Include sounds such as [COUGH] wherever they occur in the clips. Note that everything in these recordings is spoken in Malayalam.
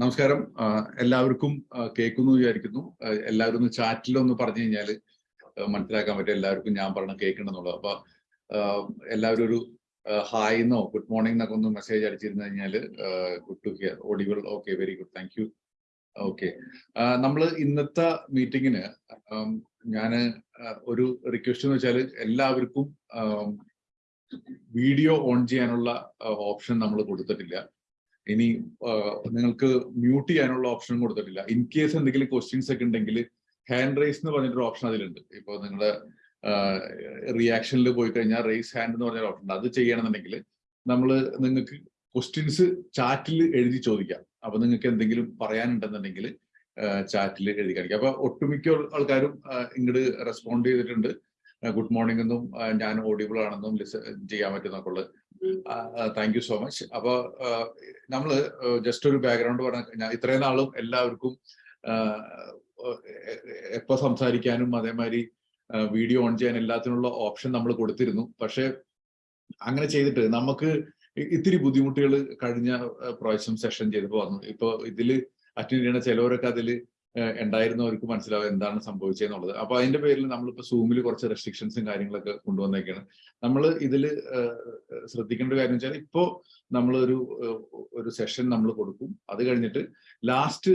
നമസ്കാരം. എല്ലാവർക്കും കേൾക്കുന്നു വിചാരിക്കുന്നു. എല്ലാവരും ഒന്ന് ചാറ്റിലൊന്ന് പറഞ്ഞു കഴിഞ്ഞാൽ മനസ്സിലാക്കാൻ പറ്റും എല്ലാവർക്കും ഞാൻ പറഞ്ഞ കേൾക്കണമെന്നുള്ളത്. അപ്പൊ എല്ലാവരും ഒരു ഹായ് എന്നോ ഗുഡ് മോർണിംഗ് എന്നൊക്കെ ഒന്ന് മെസ്സേജ് അടിച്ചിരുന്നു കഴിഞ്ഞാൽ good to hear audible okay very good thank you okay നമ്മൾ ഇന്നത്തെ മീറ്റിങ്ങിന് ഞാൻ ഒരു റിക്വസ്റ്റ് എന്ന് വെച്ചാൽ എല്ലാവർക്കും വീഡിയോ ഓൺ ചെയ്യാനുള്ള ഓപ്ഷൻ നമ്മൾ കൊടുത്തിട്ടില്ല. ഇനി നിങ്ങൾക്ക് മ്യൂട്ട് ചെയ്യാനുള്ള ഓപ്ഷൻ കൊടുത്തിട്ടില്ല. ഇൻ കേസ് എന്തെങ്കിലും ക്വസ്റ്റ്യൻസ് ഒക്കെ ഉണ്ടെങ്കിൽ ഹാൻഡ് റൈസ് എന്ന് പറഞ്ഞിട്ടൊരു ഓപ്ഷൻ അതിലുണ്ട്. ഇപ്പൊ നിങ്ങളുടെ റിയാക്ഷനിൽ പോയി കഴിഞ്ഞാൽ റേസ് ഹാൻഡ് എന്ന് പറഞ്ഞൊരു ഓപ്ഷൻ ഉണ്ട്. അത് ചെയ്യണമെന്നുണ്ടെങ്കിൽ നമ്മൾ നിങ്ങൾക്ക് ക്വസ്റ്റ്യൻസ് ചാറ്റിൽ എഴുതി ചോദിക്കാം. അപ്പൊ നിങ്ങൾക്ക് എന്തെങ്കിലും പറയാനുണ്ടെന്നുണ്ടെങ്കിൽ ചാറ്റിൽ എഴുതി കാണിക്കാം. അപ്പൊ ഒട്ടുമിക്ക ആൾക്കാരും ഇങ്ങോട്ട് റെസ്പോണ്ട് ചെയ്തിട്ടുണ്ട്. ഗുഡ് മോർണിംഗ് എന്നും ഞാൻ ഓഡിയബിൾ ആണെന്നും ചെയ്യാൻ പറ്റുന്നൊക്കെ ഉള്ളത് താങ്ക് യു സോ മച്ച് അപ്പൊ നമ്മൾ ജസ്റ്റ് ഒരു ബാക്ക്ഗ്രൗണ്ട് പറഞ്ഞ ഇത്രയും നാളും എല്ലാവർക്കും എപ്പോ സംസാരിക്കാനും അതേമാതിരി വീഡിയോ ഓൺ ചെയ്യാൻ എല്ലാത്തിനുള്ള ഓപ്ഷൻ നമ്മൾ കൊടുത്തിരുന്നു. പക്ഷെ അങ്ങനെ ചെയ്തിട്ട് നമുക്ക് ഇത്തിരി ബുദ്ധിമുട്ടുകൾ കഴിഞ്ഞ പ്രാവശ്യം സെഷൻ ചെയ്തപ്പോൾ വന്നു. ഇപ്പൊ ഇതിൽ അറ്റൻഡ് ചെയ്യുന്ന ചിലവരൊക്കെ അതിൽ ഉണ്ടായിരുന്നവർക്ക് മനസ്സിലാവും എന്താണ് സംഭവിച്ചതെന്നുള്ളത് അപ്പൊ അതിന്റെ പേരിൽ നമ്മളിപ്പോ സൂമിൽ കുറച്ച് റെസ്ട്രിക്ഷൻസും കാര്യങ്ങളൊക്കെ കൊണ്ടുവന്നേക്കാണ്. നമ്മൾ ഇതിൽ ശ്രദ്ധിക്കേണ്ട കാര്യം വെച്ചാൽ ഇപ്പോ നമ്മളൊരു ഒരു ഒരു സെഷൻ നമ്മൾ കൊടുക്കും. അത് കഴിഞ്ഞിട്ട് ലാസ്റ്റ്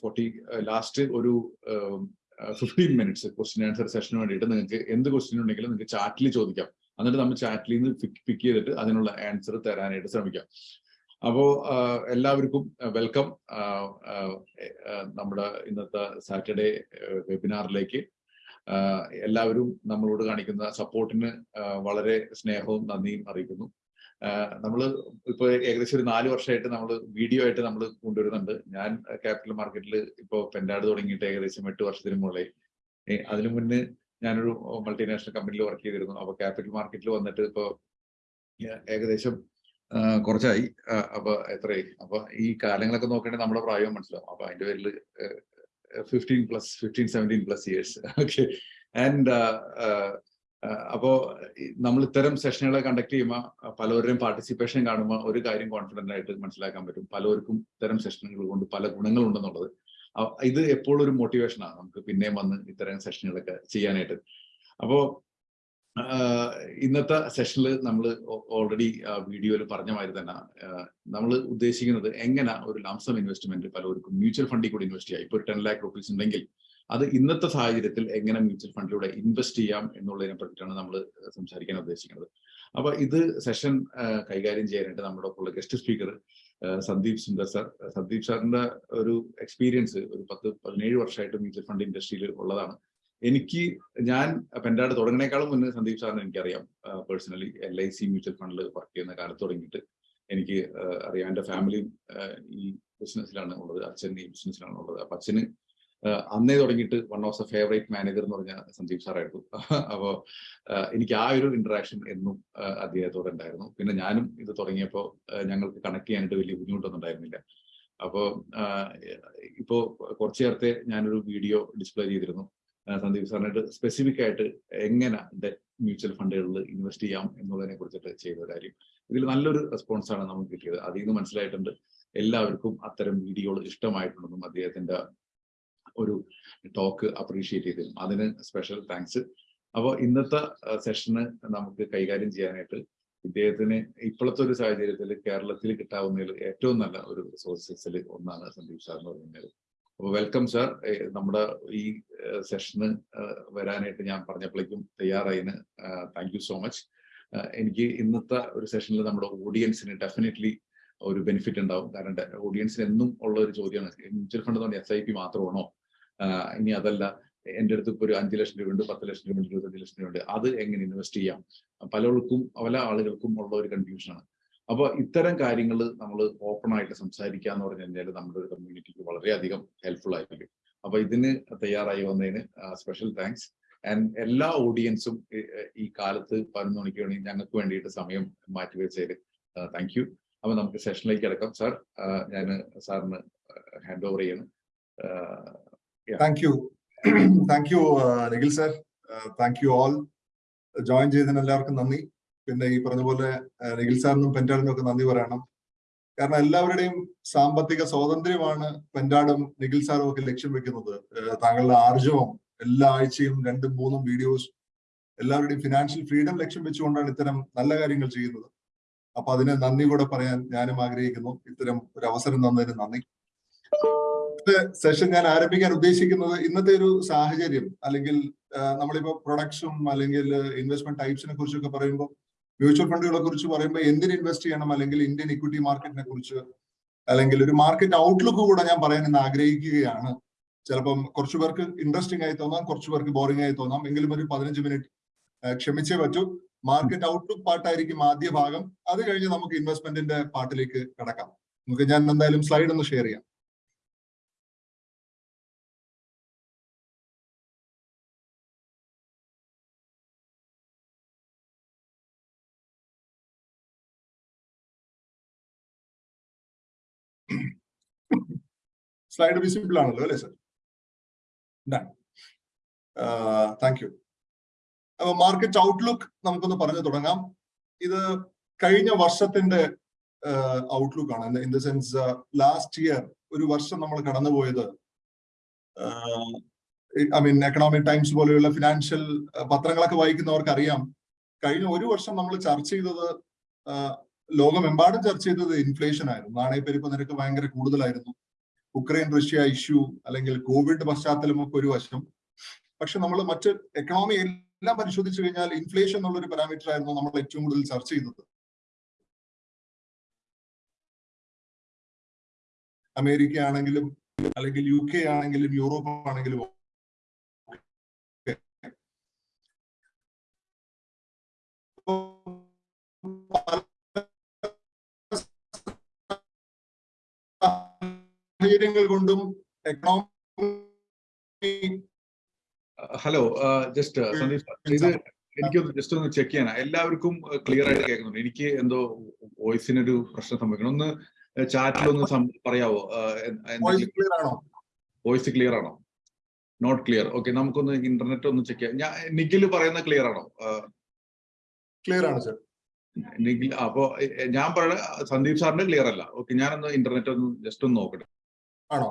ഫോർട്ടി ലാസ്റ്റ് ഒരു ഫിഫ്റ്റീൻ മിനിറ്റ്സ് ക്വസ്റ്റ്യൻ ആൻസർ സെഷന് വേണ്ടിയിട്ട് നിങ്ങൾക്ക് എന്ത് ക്വസ്റ്റ്യൻ ഉണ്ടെങ്കിലും നിങ്ങൾക്ക് ചാറ്റിൽ ചോദിക്കാം. എന്നിട്ട് നമ്മൾ ചാറ്റിൽ നിന്ന് പിക്ക് ചെയ്തിട്ട് അതിനുള്ള ആൻസർ തരാനായിട്ട് ശ്രമിക്കാം. അപ്പോ എല്ലാവർക്കും വെൽക്കം. നമ്മുടെ ഇന്നത്തെ സാറ്റർഡേ വെബിനാറിലേക്ക്. എല്ലാവരും നമ്മളോട് കാണിക്കുന്ന സപ്പോർട്ടിന് വളരെ സ്നേഹവും നന്ദിയും അറിയിക്കുന്നു. നമ്മൾ ഇപ്പോൾ ഏകദേശം ഒരു നാല് വർഷമായിട്ട് നമ്മൾ വീഡിയോ ആയിട്ട് നമ്മൾ കൊണ്ടുവരുന്നുണ്ട്. ഞാൻ ക്യാപിറ്റൽ മാർക്കറ്റിൽ ഇപ്പോൾ പെൻഡാട് തുടങ്ങിയിട്ട് ഏകദേശം എട്ട് വർഷത്തിന് മുകളിൽ അതിനു മുന്നേ ഞാനൊരു മൾട്ടിനാഷണൽ കമ്പനിയിൽ വർക്ക് ചെയ്തിരുന്നു. അപ്പോൾ ക്യാപിറ്റൽ മാർക്കറ്റിൽ വന്നിട്ട് ഇപ്പോൾ ഏകദേശം കുറച്ചായി. അപ്പൊ എത്രയായി? അപ്പൊ ഈ കാലങ്ങളൊക്കെ നോക്കുകയാണെങ്കിൽ നമ്മുടെ പ്രായം മനസ്സിലാവും. അപ്പൊ അതിന്റെ പേരിൽ fifteen plus fifteen seventeen plus years okay and അപ്പോ നമ്മൾ ഇത്തരം സെഷനുകളെ കണ്ടക്ട് ചെയ്യുമ്പോൾ പലവരുടെയും പാർട്ടിസിപ്പേഷൻ കാണുമ്പോൾ ഒരു കാര്യം കോൺഫിഡന്റ് ആയിട്ട് മനസ്സിലാക്കാൻ പറ്റും. പലവർക്കും ഇത്തരം സെഷനുകൾ കൊണ്ട് പല ഗുണങ്ങളുണ്ടെന്നുള്ളത് ഇത് എപ്പോഴും ഒരു മോട്ടിവേഷനാണ് നമുക്ക് പിന്നെയും വന്ന് ഇത്തരം സെഷനുകളൊക്കെ ചെയ്യാനായിട്ട്. അപ്പോ ഇന്നത്തെ സെഷനിൽ നമ്മൾ ഓൾറെഡി വീഡിയോയിൽ പറഞ്ഞ മാതിരി തന്നെ നമ്മൾ ഉദ്ദേശിക്കുന്നത് എങ്ങനെ ഒരു ലാംസം ഇൻവെസ്റ്റ്മെന്റ് പലർക്കും മ്യൂച്വൽ ഫണ്ടിൽ കൂടി ഇൻവെസ്റ്റ് ചെയ്യാം. ഇപ്പോൾ ടെൻ ലാക്ക് റുപ്പീസ് ഉണ്ടെങ്കിൽ അത് ഇന്നത്തെ സാഹചര്യത്തിൽ എങ്ങനെ മ്യൂച്വൽ ഫണ്ടിലൂടെ ഇൻവെസ്റ്റ് ചെയ്യാം എന്നുള്ളതിനെ പറ്റിയിട്ടാണ് നമ്മൾ സംസാരിക്കാൻ ഉദ്ദേശിക്കുന്നത്. അപ്പൊ ഇത് സെഷൻ കൈകാര്യം ചെയ്യാനായിട്ട് നമ്മുടെ ഒപ്പമുള്ള guest speaker Sandeep Sundar sir Sandeep സാറിന്റെ ഒരു എക്സ്പീരിയൻസ് ഒരു പത്ത് പതിനേഴ് വർഷമായിട്ട് മ്യൂച്വൽ ഫണ്ട് ഇൻഡസ്ട്രിയിൽ ഉള്ളതാണ്. എനിക്ക് ഞാൻ പെൻഡാട് തുടങ്ങണേക്കാളും മുന്നേ സന്ദീപ് സാറിന് എനിക്കറിയാം. Personally L I C mutual ഫണ്ടിൽ വർക്ക് ചെയ്യുന്ന കാലത്ത് തുടങ്ങിയിട്ട്. എനിക്ക് അറിയാം. എന്റെ ഫാമിലിയും ഈ ബിസിനസ്സിലാണ് ഉള്ളത്. അച്ഛൻ ഈ ബിസിനസ്സിലാണ് ഉള്ളത്. അപ്പൊ അച്ഛന് അന്നേ തുടങ്ങിയിട്ട് one of the favourite manager എന്ന് പറഞ്ഞ സന്ദീപ് സാറായിരുന്നു. [LAUGHS] അപ്പോൾ എനിക്ക് ആ ഒരു ഇന്ററാക്ഷൻ എന്നും അദ്ദേഹത്തോടെ ഉണ്ടായിരുന്നു. പിന്നെ ഞാനും ഇത് തുടങ്ങിയപ്പോൾ ഞങ്ങൾക്ക് കണക്ട് ചെയ്യാനായിട്ട് വലിയ ബുദ്ധിമുട്ടൊന്നും ഉണ്ടായിരുന്നില്ല. അപ്പോൾ ഇപ്പോ കുറച്ചു നേരത്തെ ഞാനൊരു വീഡിയോ ഡിസ്പ്ലേ ചെയ്തിരുന്നു. സന്ദീപ് സാറിനായിട്ട് സ്പെസിഫിക് ആയിട്ട് എങ്ങനെ ഡെറ്റ് മ്യൂച്വൽ ഫണ്ടുകളിൽ ഇൻവെസ്റ്റ് ചെയ്യാം എന്നുള്ളതിനെ കുറിച്ചിട്ട് ചെയ്ത കാര്യം. ഇതിൽ നല്ലൊരു റെസ്പോൺസാണ് നമുക്ക് കിട്ടിയത്. അതിൽ നിന്ന് മനസ്സിലായിട്ടുണ്ട് എല്ലാവർക്കും അത്തരം വീഡിയോകൾ ഇഷ്ടമായിട്ടുണ്ടെന്നും അദ്ദേഹത്തിന്റെ ഒരു ടോക്ക് അപ്രീഷിയേറ്റ് ചെയ്തിരുന്നു. അതിന് സ്പെഷ്യൽ താങ്ക്സ് അപ്പോൾ ഇന്നത്തെ സെഷന് നമുക്ക് കൈകാര്യം ചെയ്യാനായിട്ട് ഇദ്ദേഹത്തിന് ഇപ്പോഴത്തെ ഒരു സാഹചര്യത്തിൽ കേരളത്തിൽ കിട്ടാവുന്നതിൽ ഏറ്റവും നല്ല ഒരു റിസോഴ്സസിൽ ഒന്നാണ് സന്ദീപ് സാർ എന്ന് വെൽക്കം സർ നമ്മുടെ ഈ സെഷന് വരാനായിട്ട് ഞാൻ പറഞ്ഞപ്പോഴേക്കും തയ്യാറായിന് താങ്ക് യു സോ മച്ച് എനിക്ക് ഇന്നത്തെ ഒരു സെഷനിൽ നമ്മുടെ ഓഡിയൻസിന് ഡെഫിനറ്റ്ലി ഒരു ബെനിഫിറ്റ് ഉണ്ടാവും. കാരണം ഓഡിയൻസിന് എന്നും ഉള്ള ഒരു ചോദ്യമാണ്. മ്യൂച്വൽ ഫണ്ട് എന്ന് പറഞ്ഞാൽ എസ് ഐ പി മാത്രമാണോ? ഇനി അതല്ല എന്റെ അടുത്ത് ഇപ്പോൾ ഒരു അഞ്ച് ലക്ഷം രൂപയുണ്ട് പത്ത് ലക്ഷം രൂപ ഇരുപത്തഞ്ച് ലക്ഷം രൂപയുണ്ട്. അത് എങ്ങനെ ഇൻവെസ്റ്റ് ചെയ്യാം? പലർക്കും പല ആളുകൾക്കും ഉള്ള ഒരു കൺഫ്യൂഷനാണ് അപ്പോൾ ഇത്തരം കാര്യങ്ങൾ നമ്മൾ ഓപ്പൺ ആയിട്ട് സംസാരിക്കുക എന്ന് പറഞ്ഞു കഴിഞ്ഞാൽ നമ്മുടെ ഒരു വളരെയധികം ഹെൽപ്ഫുൾ ആയിരിക്കും. അപ്പൊ ഇതിന് തയ്യാറായി വന്നതിന് സ്പെഷ്യൽ താങ്ക്സ് ആൻഡ് എല്ലാ ഓഡിയൻസും ഈ കാലത്ത് പതിനൊന്ന് മണിക്ക് വേണ്ടി ഞങ്ങൾക്ക് വേണ്ടിയിട്ട് സമയം മാറ്റിവെച്ചതിൽ താങ്ക് യു അപ്പൊ നമുക്ക് സെഷനിലേക്ക് അടക്കാം സാർ ഞാൻ സാറിന് ഹാൻഡ് ഓവർ ചെയ്യണം. Thank you thank you Nikhil sir thank you all join ചെയ്തതിന് എല്ലാവർക്കും നന്ദി. പിന്നെ ഈ പറഞ്ഞ പോലെ നിഖിൽ സാറിനും പെന്റാളിനും ഒക്കെ നന്ദി പറയണം. കാരണം എല്ലാവരുടെയും സാമ്പത്തിക സ്വാതന്ത്ര്യമാണ് പെൻഡാടും നിഖിൽ സാറും ഒക്കെ ലക്ഷ്യം വെക്കുന്നത്. താങ്കളുടെ ആർജവം എല്ലാ ആഴ്ചയും രണ്ടും മൂന്നും വീഡിയോസ് എല്ലാവരുടെയും ഫിനാൻഷ്യൽ ഫ്രീഡം ലക്ഷ്യം വെച്ചുകൊണ്ടാണ് ഇത്തരം നല്ല കാര്യങ്ങൾ ചെയ്യുന്നത്. അപ്പൊ അതിന് നന്ദി കൂടെ പറയാൻ ഞാനും ആഗ്രഹിക്കുന്നു. ഇത്തരം ഒരു അവസരം തന്നതിന് നന്ദി. സെഷൻ ഞാൻ ആരംഭിക്കാൻ ഉദ്ദേശിക്കുന്നത് ഇന്നത്തെ ഒരു സാഹചര്യം അല്ലെങ്കിൽ നമ്മളിപ്പോ പ്രൊഡക്ട്സും അല്ലെങ്കിൽ ഇൻവെസ്റ്റ്മെന്റ് ടൈപ്സിനെ കുറിച്ചൊക്കെ പറയുമ്പോൾ മ്യൂച്വൽ ഫണ്ടുകളെ കുറിച്ച് പറയുമ്പോൾ എന്തിന് ഇൻവെസ്റ്റ് ചെയ്യണം? അല്ലെങ്കിൽ ഇന്ത്യൻ ഇക്വിറ്റി മാർക്കറ്റിനെ കുറിച്ച് അല്ലെങ്കിൽ ഒരു മാർക്കറ്റ് ഔട്ട്ലുക്ക് കൂടെ ഞാൻ പറയാൻ ഇന്ന് ആഗ്രഹിക്കുകയാണ്. ചിലപ്പം കുറച്ചു പേർക്ക് ഇൻട്രസ്റ്റിംഗ് ആയി തോന്നാം കുറച്ചു പേർക്ക് ബോറിംഗ് ആയി തോന്നാം. എങ്കിലും ഒരു പതിനഞ്ച് മിനിറ്റ് ക്ഷമിച്ചേ പറ്റൂ. മാർക്കറ്റ് ഔട്ട്ലുക്ക് പാട്ടായിരിക്കും ആദ്യ ഭാഗം. അത് കഴിഞ്ഞ് നമുക്ക് ഇൻവെസ്റ്റ്മെന്റിന്റെ പാട്ടിലേക്ക് കടക്കാം. നമുക്ക് ഞാൻ എന്തായാലും സ്ലൈഡ് ഒന്ന് ഷെയർ ചെയ്യാം. സ്ലൈഡ് വിസിബിൾ ആണല്ലോ അല്ലേ സർ താങ്ക് യു അപ്പൊ മാർക്കറ്റ് ഔട്ട്ലുക്ക് നമുക്കൊന്ന് പറഞ്ഞു തുടങ്ങാം. ഇത് കഴിഞ്ഞ വർഷത്തിന്റെ ഔട്ട്ലുക്ക് ആണ്. In the sense last year ഒരു വർഷം നമ്മൾ കടന്നുപോയത് ഐ മീൻ എക്കണോമിക് ടൈംസ് പോലെയുള്ള ഫിനാൻഷ്യൽ പത്രങ്ങളൊക്കെ വായിക്കുന്നവർക്ക് അറിയാം കഴിഞ്ഞ ഒരു വർഷം നമ്മൾ ചർച്ച ചെയ്തത് ലോകമെമ്പാടും ചർച്ച ചെയ്തത് ഇൻഫ്ലേഷൻ ആയിരുന്നു. നാണയപ്പെരുപ്പ് നിരക്ക് ഭയങ്കര കൂടുതലായിരുന്നു. ഉക്രൈൻ റഷ്യ ഇഷ്യൂ അല്ലെങ്കിൽ കോവിഡ് പശ്ചാത്തലമൊക്കെ ഒരു വശം. പക്ഷെ നമ്മൾ മറ്റ് എക്കണോമി എല്ലാം പരിശോധിച്ചു കഴിഞ്ഞാൽ ഇൻഫ്ലേഷൻ എന്നുള്ളൊരു പാരാമീറ്റർ ആയിരുന്നു നമ്മൾ ഏറ്റവും കൂടുതൽ ചർച്ച ചെയ്തത്. അമേരിക്ക ആണെങ്കിലും അല്ലെങ്കിൽ യു കെ ആണെങ്കിലും യൂറോപ്പ് ആണെങ്കിലും സാഹചര്യങ്ങൾ കൊണ്ടും എക്കണോമി ഹലോ ജസ്റ്റ് സന്ദീപ് ഇത് എനിക്കൊന്ന് ജസ്റ്റ് ഒന്ന് ചെക്ക് ചെയ്യാനാ. എല്ലാവർക്കും ക്ലിയർ ആയിട്ട് കേൾക്കുന്നുണ്ട്. എനിക്ക് എന്തോ വോയിസിനൊരു പ്രശ്നം സംഭവിക്കണം. ഒന്ന് ചാറ്റിൽ ഒന്ന് പറയാവോ? ക്ലിയർ ആണോ? വോയിസ് ക്ലിയർ ആണോ? നോട്ട് ക്ലിയർ ഓക്കെ നമുക്കൊന്ന് ഇന്റർനെറ്റ് ഒന്ന് ചെക്ക് ചെയ്യാം. ഞാൻ നിഖിൽ പറയുന്ന ക്ലിയർ ആണോ? ക്ലിയർ ആണ് സർ നിഖിൽ അപ്പോ ഞാൻ പറയുന്നത് സന്ദീപ് സാറിന്റെ ക്ലിയർ അല്ല. ഓക്കെ ഞാനൊന്ന് ഇന്റർനെറ്റ് ഒന്ന് ജസ്റ്റ് ഒന്ന് നോക്കട്ടെ. ആണോ?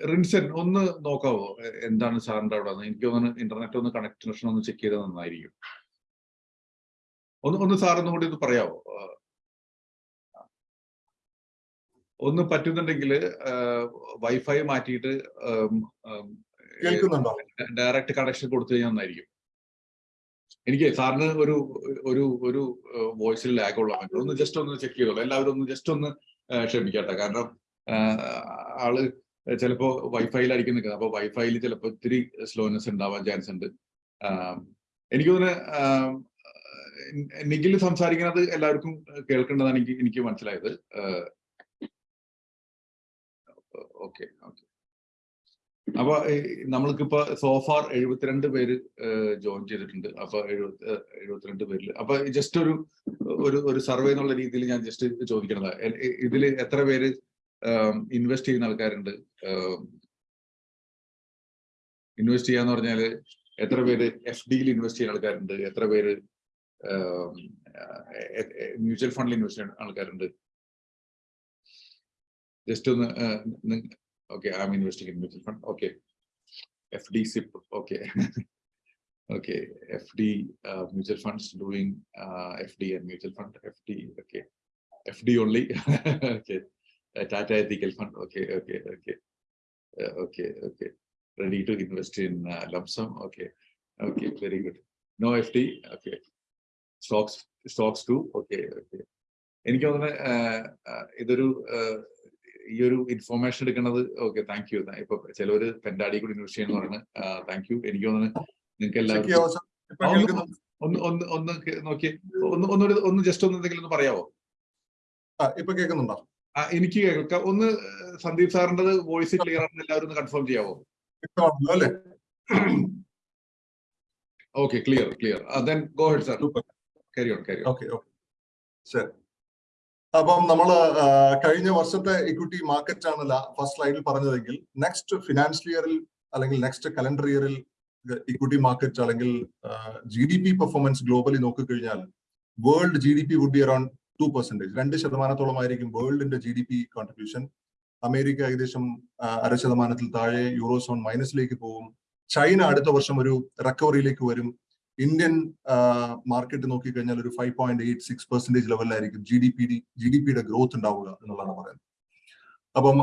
റിൻസൻ ഒന്ന് നോക്കാവോ? എന്താണ് സാറിന്റെ അവിടെ? എനിക്ക് ഒന്ന് ഇന്റർനെറ്റ് ഒന്ന് കണക്ഷൻ ഒന്ന് ചെക്ക് ചെയ്താൽ നന്നായിരിക്കും. ഒന്ന് ഒന്ന് സാർ ഒന്നും കൂടി ഒന്ന് പറയാവോ? ഒന്ന് പറ്റുന്നുണ്ടെങ്കിൽ വൈഫൈ മാറ്റിയിട്ട് ഡയറക്റ്റ് കണക്ഷൻ കൊടുത്തു കഴിഞ്ഞാൽ നന്നായിരിക്കും. എനിക്ക് സാറിന് ഒരു ഒരു ഒരു വോയിസിൽ ലാഗ് ഉള്ള ഒന്ന് ജസ്റ്റ് ഒന്ന് ചെക്ക് ചെയ്തോളൂ. എല്ലാവരും ഒന്ന് ജസ്റ്റ് ഒന്ന് ക്ഷമിക്കട്ടെ. കാരണം ആൾ ചിലപ്പോ വൈഫൈയിലായിരിക്കും നിൽക്കുന്നത്. അപ്പൊ വൈഫൈയിൽ ചിലപ്പോ ഇത്തിരി സ്ലോനെസ് ഉണ്ടാവാൻ ചാൻസ് ഉണ്ട്. എനിക്ക് തോന്നുന്നു നിഖിൽ സംസാരിക്കുന്നത് എല്ലാവർക്കും കേൾക്കേണ്ടതാണ് എനിക്ക് എനിക്ക് മനസ്സിലായത്. Okay okay. അപ്പൊ നമ്മൾക്കിപ്പോ സോഫാർ എഴുപത്തിരണ്ട് പേര് ജോയിൻ ചെയ്തിട്ടുണ്ട്. അപ്പൊ എഴുപത്തി എഴുപത്തിരണ്ട് പേരിൽ അപ്പൊ ജസ്റ്റ് ഒരു ഒരു ഒരു സർവേ എന്നുള്ള രീതിയിൽ ഞാൻ ജസ്റ്റ് ചോദിക്കണത്. ഇതിൽ എത്ര പേര് ഇൻവെസ്റ്റ് ചെയ്യുന്ന ആൾക്കാരുണ്ട്? ഇൻവെസ്റ്റ് ചെയ്യാന്ന് പറഞ്ഞാൽ എത്ര പേര് എഫ് ഡിയിൽ ഇൻവെസ്റ്റ് ചെയ്യുന്ന ആൾക്കാരുണ്ട്? എത്ര പേര് മ്യൂച്വൽ ഫണ്ടിൽ ഇൻവെസ്റ്റ് ചെയ്യുന്ന ആൾക്കാരുണ്ട്? ജസ്റ്റ് ഒന്ന് Okay I am investing in mutual fund okay F D SIP okay [LAUGHS] okay F D mutual funds doing F D and mutual fund F D okay F D only [LAUGHS] okay Tata Ethical Fund. Okay, okay, okay, uh, okay, okay. Ready to invest in uh, lump sum. Okay, okay, very good. No FD. Okay. Stocks, stocks too. Okay, okay. എനിക്ക് തോന്നുന്നത് ഇതൊരു ഈ ഒരു ഇൻഫോർമേഷൻ എടുക്കുന്നത് ഓക്കെ താങ്ക് യു ഇപ്പൊ ചിലവര് പെൻഡാടി കൂടി ഇൻവെസ്റ്റ് ചെയ്യുന്ന പറയുന്നത് താങ്ക് യു എനിക്ക് തോന്നുന്നു നിങ്ങൾക്ക് എല്ലാവർക്കും ഒന്ന് ഒന്ന് ഒന്ന് നോക്കി. ഒന്ന് ഒന്നൊരു ഒന്ന് ജസ്റ്റ് ഒന്ന് എന്തെങ്കിലും ഒന്ന് പറയാവോ? ഇപ്പൊ കേൾക്കുന്നുണ്ടോ? എനിക്ക് കേൾക്കാം. ഒന്ന് സന്ദീപ് സാറിന്റെ വോയിസ് ക്ലിയർ ആണെന്ന് എല്ലാവരും ഒന്ന് കൺഫേം ചെയ്യാവോ? അല്ലേ? Okay clear clear then go ahead sir carry on carry okay okay ശരി. അപ്പം നമ്മൾ കഴിഞ്ഞ വർഷത്തെ ഇക്വിറ്റി മാർക്കറ്റ് ആണ് ഫസ്റ്റ് സ്ലൈഡിൽ പറഞ്ഞതെങ്കിൽ നെക്സ്റ്റ് ഫിനാൻഷ്യൽ ഇയറിൽ അല്ലെങ്കിൽ നെക്സ്റ്റ് കലണ്ടർ ഇയറിൽ ഇക്വിറ്റി മാർക്കറ്റ് അല്ലെങ്കിൽ G D P performance globally നോക്കിക്കഴിഞ്ഞാൽ world G D P would be around two percentage രണ്ട് ശതമാനത്തോളം ആയിരിക്കും വേൾഡിന്റെ G D P contribution America ഏകദേശം അര ശതമാനത്തിൽ താഴെ യൂറോസോൺ മൈനസിലേക്ക് പോകും. ചൈന അടുത്ത വർഷം ഒരു റിക്കവറിയിലേക്ക് വരും. ഇന്ത്യൻ മാർക്കറ്റ് നോക്കിക്കഴിഞ്ഞാൽ ഒരു five point eight six percentage ലെവലിലായിരിക്കും G D P D G D പിയുടെ ഗ്രോത്ത് ഉണ്ടാവുക എന്നുള്ളതാണ് പറയുന്നത്. അപ്പം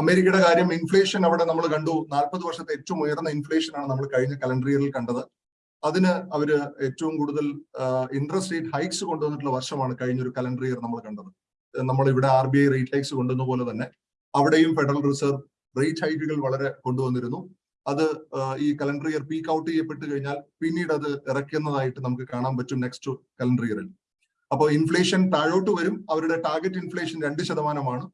അമേരിക്കയുടെ കാര്യം ഇൻഫ്ലേഷൻ അവിടെ നമ്മൾ കണ്ടു. നാൽപ്പത് വർഷത്തെ ഏറ്റവും ഉയർന്ന ഇൻഫ്ലേഷൻ ആണ് നമ്മൾ കഴിഞ്ഞ കലണ്ടർ ഇയറിൽ കണ്ടത്. അതിന് അവർ ഏറ്റവും കൂടുതൽ ഇൻട്രസ്റ്റ് റേറ്റ് ഹൈക്സ് കൊണ്ടുവന്നിട്ടുള്ള വർഷമാണ് കഴിഞ്ഞ ഒരു കലണ്ടർ ഇയർ നമ്മൾ കണ്ടത്. നമ്മൾ ഇവിടെ R B I rate hikes കൊണ്ടുവന്ന പോലെ തന്നെ അവിടെയും ഫെഡറൽ റിസർവ് റേറ്റ് ഹൈക്കുകൾ വളരെ കൊണ്ടുവന്നിരുന്നു. അത് ഈ കലണ്ടർ ഇയർ പീക്ക് ഔട്ട് ചെയ്യപ്പെട്ട് കഴിഞ്ഞാൽ പിന്നീട് അത് ഇറക്കുന്നതായിട്ട് നമുക്ക് കാണാൻ പറ്റും നെക്സ്റ്റ് കലണ്ടർ ഇയറിൽ അപ്പോൾ ഇൻഫ്ലേഷൻ താഴോട്ട് വരും. അവരുടെ ടാർഗറ്റ് ഇൻഫ്ലേഷൻ രണ്ട് ശതമാനമാണ്.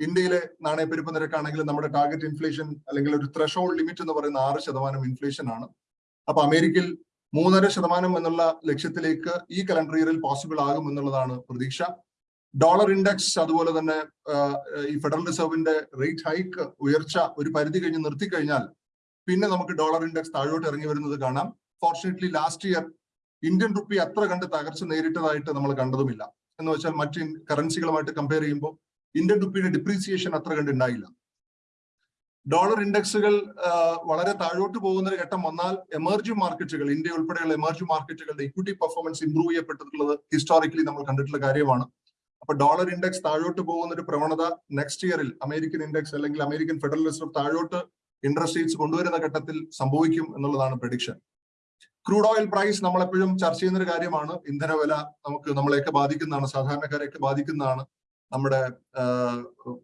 ഇന്ത്യയിലെ നാണയപ്പെരുപ്പ നിരക്കാണെങ്കിൽ നമ്മുടെ ടാർഗറ്റ് ഇൻഫ്ലേഷൻ അല്ലെങ്കിൽ ഒരു ത്രഷോൾഡ് ലിമിറ്റ് എന്ന് പറയുന്ന ആറ് ശതമാനം ഇൻഫ്ലേഷൻ ആണ്. അപ്പൊ അമേരിക്കയിൽ മൂന്നര ശതമാനം എന്നുള്ള ലക്ഷ്യത്തിലേക്ക് ഈ കലണ്ടർ ഇയറിൽ പോസിബിൾ ആകും എന്നുള്ളതാണ് പ്രതീക്ഷ. ഡോളർ ഇൻഡെക്സ് അതുപോലെ തന്നെ ഈ ഫെഡറൽ റിസർവിന്റെ റേറ്റ് ഹൈക്ക് ഉയർച്ച ഒരു പരിധി കഴിഞ്ഞ് നിർത്തിക്കഴിഞ്ഞാൽ പിന്നെ നമുക്ക് ഡോളർ ഇൻഡെക്സ് താഴോട്ട് ഇറങ്ങി വരുന്നത് കാണാം. Fortunately last year Indian rupee അത്ര കണ്ട് തകർച്ച നേരിട്ടതായിട്ട് നമ്മൾ കണ്ടതുമില്ല. എന്ന് വെച്ചാൽ മറ്റ് കറൻസികളുമായിട്ട് കമ്പയർ ചെയ്യുമ്പോൾ ഇന്ത്യൻ റുപ്പിയുടെ ഡിപ്രീസിയേഷൻ അത്ര കണ്ട് ഉണ്ടായില്ല ഡോളർ ഇൻഡെക്സുകൾ വളരെ താഴോട്ട് പോകുന്ന ഒരു ഘട്ടം വന്നാൽ എമർജിംഗ് മാർക്കറ്റുകൾ ഇന്ത്യ ഉൾപ്പെടെയുള്ള എമർജിംഗ് മാർക്കറ്റുകളുടെ ഇക്വിറ്റി പെർഫോമൻസ് ഇംപ്രൂവ് ചെയ്യപ്പെട്ടിട്ടുള്ളത് ഹിസ്റ്റോറിക്കലി നമ്മൾ കണ്ടിട്ടുള്ള കാര്യമാണ്. അപ്പൊ ഡോളർ ഇൻഡെക്സ് താഴോട്ട് പോകുന്ന ഒരു പ്രവണത നെക്സ്റ്റ് ഇയറിൽ അമേരിക്കൻ ഇൻഡെക്സ് അല്ലെങ്കിൽ അമേരിക്കൻ ഫെഡറൽ റിസർവ് താഴോട്ട് ഇൻട്രസ്റ്റ് റേറ്റ്സ് കൊണ്ടുവരുന്ന ഘട്ടത്തിൽ സംഭവിക്കും എന്നുള്ളതാണ് പ്രഡിക്ഷൻ ക്രൂഡ് ഓയിൽ പ്രൈസ് നമ്മളെപ്പോഴും ചർച്ച ചെയ്യുന്ന ഒരു കാര്യമാണ് ഇന്ധനവില നമുക്ക് നമ്മളെയൊക്കെ ബാധിക്കുന്നതാണ്. സാധാരണക്കാരെയൊക്കെ ബാധിക്കുന്നതാണ്. നമ്മുടെ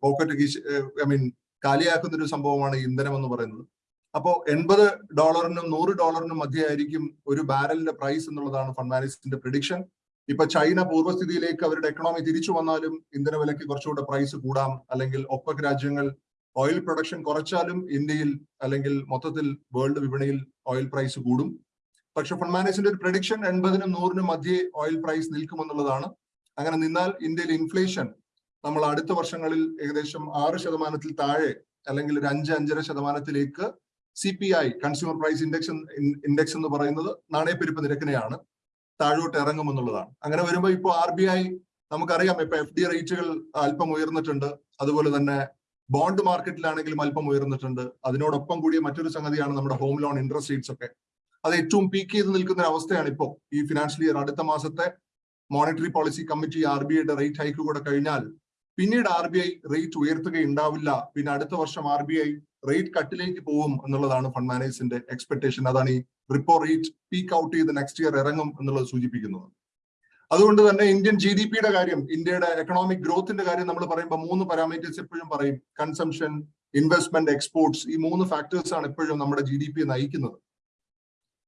പോക്കറ്റ് ഐ മീൻ കാലിയാക്കുന്ന ഒരു സംഭവമാണ് ഇന്ധനം എന്ന് പറയുന്നത്. അപ്പോൾ എൺപത് ഡോളറിനും നൂറ് ഡോളറിനും മധ്യയായിരിക്കും ഒരു ബാരലിന്റെ പ്രൈസ് എന്നുള്ളതാണ് ഫണ്ട് മാനേജ്മെന്റിന്റെ പ്രഡിക്ഷൻ ഇപ്പൊ ചൈന പൂർവസ്ഥിതിയിലേക്ക് അവരുടെ എക്കണോമി തിരിച്ചു വന്നാലും ഇന്ധനവിലയ്ക്ക് കുറച്ചുകൂടെ പ്രൈസ് കൂടാം. അല്ലെങ്കിൽ ഒപ്പക് രാജ്യങ്ങൾ ഓയിൽ പ്രൊഡക്ഷൻ കുറച്ചാലും ഇന്ത്യയിൽ അല്ലെങ്കിൽ മൊത്തത്തിൽ വേൾഡ് വിപണിയിൽ ഓയിൽ പ്രൈസ് കൂടും. പക്ഷെ ഫണ്ട് മാനേജ്മെന്റ് ഒരു പ്രഡിക്ഷൻ എൺപതിനും നൂറിനും മധ്യേ ഓയിൽ പ്രൈസ് നിൽക്കുമെന്നുള്ളതാണ്. അങ്ങനെ നിന്നാൽ ഇന്ത്യയിൽ ഇൻഫ്ലേഷൻ നമ്മൾ അടുത്ത വർഷങ്ങളിൽ ഏകദേശം ആറ് ശതമാനത്തിൽ താഴെ അല്ലെങ്കിൽ ഒരു അഞ്ച് അഞ്ചര ശതമാനത്തിലേക്ക് C P I consumer price index index എന്ന് പറയുന്നത് നാണയപ്പെരുപ്പ് നിരക്കിനെയാണ് താഴോട്ട് ഇറങ്ങുമെന്നുള്ളതാണ്. അങ്ങനെ വരുമ്പോൾ ഇപ്പോൾ ആർ ബി ഐ നമുക്കറിയാം. ഇപ്പൊ എഫ് ഡി റേറ്റുകൾ അല്പം ഉയർന്നിട്ടുണ്ട്. അതുപോലെ തന്നെ ബോണ്ട് മാർക്കറ്റിലാണെങ്കിലും അല്പം ഉയർന്നിട്ടുണ്ട്. അതിനോടൊപ്പം കൂടിയ മറ്റൊരു സംഗതിയാണ് നമ്മുടെ ഹോം ലോൺ ഇൻട്രസ്റ്റ് റേറ്റ്സ് ഒക്കെ. അത് ഏറ്റവും പീക്ക് ചെയ്ത് നിൽക്കുന്ന അവസ്ഥയാണ് ഇപ്പോൾ ഈ ഫിനാൻഷ്യൽ ഇയർ അടുത്ത മാസത്തെ monetary policy committee R B ഐയുടെ റേറ്റ് ഹൈക്ക് കൂടെ കഴിഞ്ഞാൽ പിന്നീട് ആർ ബി ഐ റേറ്റ് ഉയർത്തുകയുണ്ടാവില്ല. പിന്നെ അടുത്ത വർഷം ആർ ബി ഐ റേറ്റ് കട്ടിലേക്ക് പോകും എന്നുള്ളതാണ് ഫണ്ട് മാനേജേഴ്സിന്റെ എക്സ്പെക്ടേഷൻ അതാണ് ഈ റിപ്പോ റേറ്റ് പീക്ക് ഔട്ട് ചെയ്ത് നെക്സ്റ്റ് ഇയർ ഇറങ്ങും എന്നുള്ളത് സൂചിപ്പിക്കുന്നത്. അതുകൊണ്ട് തന്നെ ഇന്ത്യൻ ജി ഡി പിയുടെ കാര്യം ഇന്ത്യയുടെ എക്കണോമിക് ഗ്രോത്തിന്റെ കാര്യം നമ്മൾ പറയുമ്പോൾ മൂന്ന് പാരാമീറ്റേഴ്സ് എപ്പോഴും പറയും. കൺസംഷൻ ഇൻവെസ്റ്റ്മെന്റ് എക്സ്പോർട്സ് ഈ മൂന്ന് ഫാക്ടേഴ്സ് ആണ് എപ്പോഴും നമ്മുടെ ജി ഡി പി നയിക്കുന്നത്.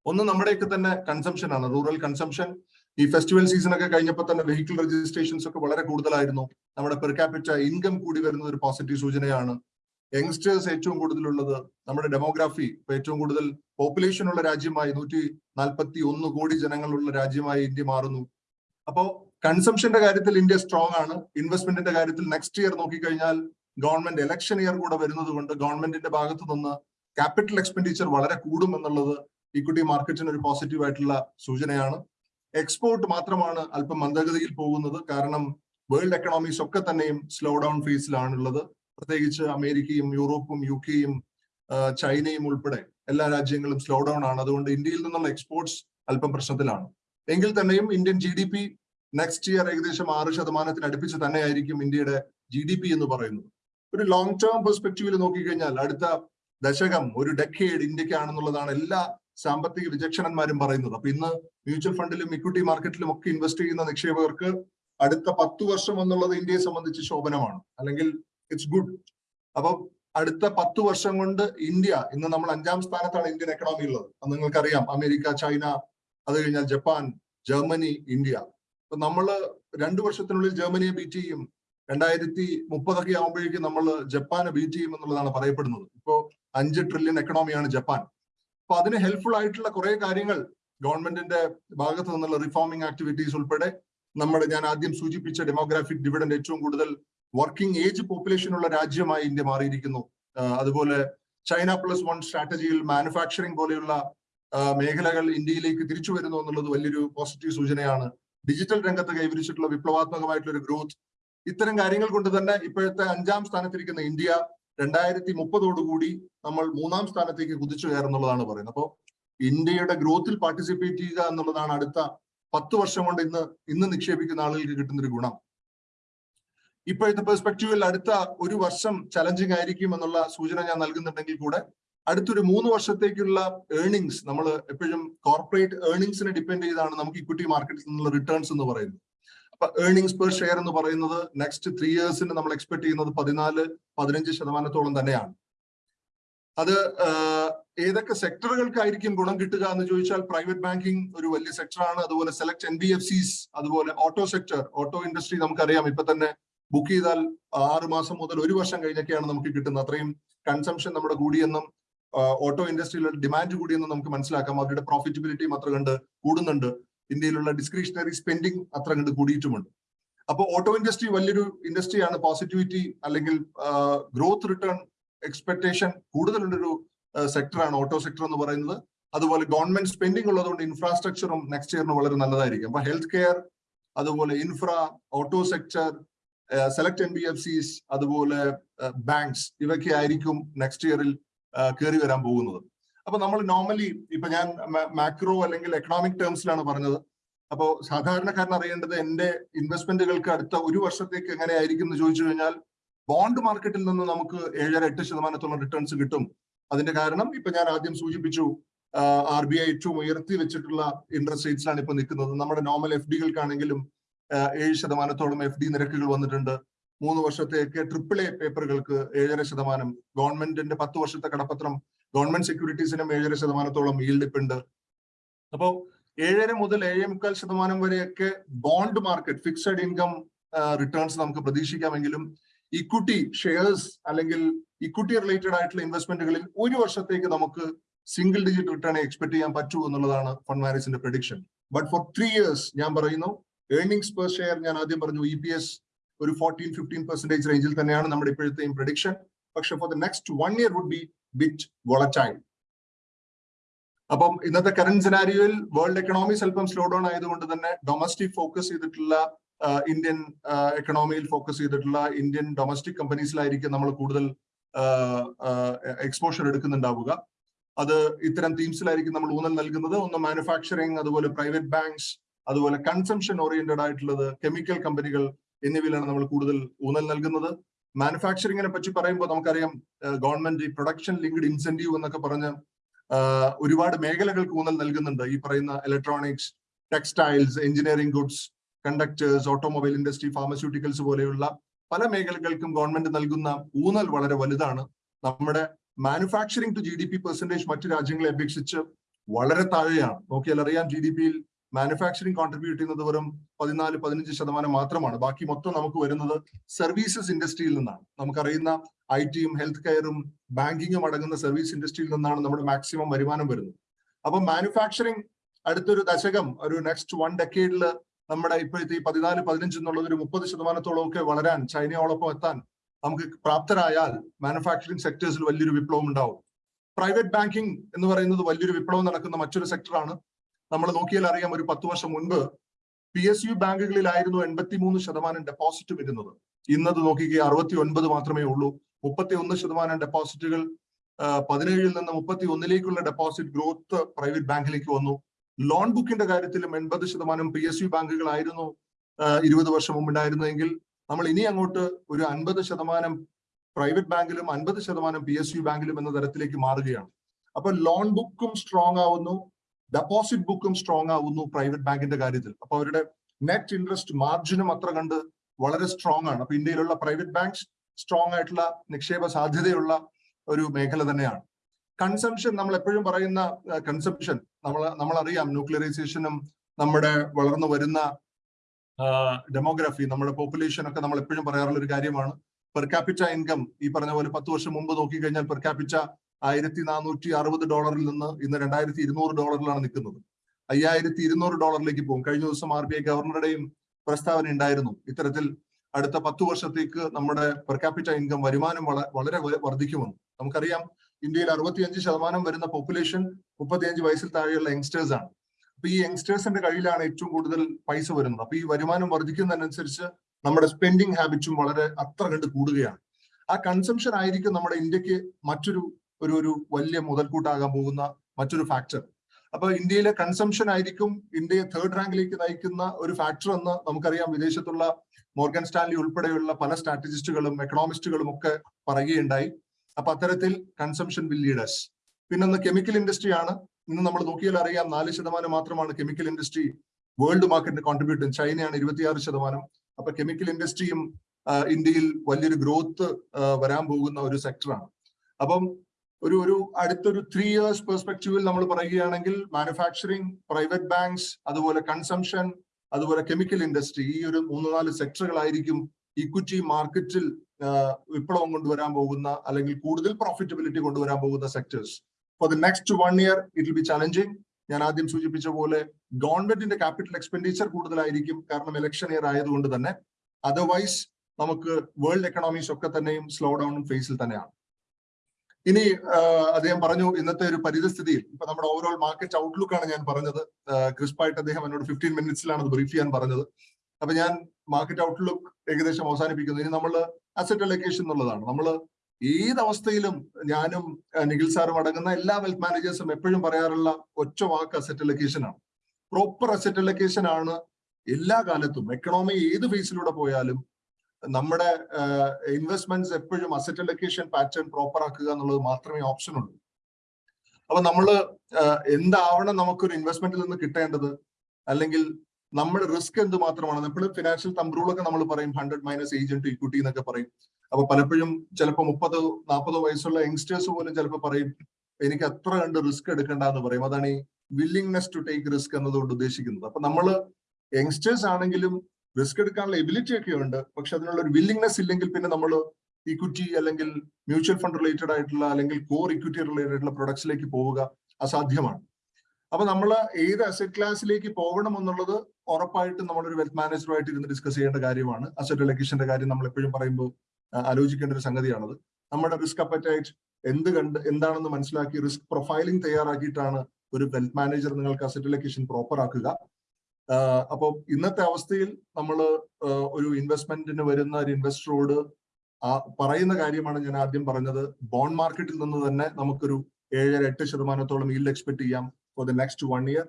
ഒന്ന് നമ്മുടെയൊക്കെ തന്നെ കൺസംഷൻ ആണ് റൂറൽ കൺസംഷൻ ഈ ഫെസ്റ്റിവൽ സീസൺ ഒക്കെ കഴിഞ്ഞപ്പോൾ തന്നെ വെഹിക്കിൾ രജിസ്ട്രേഷൻസ് ഒക്കെ വളരെ കൂടുതലായിരുന്നു. നമ്മുടെ പെർ ക്യാപിറ്റ ഇൻകം കൂടി വരുന്ന ഒരു പോസിറ്റീവ് സൂചനയാണ്. യങ്സ്റ്റേഴ്സ് ഏറ്റവും കൂടുതലുള്ളത് നമ്മുടെ ഡെമോഗ്രാഫി ഏറ്റവും കൂടുതൽ പോപ്പുലേഷൻ ഉള്ള രാജ്യമായി നൂറ്റി നാൽപ്പത്തി ഒന്ന് കോടി ജനങ്ങളുള്ള രാജ്യമായി ഇന്ത്യ മാറുന്നു. അപ്പോ കൺസംഷന്റെ കാര്യത്തിൽ ഇന്ത്യ സ്ട്രോങ് ആണ്. ഇൻവെസ്റ്റ്മെന്റിന്റെ കാര്യത്തിൽ നെക്സ്റ്റ് ഇയർ നോക്കിക്കഴിഞ്ഞാൽ ഗവൺമെന്റ് ഇലക്ഷൻ ഇയർ കൂടെ വരുന്നത് കൊണ്ട് ഗവൺമെന്റിന്റെ ഭാഗത്തു നിന്ന് ക്യാപിറ്റൽ എക്സ്പെൻഡിച്ചർ വളരെ കൂടും എന്നുള്ളത് ഇക്വിറ്റി മാർക്കറ്റിന് ഒരു പോസിറ്റീവ് ആയിട്ടുള്ള സൂചനയാണ്. എക്സ്പോർട്ട് മാത്രമാണ് അല്പം മന്ദഗതിയിൽ പോകുന്നത്. കാരണം വേൾഡ് എക്കണോമീസ് ഒക്കെ തന്നെയും സ്ലോ ഡൗൺ ഫേസിലാണുള്ളത് പ്രത്യേകിച്ച് അമേരിക്കയും യൂറോപ്പും യു കെയും ചൈനയും ഉൾപ്പെടെ എല്ലാ രാജ്യങ്ങളും സ്ലോ ഡൗൺ ആണ്. അതുകൊണ്ട് ഇന്ത്യയിൽ നിന്നുള്ള എക്സ്പോർട്സ് അല്പം പ്രശ്നത്തിലാണ്. എങ്കിൽ തന്നെയും Indian G D P next year ഏകദേശം ആറ് ശതമാനത്തിന് അടുപ്പിച്ച് തന്നെയായിരിക്കും ഇന്ത്യയുടെ ജി ഡി പി എന്ന് പറയുന്നത്. ഒരു ലോങ് ടേം പെർസ്പെക്റ്റീവിൽ നോക്കിക്കഴിഞ്ഞാൽ അടുത്ത ദശകം ഒരു ഡെക്കേഡ് ഇന്ത്യക്കാണെന്നുള്ളതാണ് എല്ലാ സാമ്പത്തിക വിചക്ഷണന്മാരും പറയുന്നത്. അപ്പൊ ഇന്ന് മ്യൂച്വൽ ഫണ്ടിലും ഇക്വിറ്റി മാർക്കറ്റിലും ഒക്കെ ഇൻവെസ്റ്റ് ചെയ്യുന്ന നിക്ഷേപകർക്ക് അടുത്ത പത്തു വർഷം എന്നുള്ളത് ഇന്ത്യയെ സംബന്ധിച്ച് ശോഭനമാണ്. അല്ലെങ്കിൽ ഇറ്റ്സ് ഗുഡ് അപ്പൊ അടുത്ത പത്തു വർഷം കൊണ്ട് ഇന്ത്യ ഇന്ന് നമ്മൾ അഞ്ചാം സ്ഥാനത്താണ് ഇന്ത്യൻ എക്കണോമി ഉള്ളത് നിങ്ങൾക്കറിയാം. അമേരിക്ക ചൈന അത് കഴിഞ്ഞാൽ ജപ്പാൻ ജർമ്മനി ഇന്ത്യ. അപ്പൊ നമ്മൾ രണ്ടു വർഷത്തിനുള്ളിൽ ജർമ്മനിയെ ബീറ്റ് ചെയ്യും. രണ്ടായിരത്തി മുപ്പതൊക്കെ ആകുമ്പോഴേക്കും നമ്മൾ ജപ്പാനെ ബീറ്റ് ചെയ്യും എന്നുള്ളതാണ് പറയപ്പെടുന്നത്. ഇപ്പോ അഞ്ച് ട്രില്യൺ എക്കണോമിയാണ് ജപ്പാൻ. അപ്പൊ അതിന് ഹെൽപ്ഫുൾ ആയിട്ടുള്ള കുറെ കാര്യങ്ങൾ ഗവൺമെന്റിന്റെ ഭാഗത്ത് നിന്നുള്ള റിഫോമിംഗ് ആക്ടിവിറ്റീസ് ഉൾപ്പെടെ നമ്മുടെ ഞാൻ ആദ്യം സൂചിപ്പിച്ച ഡെമോഗ്രാഫിക് ഡിവിഡൻഡ് ഏറ്റവും കൂടുതൽ വർക്കിംഗ് ഏജ് പോപ്പുലേഷൻ ഉള്ള രാജ്യമായി ഇന്ത്യ മാറിയിരിക്കുന്നു. അതുപോലെ ചൈന പ്ലസ് വൺ സ്ട്രാറ്റജിയിൽ മാനുഫാക്ചറിംഗ് പോലെയുള്ള മേഖലകൾ ഇന്ത്യയിലേക്ക് തിരിച്ചു വരുന്നു എന്നുള്ളത് വലിയൊരു പോസിറ്റീവ് സൂചനയാണ്. ഡിജിറ്റൽ രംഗത്ത് കൈവരിച്ചിട്ടുള്ള വിപ്ലവാത്മകമായിട്ടുള്ള ഒരു ഗ്രോത്ത് ഇത്തരം കാര്യങ്ങൾ കൊണ്ട് തന്നെ ഇപ്പോഴത്തെ അഞ്ചാം സ്ഥാനത്തിരിക്കുന്ന ഇന്ത്യ രണ്ടായിരത്തി മുപ്പതോടുകൂടി നമ്മൾ മൂന്നാം സ്ഥാനത്തേക്ക് കുതിച്ചു കയറുന്നുള്ളതാണ് പറയുന്നത്. അപ്പോൾ ഇന്ത്യയുടെ ഗ്രോത്തിൽ പാർട്ടിസിപ്പേറ്റ് ചെയ്യുക എന്നുള്ളതാണ് അടുത്ത പത്ത് വർഷം കൊണ്ട് ഇന്ന് ഇന്ന് നിക്ഷേപിക്കുന്ന ആളുകൾക്ക് കിട്ടുന്ന ഒരു ഗുണം. ഇപ്പോഴത്തെ പെർസ്പെക്റ്റീവിൽ അടുത്ത ഒരു വർഷം ചലഞ്ചിങ് ആയിരിക്കും എന്നുള്ള സൂചന ഞാൻ നൽകുന്നുണ്ടെങ്കിൽ കൂടെ അടുത്തൊരു മൂന്ന് വർഷത്തേക്കുള്ള ഏർണിങ്സ് നമ്മൾ എപ്പോഴും കോർപ്പറേറ്റ് ഏർണിങ്സിനെ ഡിപെൻഡ് ചെയ്താണ് നമുക്ക് ഇക്വിറ്റി മാർക്കറ്റിൽ നിന്നുള്ള റിട്ടേൺസ് എന്ന് പറയുന്നത്. അപ്പൊ ഏർണിങ്സ് പെർ ഷെയർ എന്ന് പറയുന്നത് നെക്സ്റ്റ് ത്രീ ഇയേഴ്സിന് നമ്മൾ എക്സ്പെക്ട് ചെയ്യുന്നത് പതിനാല് പതിനഞ്ച് ശതമാനത്തോളം തന്നെയാണ്. അത് ഏതൊക്കെ സെക്ടറുകൾക്കായിരിക്കും ഗുണം കിട്ടുക എന്ന് ചോദിച്ചാൽ പ്രൈവറ്റ് ബാങ്കിങ് ഒരു വലിയ സെക്ടറാണ് അതുപോലെ select N B F Cs അതുപോലെ ഓട്ടോ സെക്ടർ ഓട്ടോ ഇൻഡസ്ട്രി നമുക്കറിയാം. ഇപ്പൊ തന്നെ ബുക്ക് ചെയ്താൽ ആറ് മാസം മുതൽ ഒരു വർഷം കഴിഞ്ഞൊക്കെയാണ് നമുക്ക് കിട്ടുന്നത്. അത്രയും കൺസംഷൻ നമ്മുടെ കൂടിയെന്നും ഓട്ടോ ഇൻഡസ്ട്രിയിലുള്ള ഡിമാൻഡ് കൂടിയെന്ന് നമുക്ക് മനസ്സിലാക്കാം. അവരുടെ പ്രോഫിറ്റബിലിറ്റിയും അത്ര കണ്ട് കൂടുന്നുണ്ട്. ഇന്ത്യയിലുള്ള ഡിസ്ക്രിഷണറി സ്പെൻഡിങ് അത്ര കണ്ട് കൂടിയിട്ടുമുണ്ട്. അപ്പോൾ ഓട്ടോ ഇൻഡസ്ട്രി വലിയൊരു ഇൻഡസ്ട്രിയാണ്. പോസിറ്റിവിറ്റി അല്ലെങ്കിൽ ഗ്രോത്ത് റിട്ടേൺ എക്സ്പെക്ടേഷൻ കൂടുതലുള്ളൊരു സെക്ടറാണ് ഓട്ടോ സെക്ടർ എന്ന് പറയുന്നത്. അതുപോലെ ഗവൺമെന്റ് സ്പെൻഡിങ് ഉള്ളതുകൊണ്ട് ഇൻഫ്രാസ്ട്രക്ചറും നെക്സ്റ്റ് ഇയറിന് വളരെ നല്ലതായിരിക്കും. അപ്പൊ ഹെൽത്ത് കെയർ അതുപോലെ infra auto sector select N B F Cs അതുപോലെ ബാങ്ക്സ് ഇവയൊക്കെ ആയിരിക്കും നെക്സ്റ്റ് ഇയറിൽ കയറി വരാൻ പോകുന്നത്. അപ്പൊ നമ്മൾ നോർമലി ഇപ്പൊ ഞാൻ മാക്രോ അല്ലെങ്കിൽ എക്കണോമിക് ടേംസിലാണ് പറഞ്ഞത്. അപ്പോൾ സാധാരണക്കാരൻ അറിയേണ്ടത് എന്റെ ഇൻവെസ്റ്റ്മെന്റുകൾക്ക് അടുത്ത ഒരു വർഷത്തേക്ക് എങ്ങനെ ആയിരിക്കും എന്ന് ചോദിച്ചു കഴിഞ്ഞാൽ ബോണ്ട് മാർക്കറ്റിൽ നിന്ന് നമുക്ക് ഏഴര എട്ട് ശതമാനത്തോളം റിട്ടേൺസ് കിട്ടും. അതിന്റെ കാരണം ഇപ്പൊ ഞാൻ ആദ്യം സൂചിപ്പിച്ചു ആർ ബി ഐ ഏറ്റവും ഉയർത്തി വെച്ചിട്ടുള്ള ഇൻട്രസ്റ്റ് റേറ്റ്സിലാണ് ഇപ്പൊ നിൽക്കുന്നത്. നമ്മുടെ നോർമൽ എഫ് ഡികൾക്കാണെങ്കിലും ഏഴ് ശതമാനത്തോളം എഫ് ഡി നിരക്കുകൾ വന്നിട്ടുണ്ട്. മൂന്ന് വർഷത്തേക്ക് ട്രിപ്പിൾ എ പേപ്പറുകൾക്ക് ഏഴര ശതമാനം. ഗവൺമെന്റിന്റെ പത്ത് വർഷത്തെ കടപ്പത്രം ഗവൺമെന്റ് സെക്യൂരിറ്റീസിനും ഏഴര ശതമാനത്തോളം ഈൽഡ് ഉണ്ട്. അപ്പോ ഏഴര മുതൽ ഏഴേ മുക്കാൽ ശതമാനം വരെയൊക്കെ bond market fixed income returns നമുക്ക് പ്രതീക്ഷിക്കാമെങ്കിലും ഇക്വിറ്റി ഷെയർസ് അല്ലെങ്കിൽ ഇക്വിറ്റി റിലേറ്റഡ് ആയിട്ടുള്ള ഇൻവെസ്റ്റ്മെന്റുകളിൽ ഒരു വർഷത്തേക്ക് നമുക്ക് സിംഗിൾ ഡിജിറ്റ് റിട്ടേൺ എക്സ്പെക്ട് ചെയ്യാൻ പറ്റൂ എന്നുള്ളതാണ് fund മാനേജിന്റെ prediction but for three years ഞാൻ പറയുന്നു ഏർണിംഗ്സ് പെർ ഷെയർ ഞാൻ ആദ്യം പറഞ്ഞു ഇ പി എസ് ഒരു ഫോർട്ടീൻ ഫിഫ്റ്റീൻ പെർസെന്റേജ് റേഞ്ചിൽ തന്നെയാണ് നമ്മുടെ ഇപ്പോഴത്തെയും പ്രഡിക്ഷൻ പക്ഷെ for the next one year would be bit volatile അപ്പം ഇന്നത്തെ കറന്റ് സിനാരിയോയിൽ വേൾഡ് എക്കണോമി സ്വല്പം സ്ലോ ഡൗൺ ആയതുകൊണ്ട് തന്നെ ഡൊമസ്റ്റിക് ഫോക്കസ് ചെയ്തിട്ടുള്ള ഇന്ത്യൻ എക്കണോമിയിൽ ഫോക്കസ് ചെയ്തിട്ടുള്ള ഇന്ത്യൻ ഡൊമസ്റ്റിക് കമ്പനീസിലായിരിക്കും നമ്മൾ കൂടുതൽ എക്സ്പോഷർ എടുക്കുന്നുണ്ടാവുക. അത് ഇത്തരം തീംസിലായിരിക്കും നമ്മൾ ഊന്നൽ നൽകുന്നത്. ഒന്ന് മാനുഫാക്ചറിങ് അതുപോലെ പ്രൈവറ്റ് ബാങ്ക്സ് അതുപോലെ കൺസംഷൻ ഓറിയന്റഡ് ആയിട്ടുള്ളത് കെമിക്കൽ കമ്പനികൾ എന്നിവയിലാണ് നമ്മൾ കൂടുതൽ ഊന്നൽ നൽകുന്നത്. മാനുഫാക്ചറിങ്ങിനെ പറ്റി പറയുമ്പോൾ നമുക്കറിയാം ഗവൺമെന്റ് പ്രൊഡക്ഷൻ ലിങ്ക്ഡ് ഇൻസെന്റീവ് എന്നൊക്കെ പറഞ്ഞ് ഒരുപാട് മേഖലകൾക്ക് ഊന്നൽ നൽകുന്നുണ്ട്. ഈ പറയുന്ന electronics textiles engineering goods conductors automobile industry pharmaceuticals പോലെയുള്ള പല മേഖലകൾക്കും ഗവൺമെന്റ് നൽകുന്ന ഊന്നൽ വളരെ വലുതാണ്. നമ്മുടെ manufacturing to G D P percentage മറ്റു രാജ്യങ്ങളെ അപേക്ഷിച്ച് വളരെ താഴെയാണ്. നോക്കിയാൽ അറിയാം ജി ഡി പിയിൽ മാനുഫാക്ചറിംഗ് കോൺട്രിബ്യൂട്ട് ചെയ്യുന്നത് വെറും പതിനാല് പതിനഞ്ച് ശതമാനം മാത്രമാണ്. ബാക്കി മൊത്തം നമുക്ക് വരുന്നത് സർവീസസ് ഇൻഡസ്ട്രിയിൽ നിന്നാണ്. നമുക്കറിയുന്ന ഐ ടിയും ഹെൽത്ത് കെയറും ബാങ്കിങ്ങും അടങ്ങുന്ന സർവീസ് ഇൻഡസ്ട്രിയിൽ നിന്നാണ് നമ്മുടെ മാക്സിമം വരുമാനം വരുന്നത്. അപ്പൊ മാനുഫാക്ചറിങ് അടുത്തൊരു ദശകം ഒരു നെക്സ്റ്റ് വൺ ഡെക്കേഡിൽ നമ്മുടെ ഇപ്പോഴത്തെ ഈ പതിനാല് പതിനഞ്ച് എന്നുള്ളത് ഒരു മുപ്പത് ശതമാനത്തോളം ഒക്കെ വളരാൻ ചൈനയോടൊപ്പം എത്താൻ നമുക്ക് പ്രാപ്തരായാൽ മാനുഫാക്ചറിങ് സെക്ടേഴ്സിൽ വലിയൊരു വിപ്ലവം ഉണ്ടാവും. പ്രൈവറ്റ് ബാങ്കിങ് എന്ന് പറയുന്നത് വലിയൊരു വിപ്ലവം നടക്കുന്ന മറ്റൊരു സെക്ടറാണ് നമ്മൾ നോക്കിയാൽ അറിയാം ഒരു പത്ത് വർഷം മുൻപ് പി എസ് യു ബാങ്കുകളിലായിരുന്നു എൺപത്തിമൂന്ന് ശതമാനം ഡെപ്പോസിറ്റ് വരുന്നത്. ഇന്നത് നോക്കിക്കുക അറുപത്തി ഒൻപത് മാത്രമേ ഉള്ളൂ. മുപ്പത്തി ഒന്ന് ശതമാനം ഡെപ്പോസിറ്റുകൾ പതിനേഴിൽ നിന്ന് മുപ്പത്തി ഒന്നിലേക്കുള്ള ഡെപ്പോസിറ്റ് ഗ്രോത്ത് പ്രൈവറ്റ് ബാങ്കിലേക്ക് വന്നു. ലോൺ ബുക്കിന്റെ കാര്യത്തിലും എൺപത് ശതമാനം പി എസ് യു ബാങ്കുകളായിരുന്നു ഇരുപത് വർഷം മുമ്പ് ഉണ്ടായിരുന്നെങ്കിൽ നമ്മൾ ഇനി അങ്ങോട്ട് ഒരു അൻപത് ശതമാനം പ്രൈവറ്റ് ബാങ്കിലും അൻപത് ശതമാനം പി എസ് യു ബാങ്കിലും എന്ന തരത്തിലേക്ക് മാറുകയാണ്. അപ്പൊ ലോൺ ബുക്കും സ്ട്രോങ് ആവുന്നു. ഡെപ്പോസിറ്റ് ബുക്കും സ്ട്രോങ് ആവുന്നു പ്രൈവറ്റ് ബാങ്കിന്റെ കാര്യത്തിൽ. അപ്പൊ അവരുടെ നെറ്റ് ഇൻട്രസ്റ്റ് മാർജിനും അത്ര കണ്ട് വളരെ സ്ട്രോങ് ആണ്. അപ്പൊ ഇന്ത്യയിലുള്ള പ്രൈവറ്റ് ബാങ്ക്സ് സ്ട്രോങ് ആയിട്ടുള്ള നിക്ഷേപ സാധ്യതയുള്ള ഒരു മേഖല തന്നെയാണ്. കൺസംഷൻ നമ്മൾ എപ്പോഴും പറയുന്ന കൺസംഷൻ നമ്മൾ നമ്മൾ അറിയാം ന്യൂക്ലിയറൈസേഷനും നമ്മുടെ വളർന്നു വരുന്ന ഡെമോഗ്രഫി നമ്മുടെ പോപ്പുലേഷൻ ഒക്കെ നമ്മൾ എപ്പോഴും പറയാറുള്ള ഒരു കാര്യമാണ്. പെർ ക്യാപിറ്റ ഇൻകം ഈ പറഞ്ഞ പോലെ പത്ത് വർഷം മുമ്പ് നോക്കിക്കഴിഞ്ഞാൽ പെർ ക്യാപിറ്റ ആയിരത്തി നാനൂറ്റി അറുപത് ഡോളറിൽ നിന്ന് ഇന്ന് രണ്ടായിരത്തി ഇരുന്നൂറ് ഡോളറിലാണ് നിൽക്കുന്നത്. അയ്യായിരത്തി ഇരുന്നൂറ് ഡോളറിലേക്ക് പോകും. കഴിഞ്ഞ ദിവസം ആർ ബി ഐ ഗവർണറുടെയും പ്രസ്താവന ഉണ്ടായിരുന്നു. ഇത്തരത്തിൽ അടുത്ത പത്തു വർഷത്തേക്ക് നമ്മുടെ പെർ ക്യാപിറ്റ ഇൻകം വരുമാനം വളരെ വർദ്ധിക്കുമെന്ന്. നമുക്കറിയാം ഇന്ത്യയിൽ അറുപത്തിയഞ്ച് ശതമാനം വരുന്ന പോപ്പുലേഷൻ മുപ്പത്തിയഞ്ച് വയസ്സിൽ താഴെയുള്ള യങ്സ്റ്റേഴ്സ് ആണ്. അപ്പൊ ഈ യങ്സ്റ്റേഴ്സിന്റെ കയ്യിലാണ് ഏറ്റവും കൂടുതൽ പൈസ വരുന്നത്. അപ്പൊ ഈ വരുമാനം വർദ്ധിക്കുന്നതിനനുസരിച്ച് നമ്മുടെ സ്പെൻഡിങ് ഹാബിറ്റും വളരെ അത്ര കണ്ട് കൂടുകയാണ്. ആ കൺസംഷൻ ആയിരിക്കും നമ്മുടെ ഇന്ത്യയ്ക്ക് മറ്റൊരു ഒരു ഒരു വലിയ മുതൽക്കൂട്ടാകാൻ പോകുന്ന മറ്റൊരു ഫാക്ടർ അപ്പൊ ഇന്ത്യയിലെ കൺസംഷൻ ആയിരിക്കും ഇന്ത്യയെ തേർഡ് റാങ്കിലേക്ക് നയിക്കുന്ന ഒരു ഫാക്ടർ എന്ന് നമുക്കറിയാം. വിദേശത്തുള്ള മോർഗൻ സ്റ്റാൻലി ഉൾപ്പെടെയുള്ള പല സ്ട്രാറ്റജിസ്റ്റുകളും എക്കണോമിസ്റ്റുകളും ഒക്കെ പറയുകയുണ്ടായി. അപ്പൊ അത്തരത്തിൽ കൺസംഷൻ വിൽ ലീഡേഴ്സ് പിന്നൊന്ന് കെമിക്കൽ ഇൻഡസ്ട്രി ആണ്. ഇന്ന് നമ്മൾ നോക്കിയാൽ അറിയാം നാല് ശതമാനം മാത്രമാണ് കെമിക്കൽ ഇൻഡസ്ട്രി വേൾഡ് മാർക്കറ്റിന് കോൺട്രിബ്യൂട്ട് ചൈനയാണ് ഇരുപത്തിയാറ് ശതമാനം. അപ്പൊ കെമിക്കൽ ഇൻഡസ്ട്രിയും ഇന്ത്യയിൽ വലിയൊരു ഗ്രോത്ത് വരാൻ പോകുന്ന ഒരു സെക്ടറാണ് അപ്പം ഒരു ഒരു അടുത്തൊരു ത്രീ ഇയേഴ്സ് പെർസ്പെക്റ്റീവിൽ നമ്മൾ പറയുകയാണെങ്കിൽ മാനുഫാക്ചറിങ് പ്രൈവറ്റ് ബാങ്ക്സ് അതുപോലെ കൺസംഷൻ അതുപോലെ കെമിക്കൽ ഇൻഡസ്ട്രി ഈ ഒരു മൂന്ന് നാല് സെക്ടറുകളായിരിക്കും ഇക്വിറ്റി മാർക്കറ്റിൽ വിപ്ലവം കൊണ്ടുവരാൻ പോകുന്ന അല്ലെങ്കിൽ കൂടുതൽ പ്രോഫിറ്റബിലിറ്റി കൊണ്ടുവരാൻ പോകുന്ന sectors for the next one year it will be challenging ഞാൻ ആദ്യം സൂചിപ്പിച്ച പോലെ ഗവൺമെന്റിന്റെ ക്യാപിറ്റൽ എക്സ്പെൻഡിച്ചർ കൂടുതലായിരിക്കും കാരണം ഇലക്ഷൻ ഇയർ ആയതുകൊണ്ട് തന്നെ. അതർവൈസ് നമുക്ക് വേൾഡ് എക്കണോമീസ് ഒക്കെ തന്നെയും സ്ലോ ഡൗണും ഫേസിൽ തന്നെയാണ്. ഇനി അദ്ദേഹം പറഞ്ഞു ഇന്നത്തെ ഒരു പരിതസ്ഥിതിയിൽ ഇപ്പൊ നമ്മുടെ ഓവറോൾ മാർക്കറ്റ് ഔട്ട്ലുക്ക് ആണ് ഞാൻ പറഞ്ഞത്. ക്രിസ്പായിട്ട് അദ്ദേഹം എന്നോട് ഫിഫ്റ്റീൻ മിനിറ്റ്സിലാണ് അത് ബ്രീഫ് ചെയ്യാൻ പറഞ്ഞത്. അപ്പൊ ഞാൻ മാർക്കറ്റ് ഔട്ട്ലുക്ക് ഏകദേശം അവസാനിപ്പിക്കുന്നു. ഇനി നമ്മൾ അസറ്റ് അലൊക്കേഷൻ എന്നുള്ളതാണ്. നമ്മൾ ഏത് അവസ്ഥയിലും ഞാനും നിഖിൽ സാറും അടങ്ങുന്ന എല്ലാ വെൽത്ത് മാനേജേഴ്സും എപ്പോഴും പറയാറുള്ള ഒറ്റ വാക്ക് അസറ്റ് അലൊക്കേഷൻ ആണ്. പ്രോപ്പർ അസറ്റ് അലൊക്കേഷൻ ആണ്. എല്ലാ കാലത്തും എക്കണോമി ഏത് ഫേസിലൂടെ പോയാലും നമ്മുടെ ഇൻവെസ്റ്റ്മെന്റ്സ് എപ്പോഴും അസറ്റ് അലൊക്കേഷൻ പാറ്റേൺ പ്രോപ്പർ ആക്കുക എന്നുള്ളത് മാത്രമേ ഓപ്ഷൻ ഉള്ളൂ. അപ്പൊ നമ്മൾ എന്താവണം നമുക്കൊരു ഇൻവെസ്റ്റ്മെന്റിൽ നിന്ന് കിട്ടേണ്ടത്? അല്ലെങ്കിൽ നമ്മുടെ റിസ്ക് എന്ത് മാത്രമാണ്? എപ്പോഴും ഫിനാൻഷ്യൽ തമ്പ്രൂളൊക്കെ നമ്മൾ പറയും ഹൺഡ്രഡ് മൈനസ് ഏജന്റ് ഇക്വിറ്റി എന്നൊക്കെ പറയും. അപ്പൊ പലപ്പോഴും ചിലപ്പോൾ മുപ്പതോ നാൽപ്പതോ വയസ്സുള്ള യങ്സ്റ്റേഴ്സ് പോലും ചിലപ്പോൾ പറയും എനിക്ക് അത്ര കണ്ട് റിസ്ക് എടുക്കണ്ട എന്ന് പറയും. അതാണ് ഈ വില്ലിങ്നെസ് ടു ടേക്ക് റിസ്ക് എന്നതുകൊണ്ട് ഉദ്ദേശിക്കുന്നത്. അപ്പൊ നമ്മൾ യങ്സ്റ്റേഴ്സ് ആണെങ്കിലും റിസ്ക് എടുക്കാനുള്ള എബിലിറ്റി ഒക്കെ ഉണ്ട്. പക്ഷെ അതിനുള്ള ഒരു വില്ലിങ്നെസ് ഇല്ലെങ്കിൽ പിന്നെ നമ്മൾ ഇക്വിറ്റി അല്ലെങ്കിൽ മ്യൂച്വൽ ഫണ്ട് റിലേറ്റഡ് ആയിട്ടുള്ള അല്ലെങ്കിൽ കോർ ഇക്വിറ്റി റിലേറ്റഡ് ആയിട്ടുള്ള പ്രൊഡക്ട്സിലേക്ക് പോവുക അസാധ്യമാണ്. അപ്പൊ നമ്മൾ ഏത് അസറ്റ് ക്ലാസ്സിലേക്ക് പോകണം എന്നുള്ളത് ഉറപ്പായിട്ടും നമ്മളൊരു വെൽത്ത് മാനേജറുമായിട്ട് ഇരുന്ന് ഡിസ്കസ് ചെയ്യേണ്ട കാര്യമാണ്. അസറ്റ് അലൊക്കേഷന്റെ കാര്യം നമ്മൾ എപ്പോഴും പറയുമ്പോൾ ആലോചിക്കേണ്ട ഒരു സംഗതിയാണത്. നമ്മുടെ റിസ്ക് അപ്പറ്റൈറ്റ് എന്ത് കണ്ട് എന്താണെന്ന് മനസ്സിലാക്കി റിസ്ക് പ്രൊഫൈലിംഗ് തയ്യാറാക്കിയിട്ടാണ് ഒരു വെൽത്ത് മാനേജർ നിങ്ങൾക്ക് അസറ്റ് അലൊക്കേഷൻ പ്രോപ്പർ ആക്കുക. അപ്പോൾ ഇന്നത്തെ അവസ്ഥയിൽ നമ്മൾ ഒരു ഇൻവെസ്റ്റ്മെന്റിന് വരുന്ന ഒരു ഇൻവെസ്റ്ററോട് പറയുന്ന കാര്യമാണ് ഞാൻ ആദ്യം പറഞ്ഞത്. ബോണ്ട് മാർക്കറ്റിൽ നിന്ന് തന്നെ നമുക്കൊരു ഏഴര എട്ട് ശതമാനത്തോളം ഈൽഡ് എക്സ്പെക്ട് ചെയ്യാം for the next one year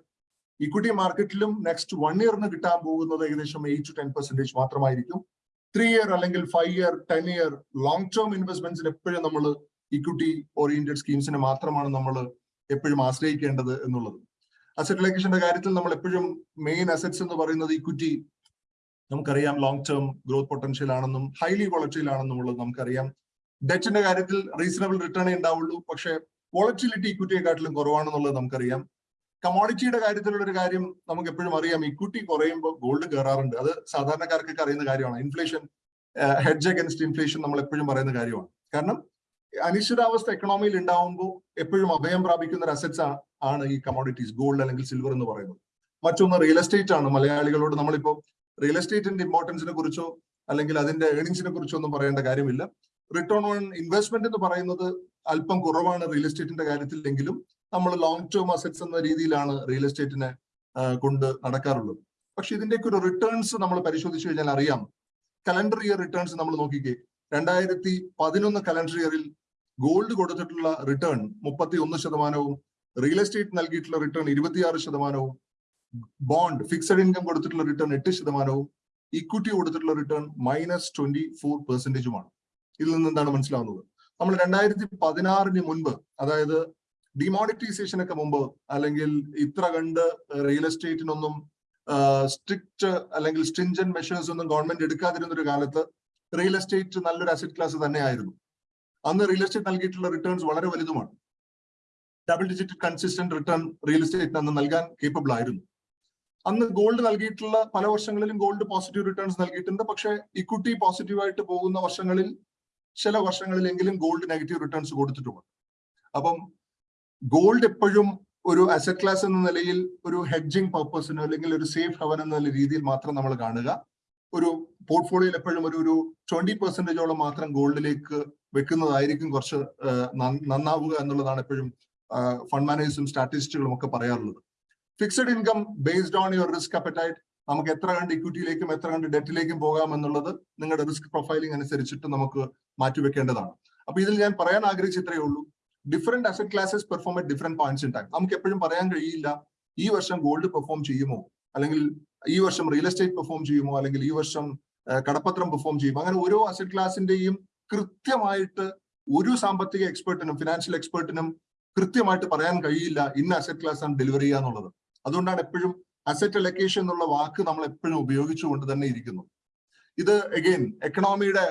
equity മാർക്കറ്റിലും next one ഇയറിന് കിട്ടാൻ പോകുന്നത് ഏകദേശം എയ്റ്റ് ടു ടെൻ പെർസെന്റേജ് മാത്രമായിരിക്കും. ത്രീ ഇയർ അല്ലെങ്കിൽ five year ten year long term ഇൻവെസ്റ്റ്മെന്റ്സിന് എപ്പോഴും നമ്മൾ ഇക്വിറ്റി ഓറിയന്റഡ് സ്കീംസിനെ മാത്രമാണ് നമ്മൾ എപ്പോഴും ആശ്രയിക്കേണ്ടത് എന്നുള്ളത്. അസറ്റ് ലൊക്കേഷന്റെ കാര്യത്തിൽ നമ്മൾ എപ്പോഴും മെയിൻ അസറ്റ്സ് എന്ന് പറയുന്നത് ഇക്വിറ്റി നമുക്കറിയാം ലോങ് ടേം ഗ്രോത്ത് പൊട്ടൻഷ്യൽ ആണെന്നും ഹൈലി വോളറ്റൈൽ ആണെന്നും ഉള്ളത് നമുക്കറിയാം ഡെറ്റിന്റെ കാര്യത്തിൽ റീസണബിൾ റിട്ടേണേ ഉണ്ടാവുള്ളൂ പക്ഷെ വോളറ്റിലിറ്റി ഇക്വിറ്റിയെക്കാട്ടിലും കുറവാണെന്നുള്ളത് നമുക്കറിയാം. കമോഡിറ്റിയുടെ കാര്യത്തിലുള്ള ഒരു കാര്യം നമുക്ക് എപ്പോഴും അറിയാം. ഇക്വിറ്റി കുറയുമ്പോൾ ഗോൾഡ് കയറാറുണ്ട് അത് സാധാരണക്കാർക്കൊക്കെ അറിയുന്ന കാര്യമാണ്. ഇൻഫ്ലേഷൻ ഹെഡ്ജ് അഗൻസ്റ്റ് ഇൻഫ്ലേഷൻ നമ്മൾ എപ്പോഴും പറയുന്ന കാര്യമാണ്. കാരണം അനിശ്ചിതാവസ്ഥ എക്കണോമിയിൽ ഉണ്ടാവുമ്പോൾ എപ്പോഴും അഭയം പ്രാപിക്കുന്ന ഒരു അസറ്റ്സ് ആണ് ഈ കമോഡിറ്റീസ് ഗോൾഡ് അല്ലെങ്കിൽ സിൽവർ എന്ന് പറയുന്നത്. മറ്റൊന്ന് റിയൽ എസ്റ്റേറ്റ് ആണ്. മലയാളികളോട് നമ്മളിപ്പോ റിയൽ എസ്റ്റേറ്റിന്റെ ഇമ്പോർട്ടൻസിനെ കുറിച്ചോ അല്ലെങ്കിൽ അതിന്റെ ഏണിങ്സിനെ കുറിച്ചോ ഒന്നും പറയേണ്ട കാര്യമില്ല. റിട്ടേൺ ഓൺ ഇൻവെസ്റ്റ്മെന്റ് എന്ന് പറയുന്നത് അല്പം കുറവാണ് റിയൽ എസ്റ്റേറ്റിന്റെ കാര്യത്തിൽ എങ്കിലും നമ്മൾ ലോങ് ടേം അസറ്റ്സ് എന്ന രീതിയിലാണ് റിയൽ എസ്റ്റേറ്റിനെ കൊണ്ട് നടക്കാറുള്ളത്. പക്ഷെ ഇതിന്റെയൊക്കെ ഒരു റിട്ടേൺസ് നമ്മൾ പരിശോധിച്ചു കഴിഞ്ഞാൽ അറിയാം. കലണ്ടർ ഇയർ റിട്ടേൺസ് നമ്മൾ നോക്കിക്കേ രണ്ടായിരത്തി പതിനൊന്ന് കലണ്ടർ ഇയറിൽ ഗോൾഡ് കൊടുത്തിട്ടുള്ള റിട്ടേൺ മുപ്പത്തി ഒന്ന് ശതമാനവും റിയൽ എസ്റ്റേറ്റ് നൽകിയിട്ടുള്ള റിട്ടേൺ ഇരുപത്തിയാറ് ശതമാനവും ബോണ്ട് ഫിക്സഡ് ഇൻകം കൊടുത്തിട്ടുള്ള റിട്ടേൺ എട്ട് ശതമാനവും ഇക്വിറ്റി കൊടുത്തിട്ടുള്ള റിട്ടേൺ മൈനസ് ട്വന്റി ഫോർ പെർസെന്റേജുമാണ് ഇതിൽ നിന്ന് എന്താണ് മനസ്സിലാവുന്നത്? നമ്മൾ രണ്ടായിരത്തി പതിനാറിന് മുൻപ് അതായത് ഡിമോണിറ്റൈസേഷൻ ഒക്കെ മുമ്പ് അല്ലെങ്കിൽ ഇത്ര കണ്ട് റിയൽ എസ്റ്റേറ്റിനൊന്നും സ്ട്രിക്റ്റ് അല്ലെങ്കിൽ സ്ട്രിഞ്ചൻ മെഷേഴ്സ് ഒന്നും ഗവൺമെന്റ് എടുക്കാതിരുന്ന ഒരു കാലത്ത് റിയൽ എസ്റ്റേറ്റ് നല്ലൊരു അസറ്റ് ക്ലാസ് തന്നെയായിരുന്നു. അന്ന് റിയൽ എസ്റ്റേറ്റ് നൽകിയിട്ടുള്ള റിട്ടേൺസ് വളരെ വലുതുമാണ്. Double digit consistent return real എസ്റ്റേറ്റിന് അന്ന് നൽകാൻ കേപ്പബിൾ ആയിരുന്നു. അന്ന് ഗോൾഡ് നൽകിയിട്ടുള്ള പല വർഷങ്ങളിലും ഗോൾഡ് പോസിറ്റീവ് റിട്ടേൺസ് നൽകിയിട്ടുണ്ട്. പക്ഷേ ഇക്വിറ്റി പോസിറ്റീവായിട്ട് പോകുന്ന വർഷങ്ങളിൽ ചില വർഷങ്ങളിലെങ്കിലും ഗോൾഡ് നെഗറ്റീവ് റിട്ടേൺസ് കൊടുത്തിട്ടുമുണ്ട്. അപ്പം ഗോൾഡ് എപ്പോഴും ഒരു അസറ്റ് ക്ലാസ് എന്ന നിലയിൽ ഒരു ഹെഡ്ജിങ് പർപ്പസിനോ അല്ലെങ്കിൽ ഒരു സേഫ് ഹവൻ എന്ന രീതിയിൽ മാത്രം നമ്മൾ കാണുക. ഒരു പോർട്ട്ഫോളിയോയിൽ എപ്പോഴും ഒരു ഒരു ട്വന്റി പെർസെന്റേജോളം മാത്രം ഗോൾഡിലേക്ക് വെക്കുന്നതായിരിക്കും കുറച്ച് നന്നാവുക എന്നുള്ളതാണ് എപ്പോഴും ഫണ്ട് മാനേജേഴ്സും സ്റ്റാറ്റിസ്റ്റുകളും ഒക്കെ പറയാറുള്ളത്. Fixed income based on your risk appetite നമുക്ക് എത്ര കണ്ട് ഇക്വിറ്റിയിലേക്കും എത്ര കണ്ട് ഡെറ്റിലേക്കും പോകാം എന്നുള്ളത് നിങ്ങളുടെ റിസ്ക് പ്രൊഫൈലിംഗ് അനുസരിച്ചിട്ട് നമുക്ക് മാറ്റിവെക്കേണ്ടതാണ് അപ്പൊ ഇതിൽ ഞാൻ പറയാൻ ആഗ്രഹിച്ച ഇത്രയേ ഉള്ളൂ. Different asset classes perform at different points in time നമുക്ക് എപ്പോഴും പറയാൻ കഴിയില്ല ഈ വർഷം ഗോൾഡ് പെർഫോം ചെയ്യുമോ? അല്ലെങ്കിൽ ഈ വർഷം റിയൽ എസ്റ്റേറ്റ് പെർഫോം ചെയ്യുമോ? അല്ലെങ്കിൽ ഈ വർഷം കടപ്പത്രം പെർഫോം ചെയ്യുമോ? അങ്ങനെ ഓരോ അസറ്റ് ക്ലാസിന്റെയും കൃത്യമായിട്ട് ഒരു സാമ്പത്തിക എക്സ്പേർട്ടിനും ഫിനാൻഷ്യൽ എക്സ്പേർട്ടിനും കൃത്യമായിട്ട് പറയാൻ കഴിയില്ല. ഇന്ന അസറ്റ് ക്ലാസ് ആണ് ഡെലിവർ ചെയ്യുക എന്നുള്ളത്. അതുകൊണ്ടാണ് എപ്പോഴും അസറ്റ് അലക്കേഷൻ എന്നുള്ള വാക്ക് നമ്മൾ എപ്പോഴും ഉപയോഗിച്ചുകൊണ്ട് തന്നെ ഇരിക്കുന്നു. ഇത് അഗെയിൻ എക്കണോമിയുടെ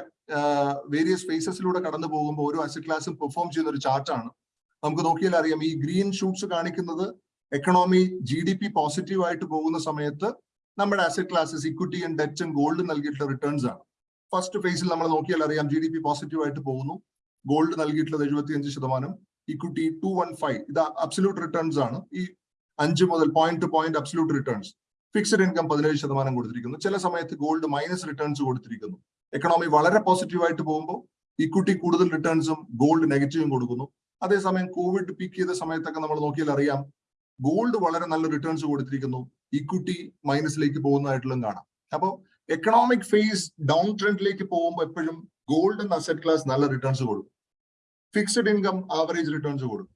വേരിയസ് ഫേസസിലൂടെ കടന്നു പോകുമ്പോൾ ഓരോ അസറ്റ് ക്ലാസും പെർഫോം ചെയ്യുന്ന ഒരു ചാർട്ടാണ് നമുക്ക് നോക്കിയാൽ അറിയാം ഈ ഗ്രീൻ ഷൂട്ട്സ് കാണിക്കുന്നത് economy G D P positive ആയിട്ട് പോകുന്ന സമയത്ത് നമ്മുടെ asset classes equity and debt and gold നൽകിയിട്ടുള്ള റിട്ടേൺസ് ആണ്. ഫസ്റ്റ് ഫേസിൽ നമ്മൾ നോക്കിയാൽ അറിയാം ജി ഡി പി പോസിറ്റീവ് ആയിട്ട് പോകുന്നു. ഗോൾഡ് നൽകിയിട്ടുള്ളത് എഴുപത്തിയഞ്ച് ശതമാനം. ഇക്വിറ്റി ടു വൺ ഫൈവ് ഇത് അബ്സല്യൂട്ട് റിട്ടേൺസ് ആണ്. ഈ അഞ്ച് മുതൽ point to point absolute returns fixed income പതിനേഴ് ശതമാനം കൊടുത്തിരിക്കുന്നു. ചില സമയത്ത് ഗോൾഡ് മൈനസ് റിട്ടേൺസ് കൊടുത്തിരിക്കുന്നു. എക്കണോമി വളരെ പോസിറ്റീവ് ആയിട്ട് പോകുമ്പോൾ ഇക്വിറ്റി കൂടുതൽ റിട്ടേൺസും ഗോൾഡ് നെഗറ്റീവും കൊടുക്കുന്നു. അതേസമയം കോവിഡ് പീക്ക് ചെയ്ത സമയത്തൊക്കെ നമ്മൾ നോക്കിയാൽ അറിയാം ഗോൾഡ് വളരെ നല്ല റിട്ടേൺസ് കൊടുത്തിരിക്കുന്നു. ഇക്വിറ്റി മൈനസിലേക്ക് പോകുന്നതായിട്ടുള്ള കാണാം. അപ്പോൾ എക്കണോമിക് ഫേസ് ഡൗൺ ട്രെൻഡിലേക്ക് പോകുമ്പോൾ എപ്പോഴും ഗോൾഡ് എന്ന അസറ്റ് ക്ലാസ് നല്ല റിട്ടേൺസ് കൊടുക്കും. ഫിക്സഡ് ഇൻകം ആവറേജ് റിട്ടേൺസ് കൊടുക്കും.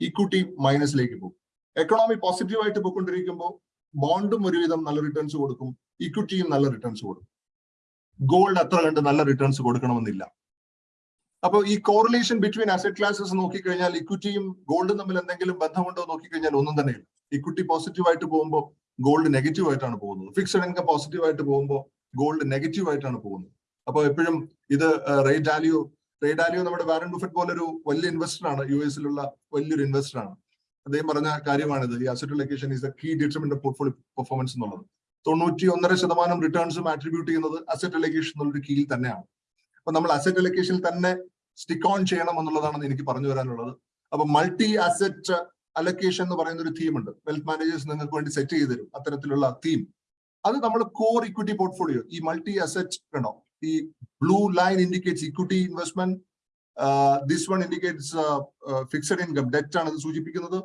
ഇക്വിറ്റി മൈനസിലേക്ക് പോകും. എക്കണോമി പോസിറ്റീവ് ആയിട്ട് പോയിക്കൊണ്ടിരിക്കുമ്പോൾ ബോണ്ടും ഒരുവിധം നല്ല റിട്ടേൺസ് കൊടുക്കും. ഇക്വിറ്റിയും നല്ല റിട്ടേൺസ് കൊടുക്കും. ഗോൾഡ് അത്ര കണ്ട് നല്ല റിട്ടേൺസ് കൊടുക്കണമെന്നില്ല. അപ്പൊ ഈ കോറിലേഷൻ ബിറ്റ്വീൻ അസറ്റ് ക്ലാസസ് നോക്കിക്കഴിഞ്ഞാൽ ഇക്വിറ്റിയും ഗോൾഡും തമ്മിൽ എന്തെങ്കിലും ബന്ധമുണ്ടോ നോക്കിക്കഴിഞ്ഞാൽ ഒന്നും തന്നെ ഇല്ല ഇക്വിറ്റി പോസിറ്റീവ് ആയിട്ട് പോകുമ്പോൾ ഗോൾഡ് നെഗറ്റീവ് ആയിട്ടാണ് പോകുന്നത്. ഫിക്സഡ് ഇൻകം പോസിറ്റീവ് ആയിട്ട് പോകുമ്പോൾ ഗോൾഡ് നെഗറ്റീവ് ആയിട്ടാണ് പോകുന്നത്. അപ്പൊ എപ്പോഴും ഇത് റേറ്റ് വാല്യൂ റേറ്റ് വാല്യൂ നമ്മുടെ വാരൻ ബുഫറ്റ് ഒരു വലിയ ഇൻവെസ്റ്റർ ആണ്. യു എസിലുള്ള വലിയൊരു ഇൻവെസ്റ്റർ ആണ്. അദ്ദേഹം പറഞ്ഞ കാര്യമാണിത്. ഈ asset allocation is the key determinant portfolio performance എന്നുള്ളത്. തൊണ്ണൂറ്റി ഒന്നര ശതമാനം റിട്ടേൺസും ആട്രിബ്യൂട്ട് ചെയ്യുന്നത് അസറ്റ് ലൊക്കേഷൻ എന്നുള്ളൊരു കീയിൽ തന്നെയാണ്. അപ്പൊ നമ്മൾ അസറ്റ് ലൊക്കേഷനിൽ തന്നെ സ്റ്റിക്ക് ഓൺ ചെയ്യണം എന്നുള്ളതാണ് എനിക്ക് പറഞ്ഞു വരാനുള്ളത് അപ്പൊ മൾട്ടി അസറ്റ് അലക്കേഷൻ എന്ന് പറയുന്ന ഒരു തീം ഉണ്ട്. വെൽത്ത് മാനേജേഴ്സ് നിങ്ങൾക്ക് വേണ്ടി സെറ്റ് ചെയ്ത് തരും അത്തരത്തിലുള്ള തീം അത് നമ്മൾ കോർ ഇക്വിറ്റി പോർട്ട്ഫോളിയോ ഈ മൾട്ടി അസറ്റ് കണ്ടോ ഈ blue line indicates equity investment this one indicates fixed income debt ആണ് ഇത് സൂചിപ്പിക്കുന്നത്.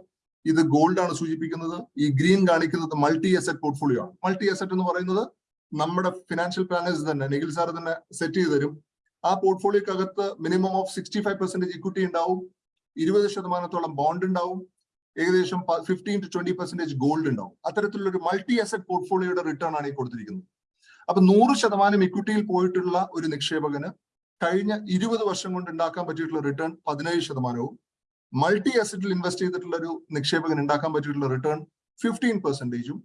ഇത് ഗോൾഡ് ആണ് സൂചിപ്പിക്കുന്നത്. ഈ ഗ്രീൻ കാണിക്കുന്നത് മൾട്ടി അസറ്റ് പോർട്ട്ഫോളിയോ ആണ്. മൾട്ടി അസറ്റ് എന്ന് പറയുന്നത് നമ്മുടെ ഫിനാൻഷ്യൽ പ്ലാനേഴ്സ് തന്നെ നിഖിൽ സാർ തന്നെ സെറ്റ് ചെയ്ത് തരും. ആ പോർട്ട്ഫോളിയോക്കകത്ത് minimum of sixty five percentage equity ഉണ്ടാവും. ഇരുപത് ശതമാനത്തോളം ബോണ്ട് ഉണ്ടാവും. ഏകദേശം fifteen to twenty percentage gold ഉണ്ടാവും. അത്തരത്തിലുള്ള ഒരു മൾട്ടി അസറ്റ് പോർട്ട്ഫോളിയോയുടെ റിട്ടേൺ ആണ് ഈ കൊടുത്തിരിക്കുന്നത്. അപ്പൊ നൂറ് ശതമാനം ഇക്വിറ്റിയിൽ പോയിട്ടുള്ള ഒരു നിക്ഷേപകന് കഴിഞ്ഞ ഇരുപത് വർഷം കൊണ്ട് ഉണ്ടാക്കാൻ പറ്റിയിട്ടുള്ള റിട്ടേൺ പതിനേഴ് ശതമാനവും. മൾട്ടി അസറ്റിൽ ഇൻവെസ്റ്റ് ചെയ്തിട്ടുള്ള ഒരു നിക്ഷേപകൻ ഉണ്ടാക്കാൻ പറ്റിയിട്ടുള്ള റിട്ടേൺ ഫിഫ്റ്റീൻ പെർസെന്റേജും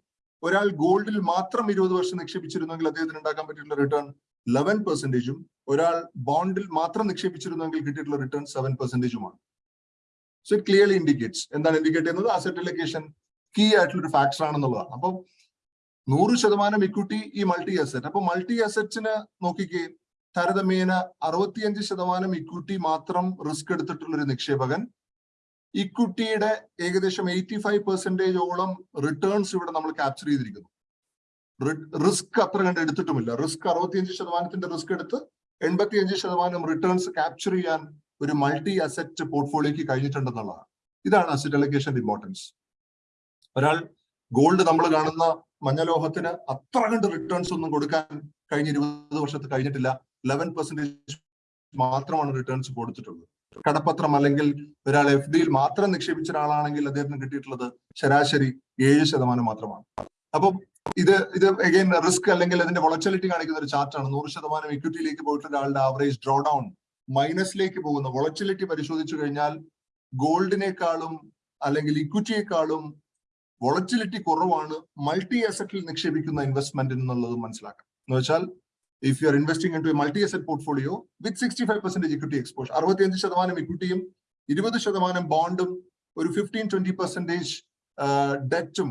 ഒരാൾ ഗോൾഡിൽ മാത്രം ഇരുപത് വർഷം നിക്ഷേപിച്ചിരുന്നെങ്കിൽ അദ്ദേഹത്തിന് ഉണ്ടാക്കാൻ പറ്റിയിട്ടുള്ള റിട്ടേൺ ലെവൻ പെർസെന്റേജും ഒരാൾ ബോണ്ടിൽ മാത്രം നിക്ഷേപിച്ചിരുന്നെങ്കിൽ കിട്ടിയിട്ടുള്ള റിട്ടേൺ സെവൻ പെർസെന്റേജുമാണ് സോ ഇറ്റ് ക്ലിയർലി ഇൻഡിക്കേറ്റ്സ് എന്താണ് ഇൻഡിക്കേറ്റ് ചെയ്യുന്നത്? അസറ്റ് ലൊക്കേഷൻ കീ ആയിട്ടുള്ള ഒരു ഫാക്ടർ ആണെന്നുള്ളതാണ്. അപ്പം നൂറ് ശതമാനം ഇക്വിറ്റി ഈ മൾട്ടി അസറ്റ് അപ്പൊ മൾട്ടി അസറ്റ്സിന് നോക്കിക്കേ താരതമ്യേന അറുപത്തിയഞ്ച് ശതമാനം ഇക്വിറ്റി മാത്രം റിസ്ക് എടുത്തിട്ടുള്ള ഒരു നിക്ഷേപകൻ ഇക്വിറ്റിയുടെ ഏകദേശം എയ്റ്റി ഫൈവ് പെർസെന്റേജോളം റിട്ടേൺസ് ഇവിടെ നമ്മൾ ക്യാപ്ചർ ചെയ്തിരിക്കുന്നു. റിസ്ക് അത്ര കണ്ട് എടുത്തിട്ടുമില്ല. റിസ്ക് അറുപത്തിയഞ്ച് ശതമാനത്തിന്റെ റിസ്ക് എടുത്ത് എൺപത്തിയഞ്ച് ശതമാനം റിട്ടേൺസ് ക്യാപ്ചർ ചെയ്യാൻ ഒരു മൾട്ടി അസറ്റ് പോർട്ട്ഫോളിയോക്ക് കഴിഞ്ഞിട്ടുണ്ടെന്നുള്ളതാണ്. ഇതാണ് അസറ്റ് അലക്കേഷന്റെ ഇമ്പോർട്ടൻസ് ഒരാൾ ഗോൾഡ് നമ്മൾ കാണുന്ന മഞ്ഞലോഹത്തിന് അത്ര കണ്ട് റിട്ടേൺസ് ഒന്നും കൊടുക്കാൻ കഴിഞ്ഞ ഇരുപത് വർഷത്ത് കഴിഞ്ഞിട്ടില്ല. ലെവൻ പെർസെന്റേജ് മാത്രമാണ് റിട്ടേൺസ് കൊടുത്തിട്ടുള്ളത്. കടപ്പത്രം അല്ലെങ്കിൽ ഒരാൾ എഫ് ഡിയിൽ മാത്രം നിക്ഷേപിച്ച ഒരാളാണെങ്കിൽ അദ്ദേഹത്തിന് കിട്ടിയിട്ടുള്ളത് ശരാശരി ഏഴ് ശതമാനം മാത്രമാണ്. അപ്പം ഇത് ഇത് അഗൈൻ റിസ്ക് അല്ലെങ്കിൽ അതിന്റെ വളച്ചലിറ്റി കാണിക്കുന്ന ഒരു ചാർട്ടാണ് നൂറ് ശതമാനം ഇക്വിറ്റിയിലേക്ക് പോയിട്ടുള്ള ഒരാളുടെ ആവറേജ് ഡ്രോ ഡൗൺ മൈനസിലേക്ക് പോകുന്ന. വളച്ചലിറ്റി പരിശോധിച്ചു കഴിഞ്ഞാൽ ഗോൾഡിനേക്കാളും അല്ലെങ്കിൽ ഇക്വിറ്റിയേക്കാളും വളച്ചിലിറ്റി കുറവാണ്. മൾട്ടി അസറ്റിൽ നിക്ഷേപിക്കുന്ന ഇൻവെസ്റ്റ്മെന്റ് എന്നുള്ളത് മനസ്സിലാക്കാം. എന്ന് വെച്ചാൽ if you are investing into multi asset portfolio with sixty five percentage equity exposure അറുപത്തിയഞ്ച് ശതമാനം ഇക്വിറ്റിയും ഇരുപത് ശതമാനം ബോണ്ടും ഒരു ഫിഫ്റ്റീൻ ട്വന്റി പെർസെന്റേജ് ഡെറ്റും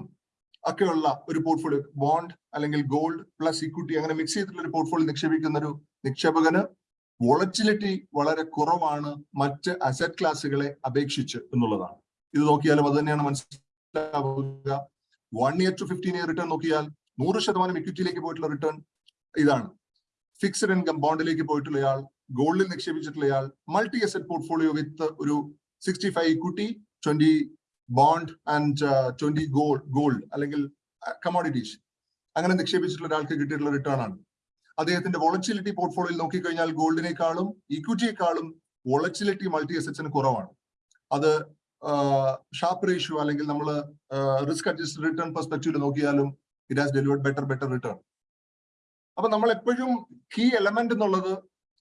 ഒക്കെയുള്ള ഒരു പോർട്ട്ഫോളിയോ ബോണ്ട് അല്ലെങ്കിൽ ഗോൾഡ് പ്ലസ് ഇക്വിറ്റി അങ്ങനെ മിക്സ് ചെയ്തിട്ടുള്ള ഒരു പോർട്ട്ഫോളിയോ നിക്ഷേപിക്കുന്ന ഒരു നിക്ഷേപകന് വോളറ്റിലിറ്റി വളരെ കുറവാണ് മറ്റ് അസറ്റ് ക്ലാസ്സുകളെ അപേക്ഷിച്ച് എന്നുള്ളതാണ്. ഇത് നോക്കിയാലും അത് തന്നെയാണ് മനസ്സിലാവുക. One year to fifteen year return നോക്കിയാൽ നൂറ് ശതമാനം ഇക്വിറ്റിയിലേക്ക് പോയിട്ടുള്ള റിട്ടേൺ ഇതാണ്. ഫിക്സഡ് ഇൻകം ബോണ്ടിലേക്ക് പോയിട്ടുള്ളയാൾ ഗോൾഡിൽ നിക്ഷേപിച്ചിട്ടുള്ളയാൾ മൾട്ടി അസറ്റ് പോർട്ട്ഫോളിയോ വിത്ത് ഒരു sixty five equity twenty bond and twenty gold gold അല്ലെങ്കിൽ കമോഡിറ്റീസ് അങ്ങനെ നിക്ഷേപിച്ചിട്ടുള്ള ഒരാൾക്ക് കിട്ടിയിട്ടുള്ള റിട്ടേൺ ആണ്. അദ്ദേഹത്തിന്റെ വോളച്ചിലിറ്റി പോർട്ട്ഫോളിയോയിൽ നോക്കിക്കഴിഞ്ഞാൽ ഗോൾഡിനേക്കാളും ഇക്വിറ്റിയേക്കാളും വോളച്ചിലിറ്റി മൾട്ടി അസറ്റ്സിന് കുറവാണ്. അത് ഷാർപ്പ് റേഷ്യോ അല്ലെങ്കിൽ നമ്മൾ റിസ്ക് അഡ്ജസ്റ്റ് റിട്ടേൺ പെർസ്പെക്റ്റീവിൽ നോക്കിയാലും it has delivered better better return അപ്പൊ നമ്മൾ എപ്പോഴും കീ എലമെന്റ് എന്നുള്ളത്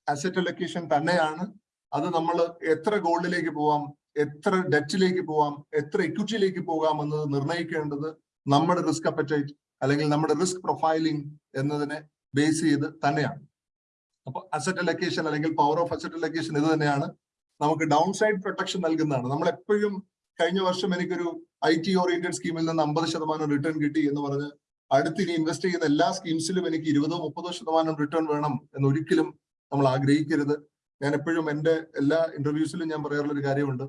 അസറ്റ് അലൊക്കേഷൻ തന്നെയാണ്. അത് നമ്മൾ എത്ര ഗോൾഡിലേക്ക് പോവാം എത്ര ഡെറ്റിലേക്ക് പോവാം എത്ര ഇക്വിറ്റിയിലേക്ക് പോകാം എന്നത് നിർണയിക്കേണ്ടത് നമ്മുടെ റിസ്ക് അപ്പറ്റൈറ്റ് അല്ലെങ്കിൽ നമ്മുടെ റിസ്ക് പ്രൊഫൈലിംഗ് എന്നതിനെ ബേസ് ചെയ്ത് തന്നെയാണ്. അപ്പൊ അസറ്റ് അലക്കേഷൻ അല്ലെങ്കിൽ പവർ ഓഫ് അസറ്റ് അലക്കേഷൻ ഇത് തന്നെയാണ് നമുക്ക് ഡൗൺ സൈഡ് പ്രൊട്ടക്ഷൻ നൽകുന്നതാണ്. നമ്മൾ എപ്പോഴും കഴിഞ്ഞ വർഷം എനിക്കൊരു ഐ ടി ഓറിയന്റഡ് സ്കീമിൽ നിന്ന് അമ്പത് ശതമാനം റിട്ടേൺ കിട്ടി എന്ന് പറഞ്ഞ് അടുത്തിനി ഇൻവെസ്റ്റ് ചെയ്യുന്ന എല്ലാ സ്കീംസിലും എനിക്ക് ഇരുപതോ മുപ്പതോ ശതമാനം റിട്ടേൺ വേണം എന്ന് ഒരിക്കലും നമ്മൾ ആഗ്രഹിക്കരുത്. ഞാൻ എപ്പോഴും എന്റെ എല്ലാ ഇന്റർവ്യൂസിലും ഞാൻ പറയാറുള്ള ഒരു കാര്യമുണ്ട്.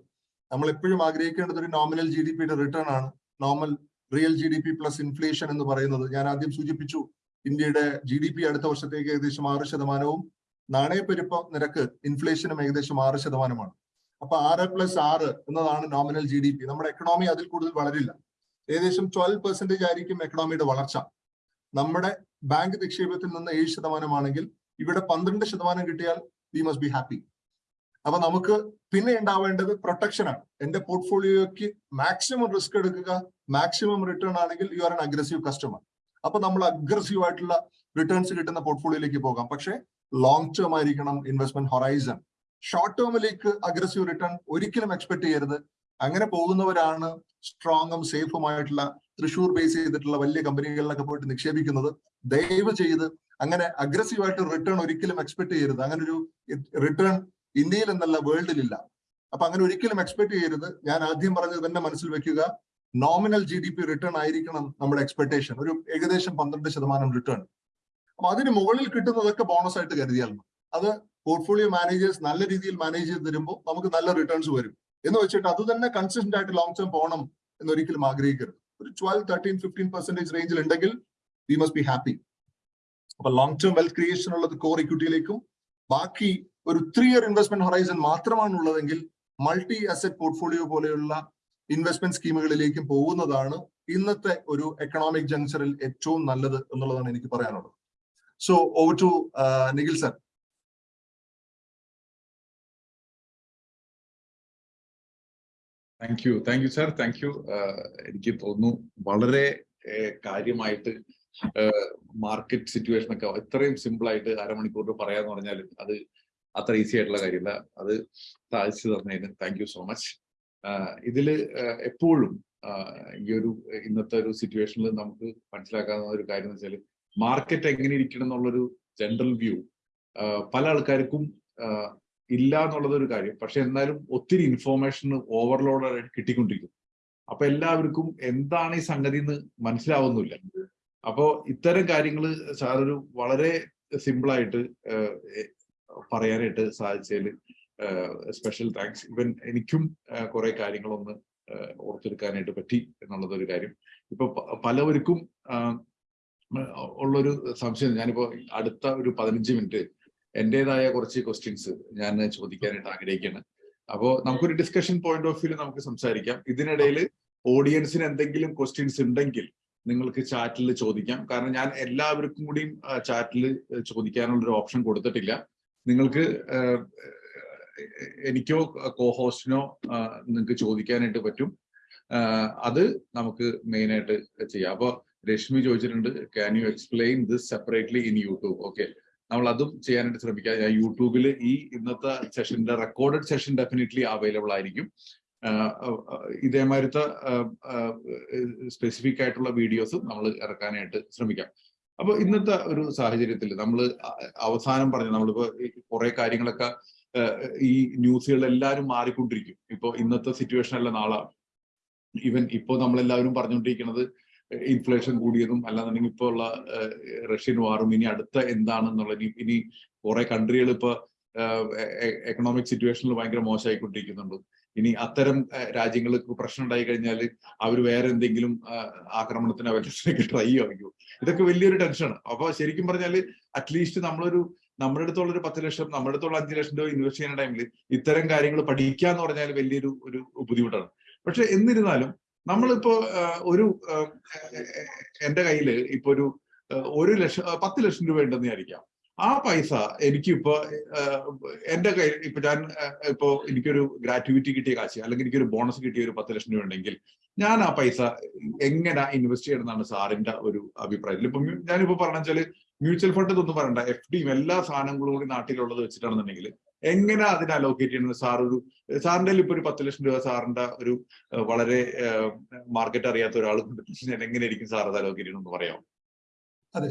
നമ്മൾ എപ്പോഴും ആഗ്രഹിക്കേണ്ടത് ഒരു നോമിനൽ ജി ഡി പിയുടെ റിട്ടേൺ ആണ്. Normal real G D P plus inflation എന്ന് പറയുന്നത്. ഞാൻ ആദ്യം സൂചിപ്പിച്ചു ഇന്ത്യയുടെ ജി ഡി പി അടുത്ത വർഷത്തേക്ക് ഏകദേശം ആറ് ശതമാനവും നാണയപ്പെരുപ്പ നിരക്ക് ഇൻഫ്ലേഷനും ഏകദേശം ആറ് ശതമാനമാണ് അപ്പൊ ആറ് പ്ലസ് ആറ് എന്നതാണ് നോമിനൽ ജി ഡി പി നമ്മുടെ എക്കണോമി അതിൽ കൂടുതൽ വളരില്ല. ഏകദേശം ട്വൽവ് പെർസെന്റേജ് ആയിരിക്കും എക്കണോമിയുടെ വളർച്ച. നമ്മുടെ ബാങ്ക് നിക്ഷേപത്തിൽ നിന്ന് ഏഴ് ശതമാനമാണെങ്കിൽ ഇവിടെ പന്ത്രണ്ട് ശതമാനം കിട്ടിയാൽ വി മസ്റ്റ് ബി ഹാപ്പി അപ്പൊ നമുക്ക് പിന്നെ ഉണ്ടാവേണ്ടത് പ്രൊട്ടക്ഷൻ ആണ്. എന്റെ പോർട്ട്ഫോളിയോയ്ക്ക് മാക്സിമം റിസ്ക് എടുക്കുക മാക്സിമം റിട്ടേൺ ആണെങ്കിൽ you are an aggressive customer അപ്പൊ നമ്മൾ അഗ്രസീവ് ആയിട്ടുള്ള റിട്ടേൺസ് കിട്ടുന്ന പോർട്ട്ഫോളിയോയിലേക്ക് പോകാം. പക്ഷേ ലോങ് ടേം ആയിരിക്കണം ഇൻവെസ്റ്റ്മെന്റ് ഹൊറൈസൺ ഷോർട്ട് ടേമിലേക്ക് അഗ്രസീവ് റിട്ടേൺ ഒരിക്കലും എക്സ്പെക്ട് ചെയ്യരുത്. അങ്ങനെ പോകുന്നവരാണ് സ്ട്രോങ്ങും സേഫുമായിട്ടുള്ള തൃശൂർ ബേസ് ചെയ്തിട്ടുള്ള വലിയ കമ്പനികളിലൊക്കെ പോയിട്ട് നിക്ഷേപിക്കുന്നത്. ദയവ് ചെയ്ത് അങ്ങനെ അഗ്രസീവ് ആയിട്ട് റിട്ടേൺ ഒരിക്കലും എക്സ്പെക്ട് ചെയ്യരുത്. അങ്ങനെ ഒരു റിട്ടേൺ ഇന്ത്യയിൽ എന്നല്ല വേൾഡിലില്ല. അപ്പൊ അങ്ങനെ ഒരിക്കലും എക്സ്പെക്ട് ചെയ്യരുത്. ഞാൻ ആദ്യം പറഞ്ഞത് തന്നെ മനസ്സിൽ വെക്കുക. Nominal G D P return ആയിരിക്കണം നമ്മുടെ എക്സ്പെക്ടേഷൻ ഒരു ഏകദേശം പന്ത്രണ്ട് ശതമാനം റിട്ടേൺ അപ്പൊ അതിന് മുകളിൽ കിട്ടുന്നതൊക്കെ ബോണസ് ആയിട്ട് കരുതിയാൽ അത് പോർട്ട്ഫോളിയോ മാനേജേഴ്സ് നല്ല രീതിയിൽ മാനേജ് ചെയ്ത് തരുമ്പോൾ നമുക്ക് നല്ല റിട്ടേൺസ് വരും. എന്ന് വെച്ചിട്ട് അത് തന്നെ കൺസിസ്റ്റന്റ് ആയിട്ട് ലോങ് ടേം പോകണം എന്ന് ഒരിക്കലും ആഗ്രഹിക്കരുത്. ഒരു ട്വൽവ് തേർട്ടീൻ ഫിഫ്റ്റീൻ പെർസെന്റേജ് റേഞ്ചിൽ ഉണ്ടെങ്കിൽ വി മസ്റ്റ് ബി ഹാപ്പി അപ്പൊ ലോങ് ടേം വെൽത്ത് ക്രിയേഷൻ ഉള്ളത് കോർ ഇക്വിറ്റിയിലേക്കും ബാക്കി ഒരു ത്രീ ഇയർ ഇൻവെസ്റ്റ്മെന്റ് ഹൊറൈസൺ മാത്രമാണ് ഉള്ളതെങ്കിൽ മൾട്ടി അസറ്റ് പോർട്ട്ഫോളിയോ പോലെയുള്ള ഇൻവെസ്റ്റ്മെന്റ് സ്കീമുകളിലേക്കും പോകുന്നതാണ് ഇന്നത്തെ ഒരു എക്കണോമിക് ജംഗ്ഷനിൽ ഏറ്റവും നല്ലത് എന്നുള്ളതാണ് എനിക്ക് പറയാനുള്ളത്. So over to Nikhil sir thank you thank you sir thank you എനിക്ക് തോന്നുന്നു വളരെ കാര്യമായിട്ട് മാർക്കറ്റ് സിറ്റുവേഷൻ ഒക്കെ ഇത്രയും സിമ്പിൾ ആയിട്ട് അരമണിക്കൂർ പറയാന്ന് പറഞ്ഞാൽ അത് അത്ര ഈസി ആയിട്ടുള്ള കാര്യമില്ല. അത് സാധിച്ചു തന്നതിന് താങ്ക് യു സോ മച്ച് ഇതിൽ എപ്പോഴും ഈ ഒരു ഇന്നത്തെ ഒരു സിറ്റുവേഷനിൽ നമുക്ക് മനസ്സിലാക്കാവുന്ന ഒരു കാര്യം എന്ന് വെച്ചാൽ മാർക്കറ്റ് എങ്ങനെ ഇരിക്കണം എന്നുള്ളൊരു ജനറൽ വ്യൂ പല ആൾക്കാർക്കും ഇല്ല എന്നുള്ളത് ഒരു കാര്യം. പക്ഷെ എന്നാലും ഒത്തിരി ഇൻഫോർമേഷൻ ഓവർലോഡ് കിട്ടിക്കൊണ്ടിരിക്കും. അപ്പൊ എല്ലാവർക്കും എന്താണ് ഈ സംഗതി എന്ന് മനസ്സിലാവുന്നില്ല അപ്പോ ഇത്തരം കാര്യങ്ങൾ സാറൊരു വളരെ സിമ്പിളായിട്ട് പറയാനായിട്ട് സാധിച്ചതിൽ സ്പെഷ്യൽ താങ്ക്സ് ഇവൻ എനിക്കും കുറെ കാര്യങ്ങളൊന്ന് ഓർത്തെടുക്കാനായിട്ട് പറ്റി എന്നുള്ളതൊരു കാര്യം. ഇപ്പൊ പലവർക്കും ഉള്ളൊരു സംശയം. ഞാനിപ്പോ അടുത്ത ഒരു പതിനഞ്ച് മിനിറ്റ് എന്റേതായ കുറച്ച് ക്വസ്റ്റ്യൻസ് ഞാൻ ചോദിക്കാനായിട്ട് ആഗ്രഹിക്കുകയാണ് അപ്പോ നമുക്കൊരു ഡിസ്കഷൻ പോയിന്റ് ഓഫ് വ്യൂ നമുക്ക് സംസാരിക്കാം. ഇതിനിടയിൽ ഓഡിയൻസിന് എന്തെങ്കിലും ക്വസ്റ്റ്യൻസ് ഉണ്ടെങ്കിൽ നിങ്ങൾക്ക് ചാറ്റിൽ ചോദിക്കാം. കാരണം ഞാൻ എല്ലാവർക്കും കൂടിയും ചാറ്റിൽ ചോദിക്കാനുള്ള ഒരു ഓപ്ഷൻ കൊടുത്തിട്ടില്ല. നിങ്ങൾക്ക് എനിക്കോ കോ ഹോസ്റ്റിനോ നിങ്ങൾക്ക് ചോദിക്കാനായിട്ട് പറ്റും. അത് നമുക്ക് മെയിൻ ആയിട്ട് ചെയ്യാം. അപ്പോൾ രശ്മി ചോദിച്ചിട്ടുണ്ട് can you explain this separately in YouTube okay നമ്മൾ അതും ചെയ്യാനായിട്ട് ശ്രമിക്കാം. യൂട്യൂബിൽ ഈ ഇന്നത്തെ സെഷന്റെ റെക്കോർഡഡ് സെഷൻ ഡെഫിനറ്റ്ലി അവൈലബിൾ ആയിരിക്കും. ഇതേമാതിരത്തെ സ്പെസിഫിക് ആയിട്ടുള്ള വീഡിയോസ് നമ്മൾ ഇറക്കാനായിട്ട് ശ്രമിക്കാം. അപ്പൊ ഇന്നത്തെ ഒരു സാഹചര്യത്തിൽ നമ്മൾ അവസാനം പറഞ്ഞു നമ്മളിപ്പോ കുറെ കാര്യങ്ങളൊക്കെ ഈ ന്യൂസുകൾ എല്ലാവരും മാറിക്കൊണ്ടിരിക്കും. ഇപ്പൊ ഇന്നത്തെ സിറ്റുവേഷൻ അല്ല നാളെ. ഈവൻ ഇപ്പോ നമ്മളെല്ലാവരും പറഞ്ഞുകൊണ്ടിരിക്കുന്നത് ഇൻഫ്ലേഷൻ കൂടിയതും അല്ലാന്നുണ്ടെങ്കിൽ ഇപ്പോൾ ഉള്ള റഷ്യൻ വാറും ഇനി അടുത്ത എന്താണെന്നുള്ള ഇനി ഇനി കുറെ കൺട്രികൾ ഇപ്പൊ എക്കണോമിക് സിറ്റുവേഷനിൽ ഭയങ്കര മോശമായിക്കൊണ്ടിരിക്കുന്നുണ്ട് ഇനി അത്തരം രാജ്യങ്ങൾക്ക് പ്രശ്നം ഉണ്ടായി കഴിഞ്ഞാൽ അവർ വേറെ എന്തെങ്കിലും ആക്രമണത്തിന് അവർക്ക് ട്രൈ ആയിരിക്കും. ഇതൊക്കെ വലിയൊരു ടെൻഷനാണ് അപ്പൊ ശരിക്കും പറഞ്ഞാൽ അറ്റ്ലീസ്റ്റ് നമ്മളൊരു നമ്മുടെ അടുത്തുള്ള ഒരു പത്ത് ലക്ഷം നമ്മുടെ അടുത്തുള്ള അഞ്ച് ലക്ഷം രൂപ ഇൻവെസ്റ്റ് ചെയ്യുന്ന ടൈമിൽ ഇത്തരം കാര്യങ്ങൾ പഠിക്കുക എന്ന് പറഞ്ഞാൽ വലിയൊരു ഒരു ബുദ്ധിമുട്ടാണ്. പക്ഷെ എന്നിരുന്നാലും നമ്മളിപ്പോ ഒരു എന്റെ കയ്യിൽ ഇപ്പൊ ഒരു ഒരു ലക്ഷം പത്ത് ലക്ഷം രൂപ ഉണ്ടെന്ന് വിചാരിക്കാം. ആ പൈസ എനിക്കിപ്പോ എന്റെ കയ്യിൽ ഇപ്പൊ ഞാൻ ഇപ്പൊ എനിക്കൊരു ഗ്രാറ്റുവിറ്റി കിട്ടിയ കാശ് അല്ലെങ്കിൽ എനിക്കൊരു ബോണസ് കിട്ടിയ ഒരു പത്ത് ലക്ഷം രൂപ ഉണ്ടെങ്കിൽ ഞാൻ ആ പൈസ എങ്ങനെ ഇൻവെസ്റ്റ് ചെയ്യണമെന്നാണ് സാറിന്റെ ഒരു അഭിപ്രായത്തിൽ. ഇപ്പൊ ഞാനിപ്പോ പറഞ്ഞു വെച്ചാൽ മ്യൂച്വൽ ഫണ്ട് ഒന്നും പറയണ്ട. എഫ് ഡിയും എല്ലാ സാധനങ്ങളും കൂടി നാട്ടിലുള്ളത് വെച്ചിട്ടാണെന്നുണ്ടെങ്കിൽ എങ്ങനെ അതിനെ അലോക്കേറ്റ് ചെയ്യണത് സാർ ഒരു സാറിന്റെ ഇപ്പൊ ഒരു പത്ത് ലക്ഷം രൂപ സാറിന്റെ ഒരു വളരെ മാർക്കറ്റ് അറിയാത്ത ഒരാൾ ഞാൻ എങ്ങനെയായിരിക്കും സാർ അത് അലോക്കേറ്റ് ചെയ്യണമെന്ന് പറയാം അതെ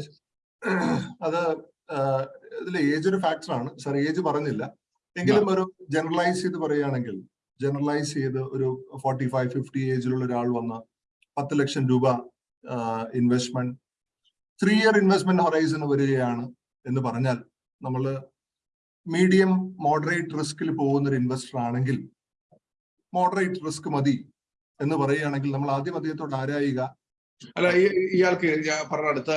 അത് ഇതിൽ ഏജ് ഒരു ഫാക്ടറാണ് സാർ ഏജ് പറഞ്ഞില്ല. എങ്കിലും ഒരു ജനറലൈസ് ചെയ്ത് പറയുകയാണെങ്കിൽ ജനറലൈസ് ചെയ്ത് ഒരു ഫോർട്ടി ഫൈവ് ഫിഫ്റ്റി ഏജിലുള്ള ഒരാൾ വന്ന് പത്ത് ലക്ഷം രൂപ investment three year investment horizon വരികയാണ് എന്ന് പറഞ്ഞാൽ നമ്മൾ മീഡിയം മോഡറേറ്റ് റിസ്കിൽ പോകുന്ന ഒരു ഇൻവെസ്റ്റർ ആണെങ്കിൽ മോഡറേറ്റ് റിസ്ക് മതി എന്ന് പറയുകയാണെങ്കിൽ നമ്മൾ ആദ്യം അദ്ദേഹത്തോട് ആരായുക? അല്ല ഇയാൾക്ക് ഞാൻ പറഞ്ഞ അടുത്ത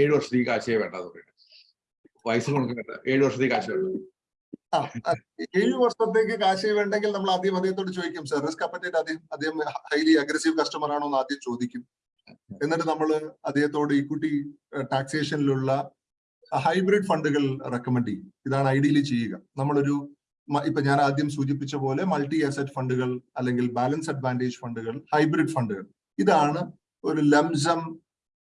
ഏഴു വർഷത്തേക്ക് കാശേ വേണ്ടെന്ന് പറയുന്നത്. വയസ്സ് കൊടുക്കേണ്ട ഏഴു വർഷത്തേക്ക് കാശ് വേണ്ട. ഏഴ് വർഷത്തേക്ക് കാശ് വേണ്ടെങ്കിൽ നമ്മൾ ആദ്യം അദ്ദേഹത്തോട് ചോദിക്കും സർ റിസ്ക് അപ്പറ്റേറ്റ് അദ്ദേഹം അദ്ദേഹം ഹൈലി അഗ്രസീവ് കസ്റ്റമർ ആണോ? എന്ന് ആദ്യം ചോദിക്കും. എന്നിട്ട് നമ്മൾ അദ്ദേഹത്തോട് ഇക്വിറ്റി ടാക്സേഷനിലുള്ള ഹൈബ്രിഡ് ഫണ്ടുകൾ റെക്കമെൻഡ് ചെയ്യും. ഇതാണ് ഐഡിയലി ചെയ്യുക. നമ്മളൊരു ഇപ്പൊ ഞാൻ ആദ്യം സൂചിപ്പിച്ച പോലെ മൾട്ടി അസറ്റ് ഫണ്ടുകൾ അല്ലെങ്കിൽ ബാലൻസ് അഡ്വാന്റേജ് ഫണ്ടുകൾ ഹൈബ്രിഡ് ഫണ്ടുകൾ. ഇതാണ് ഒരു ലംസം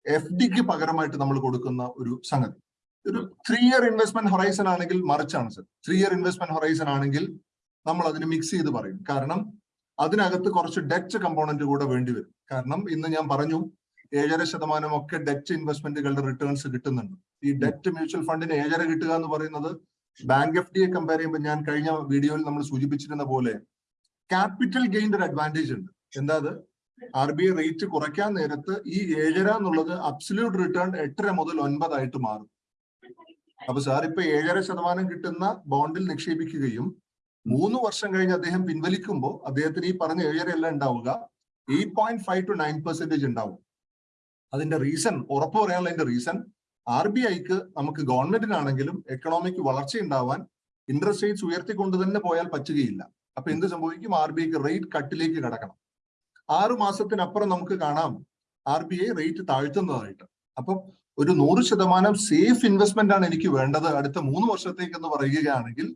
എഫ് ഡിക്ക് പകരമായിട്ട് നമ്മൾ കൊടുക്കുന്ന ഒരു സംഗതി. ഒരു ത്രീ ഇയർ ഇൻവെസ്റ്റ്മെന്റ് ഹൊറൈസൺ ആണെങ്കിൽ മറിച്ചാണ് sir. Three year investment horizon ആണെങ്കിൽ നമ്മൾ അതിന് മിക്സ് ചെയ്ത് പറയും. കാരണം അതിനകത്ത് കുറച്ച് ഡെറ്റ് കമ്പോണന്റ് കൂടെ വേണ്ടി വരും. കാരണം ഇന്ന് ഞാൻ പറഞ്ഞു ഏഴര ശതമാനം ഒക്കെ ഡെറ്റ് ഇൻവെസ്റ്റ്മെന്റുകളുടെ റിട്ടേൺസ് കിട്ടുന്നുണ്ട്. ഈ ഡെറ്റ് മ്യൂച്വൽ ഫണ്ടിന് ഏഴര കിട്ടുക എന്ന് പറയുന്നത് ബാങ്ക് എഫ് ഡിയെ കമ്പയർ ചെയ്യുമ്പോൾ ഞാൻ കഴിഞ്ഞ വീഡിയോയിൽ നമ്മൾ സൂചിപ്പിച്ചിരുന്ന പോലെ ക്യാപിറ്റൽ ഗെയിന്റെ ഒരു അഡ്വാന്റേജ് ഉണ്ട്. എന്താ ആർ ബി ഐ റേറ്റ് കുറയ്ക്കാൻ നേരത്ത് ഈ ഏഴര എന്നുള്ളത് അബ്സല്യൂട്ട് റിട്ടേൺ എട്ടര മുതൽ ഒൻപതായിട്ട് മാറും. അപ്പൊ സാർ ഇപ്പൊ ഏഴര ശതമാനം കിട്ടുന്ന ബോണ്ടിൽ നിക്ഷേപിക്കുകയും മൂന്ന് വർഷം കഴിഞ്ഞ് അദ്ദേഹം പിൻവലിക്കുമ്പോൾ അദ്ദേഹത്തിന് ഈ പറഞ്ഞ ഏഴര അല്ല ഉണ്ടാവുക eight point five to nine percentage ഉണ്ടാവും. അതിന്റെ റീസൺ ഉറപ്പ് പറയാനുള്ള റീസൺ ആർ ബി ഐക്ക് നമുക്ക് ഗവൺമെന്റിനാണെങ്കിലും എക്കണോമിക്ക് വളർച്ച ഉണ്ടാവാൻ ഇൻട്രസ്റ്റ് റേറ്റ്സ് ഉയർത്തിക്കൊണ്ട് തന്നെ പോയാൽ പറ്റുകയില്ല. അപ്പൊ എന്ത് സംഭവിക്കും? ആർ ബി ഐക്ക് റേറ്റ് കട്ടിലേക്ക് കടക്കണം. ആറു മാസത്തിനപ്പുറം നമുക്ക് കാണാം ആർ ബി ഐ റേറ്റ് താഴ്ത്തുന്നതായിട്ട്. അപ്പം ഒരു നൂറ് ശതമാനം സേഫ് ഇൻവെസ്റ്റ്മെന്റ് ആണ് എനിക്ക് വേണ്ടത് അടുത്ത മൂന്ന് വർഷത്തേക്ക് എന്ന് പറയുകയാണെങ്കിൽ